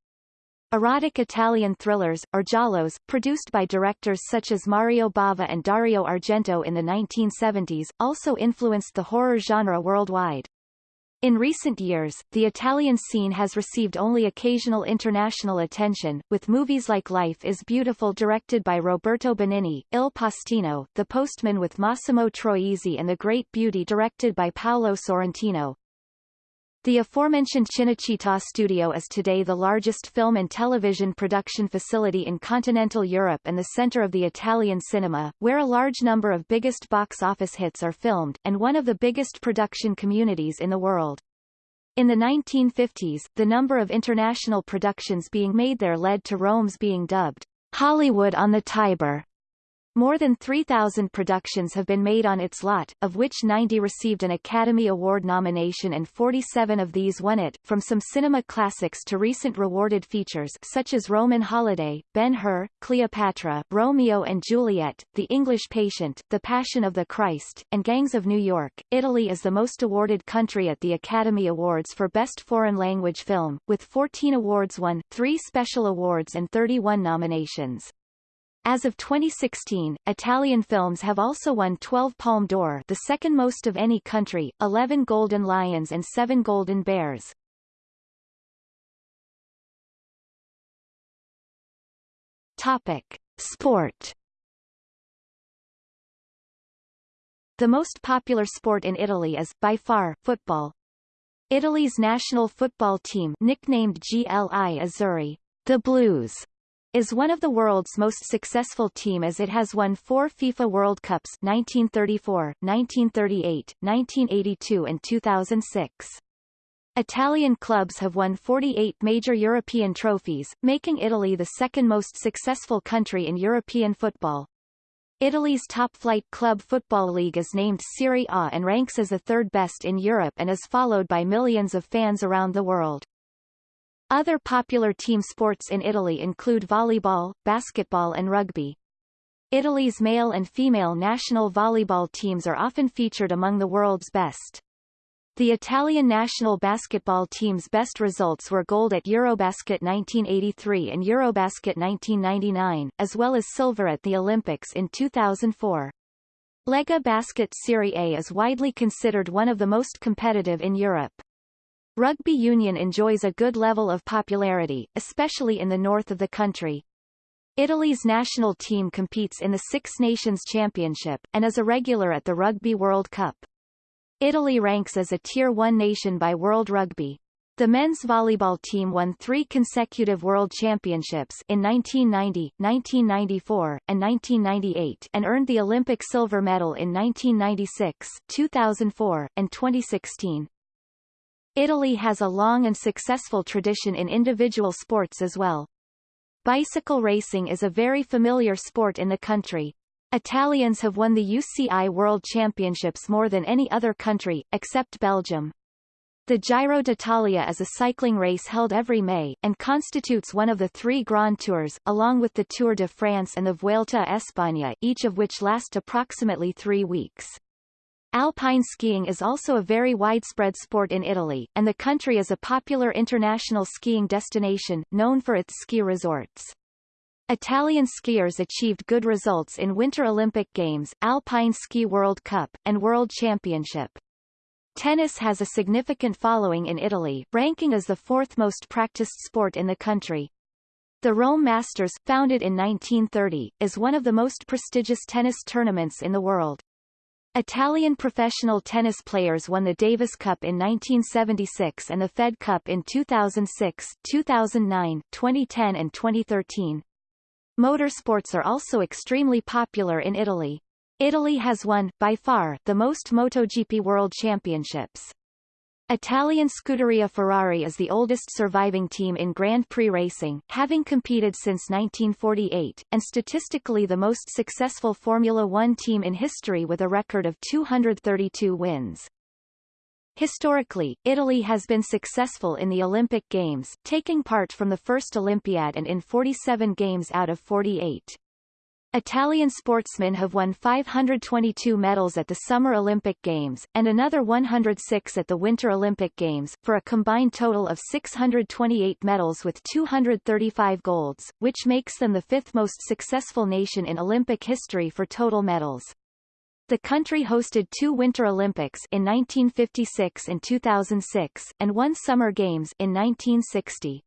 Erotic Italian thrillers, or giallos, produced by directors such as Mario Bava and Dario Argento in the 1970s, also influenced the horror genre worldwide. In recent years, the Italian scene has received only occasional international attention, with movies like Life is Beautiful directed by Roberto Benigni, Il Postino, The Postman with Massimo Troisi and The Great Beauty directed by Paolo Sorrentino. The aforementioned Cinecittà studio is today the largest film and television production facility in continental Europe and the center of the Italian cinema, where a large number of biggest box office hits are filmed, and one of the biggest production communities in the world. In the 1950s, the number of international productions being made there led to Rome's being dubbed Hollywood on the Tiber. More than 3,000 productions have been made on its lot, of which 90 received an Academy Award nomination and 47 of these won it, from some cinema classics to recent rewarded features such as Roman Holiday, Ben-Hur, Cleopatra, Romeo and Juliet, The English Patient, The Passion of the Christ, and Gangs of New York. Italy is the most awarded country at the Academy Awards for Best Foreign Language Film, with 14 awards won, 3 special awards and 31 nominations. As of 2016, Italian films have also won 12 Palme d'Or the second most of any country, 11 Golden Lions and 7 Golden Bears. Topic. Sport The most popular sport in Italy is, by far, football. Italy's national football team nicknamed GLI Azzurri, the Blues, is one of the world's most successful team as it has won four FIFA World Cups 1934, 1938, 1982 and 2006. Italian clubs have won 48 major European trophies, making Italy the second most successful country in European football. Italy's top-flight club football league is named Serie A and ranks as the third best in Europe and is followed by millions of fans around the world. Other popular team sports in Italy include volleyball, basketball and rugby. Italy's male and female national volleyball teams are often featured among the world's best. The Italian national basketball team's best results were gold at Eurobasket 1983 and Eurobasket 1999, as well as silver at the Olympics in 2004. Lega Basket Serie A is widely considered one of the most competitive in Europe. Rugby union enjoys a good level of popularity, especially in the north of the country. Italy's national team competes in the Six Nations Championship, and is a regular at the Rugby World Cup. Italy ranks as a Tier 1 nation by World Rugby. The men's volleyball team won three consecutive World Championships in 1990, 1994, and 1998 and earned the Olympic silver medal in 1996, 2004, and 2016. Italy has a long and successful tradition in individual sports as well. Bicycle racing is a very familiar sport in the country. Italians have won the UCI World Championships more than any other country, except Belgium. The Giro d'Italia is a cycling race held every May, and constitutes one of the three Grand Tours, along with the Tour de France and the Vuelta a España, each of which last approximately three weeks. Alpine skiing is also a very widespread sport in Italy, and the country is a popular international skiing destination, known for its ski resorts. Italian skiers achieved good results in Winter Olympic Games, Alpine Ski World Cup, and World Championship. Tennis has a significant following in Italy, ranking as the fourth most practiced sport in the country. The Rome Masters, founded in 1930, is one of the most prestigious tennis tournaments in the world. Italian professional tennis players won the Davis Cup in 1976 and the Fed Cup in 2006, 2009, 2010 and 2013. Motorsports are also extremely popular in Italy. Italy has won, by far, the most MotoGP World Championships. Italian Scuderia Ferrari is the oldest surviving team in Grand Prix racing, having competed since 1948, and statistically the most successful Formula One team in history with a record of 232 wins. Historically, Italy has been successful in the Olympic Games, taking part from the first Olympiad and in 47 games out of 48. Italian sportsmen have won 522 medals at the Summer Olympic Games, and another 106 at the Winter Olympic Games, for a combined total of 628 medals with 235 golds, which makes them the fifth most successful nation in Olympic history for total medals. The country hosted two Winter Olympics in 1956 and 2006, and one Summer Games in 1960.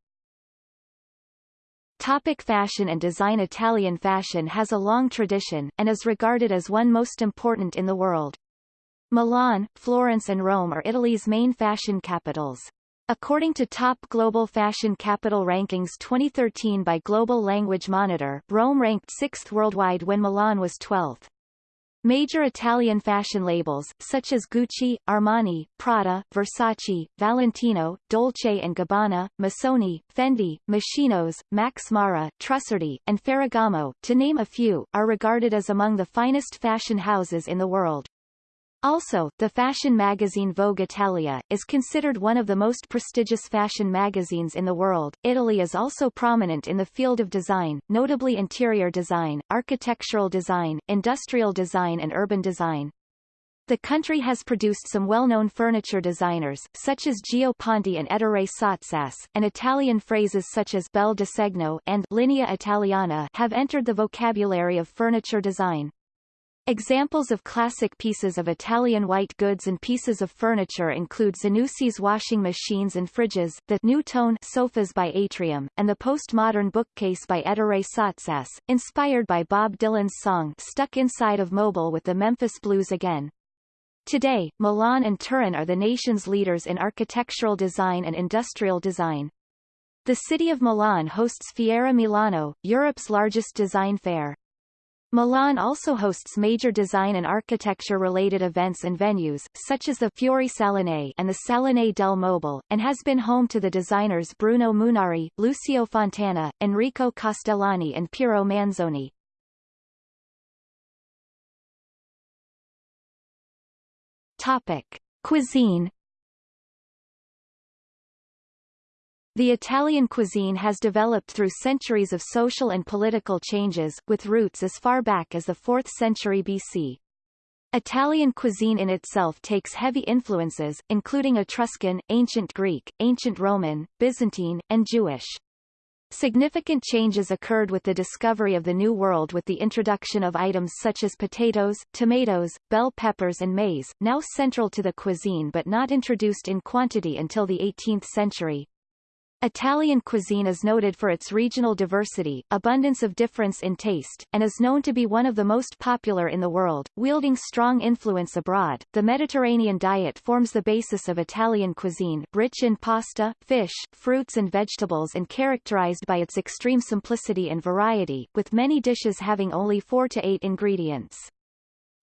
Topic fashion and design Italian fashion has a long tradition, and is regarded as one most important in the world. Milan, Florence and Rome are Italy's main fashion capitals. According to Top Global Fashion Capital Rankings 2013 by Global Language Monitor, Rome ranked 6th worldwide when Milan was 12th. Major Italian fashion labels, such as Gucci, Armani, Prada, Versace, Valentino, Dolce & Gabbana, Missoni, Fendi, Moschino, Max Mara, Trussardi, and Ferragamo, to name a few, are regarded as among the finest fashion houses in the world. Also, the fashion magazine Vogue Italia, is considered one of the most prestigious fashion magazines in the world. Italy is also prominent in the field of design, notably interior design, architectural design, industrial design and urban design. The country has produced some well-known furniture designers, such as Gio Ponti and Ettore Sottsass, and Italian phrases such as bel disegno and linea italiana have entered the vocabulary of furniture design. Examples of classic pieces of Italian white goods and pieces of furniture include Zanussi's washing machines and fridges, the New Tone sofas by Atrium, and the postmodern bookcase by Ettore Sottsass, inspired by Bob Dylan's song Stuck Inside of Mobile with the Memphis Blues Again. Today, Milan and Turin are the nation's leaders in architectural design and industrial design. The city of Milan hosts Fiera Milano, Europe's largest design fair. Milan also hosts major design and architecture-related events and venues, such as the Fuorisalone and the Salone del Mobile, and has been home to the designers Bruno Munari, Lucio Fontana, Enrico Castellani and Piero Manzoni. Topic. Cuisine The Italian cuisine has developed through centuries of social and political changes, with roots as far back as the 4th century BC. Italian cuisine in itself takes heavy influences, including Etruscan, Ancient Greek, Ancient Roman, Byzantine, and Jewish. Significant changes occurred with the discovery of the New World with the introduction of items such as potatoes, tomatoes, bell peppers and maize, now central to the cuisine but not introduced in quantity until the 18th century. Italian cuisine is noted for its regional diversity, abundance of difference in taste, and is known to be one of the most popular in the world, wielding strong influence abroad. The Mediterranean diet forms the basis of Italian cuisine, rich in pasta, fish, fruits and vegetables and characterized by its extreme simplicity and variety, with many dishes having only four to eight ingredients.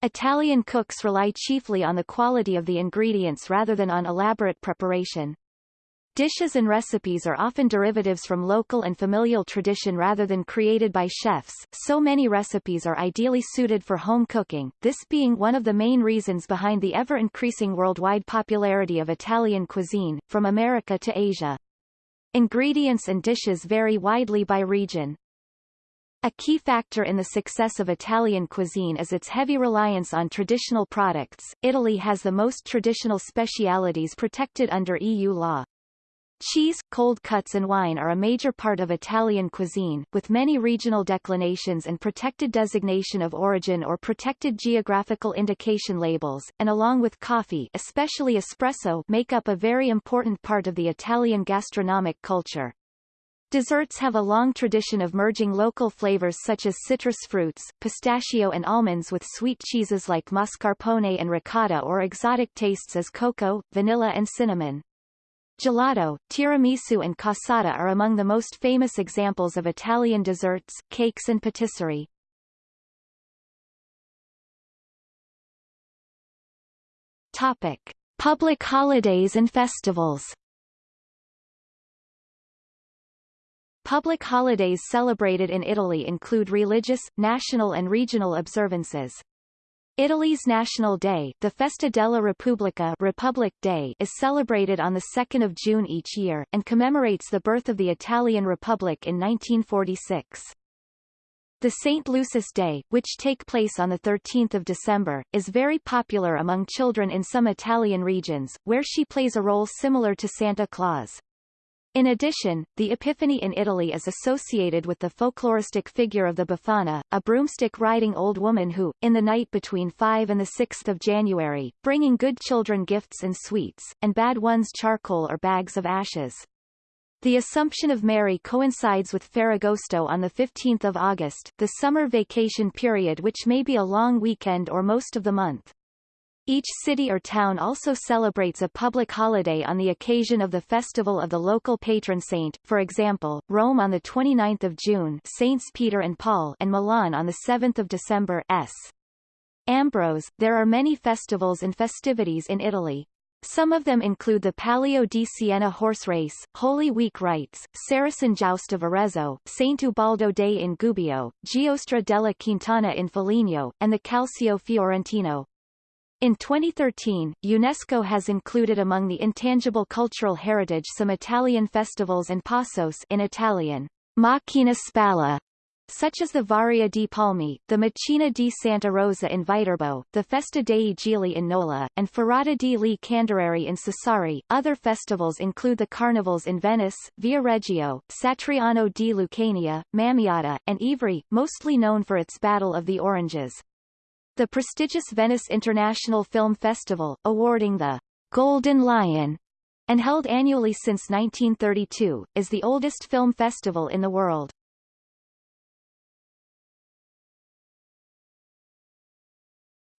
Italian cooks rely chiefly on the quality of the ingredients rather than on elaborate preparation. Dishes and recipes are often derivatives from local and familial tradition rather than created by chefs, so many recipes are ideally suited for home cooking, this being one of the main reasons behind the ever-increasing worldwide popularity of Italian cuisine, from America to Asia. Ingredients and dishes vary widely by region. A key factor in the success of Italian cuisine is its heavy reliance on traditional products. Italy has the most traditional specialities protected under EU law. Cheese, cold cuts and wine are a major part of Italian cuisine, with many regional declinations and protected designation of origin or protected geographical indication labels, and along with coffee especially espresso make up a very important part of the Italian gastronomic culture. Desserts have a long tradition of merging local flavors such as citrus fruits, pistachio and almonds with sweet cheeses like mascarpone and ricotta or exotic tastes as cocoa, vanilla and cinnamon. Gelato, tiramisu and cassata are among the most famous examples of Italian desserts, cakes and patisserie. Topic. Public holidays and festivals Public holidays celebrated in Italy include religious, national and regional observances. Italy's National Day, the Festa della Repubblica Republic Day, is celebrated on 2 June each year, and commemorates the birth of the Italian Republic in 1946. The St. Lucy's Day, which take place on 13 December, is very popular among children in some Italian regions, where she plays a role similar to Santa Claus. In addition, the Epiphany in Italy is associated with the folkloristic figure of the Befana, a broomstick-riding old woman who, in the night between 5 and 6 January, bringing good children gifts and sweets, and bad ones charcoal or bags of ashes. The Assumption of Mary coincides with Ferragosto on 15 August, the summer vacation period which may be a long weekend or most of the month. Each city or town also celebrates a public holiday on the occasion of the festival of the local patron saint, for example, Rome on 29 June Saints Peter and Paul and Milan on 7 December S. Ambrose, there are many festivals and festivities in Italy. Some of them include the Palio di Siena horse race, Holy Week rites, Saracen joust of Arezzo, Saint Ubaldo Day in Gubbio, Giostra della Quintana in Foligno, and the Calcio Fiorentino. In 2013, UNESCO has included among the intangible cultural heritage some Italian festivals and passos in Italian, Macchina Spalla, such as the Varia di Palmi, the Macchina di Santa Rosa in Viterbo, the Festa dei Gigli in Nola, and Faradda di li Candareri in Sassari. Other festivals include the carnivals in Venice, Viareggio, Satriano di Lucania, Mamoiada, and Ivrea, mostly known for its Battle of the Oranges. The prestigious Venice International Film Festival, awarding the Golden Lion and held annually since 1932, is the oldest film festival in the world.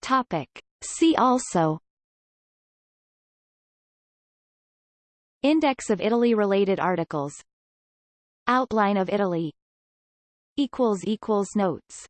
Topic. See also Index of Italy-related articles Outline of Italy Notes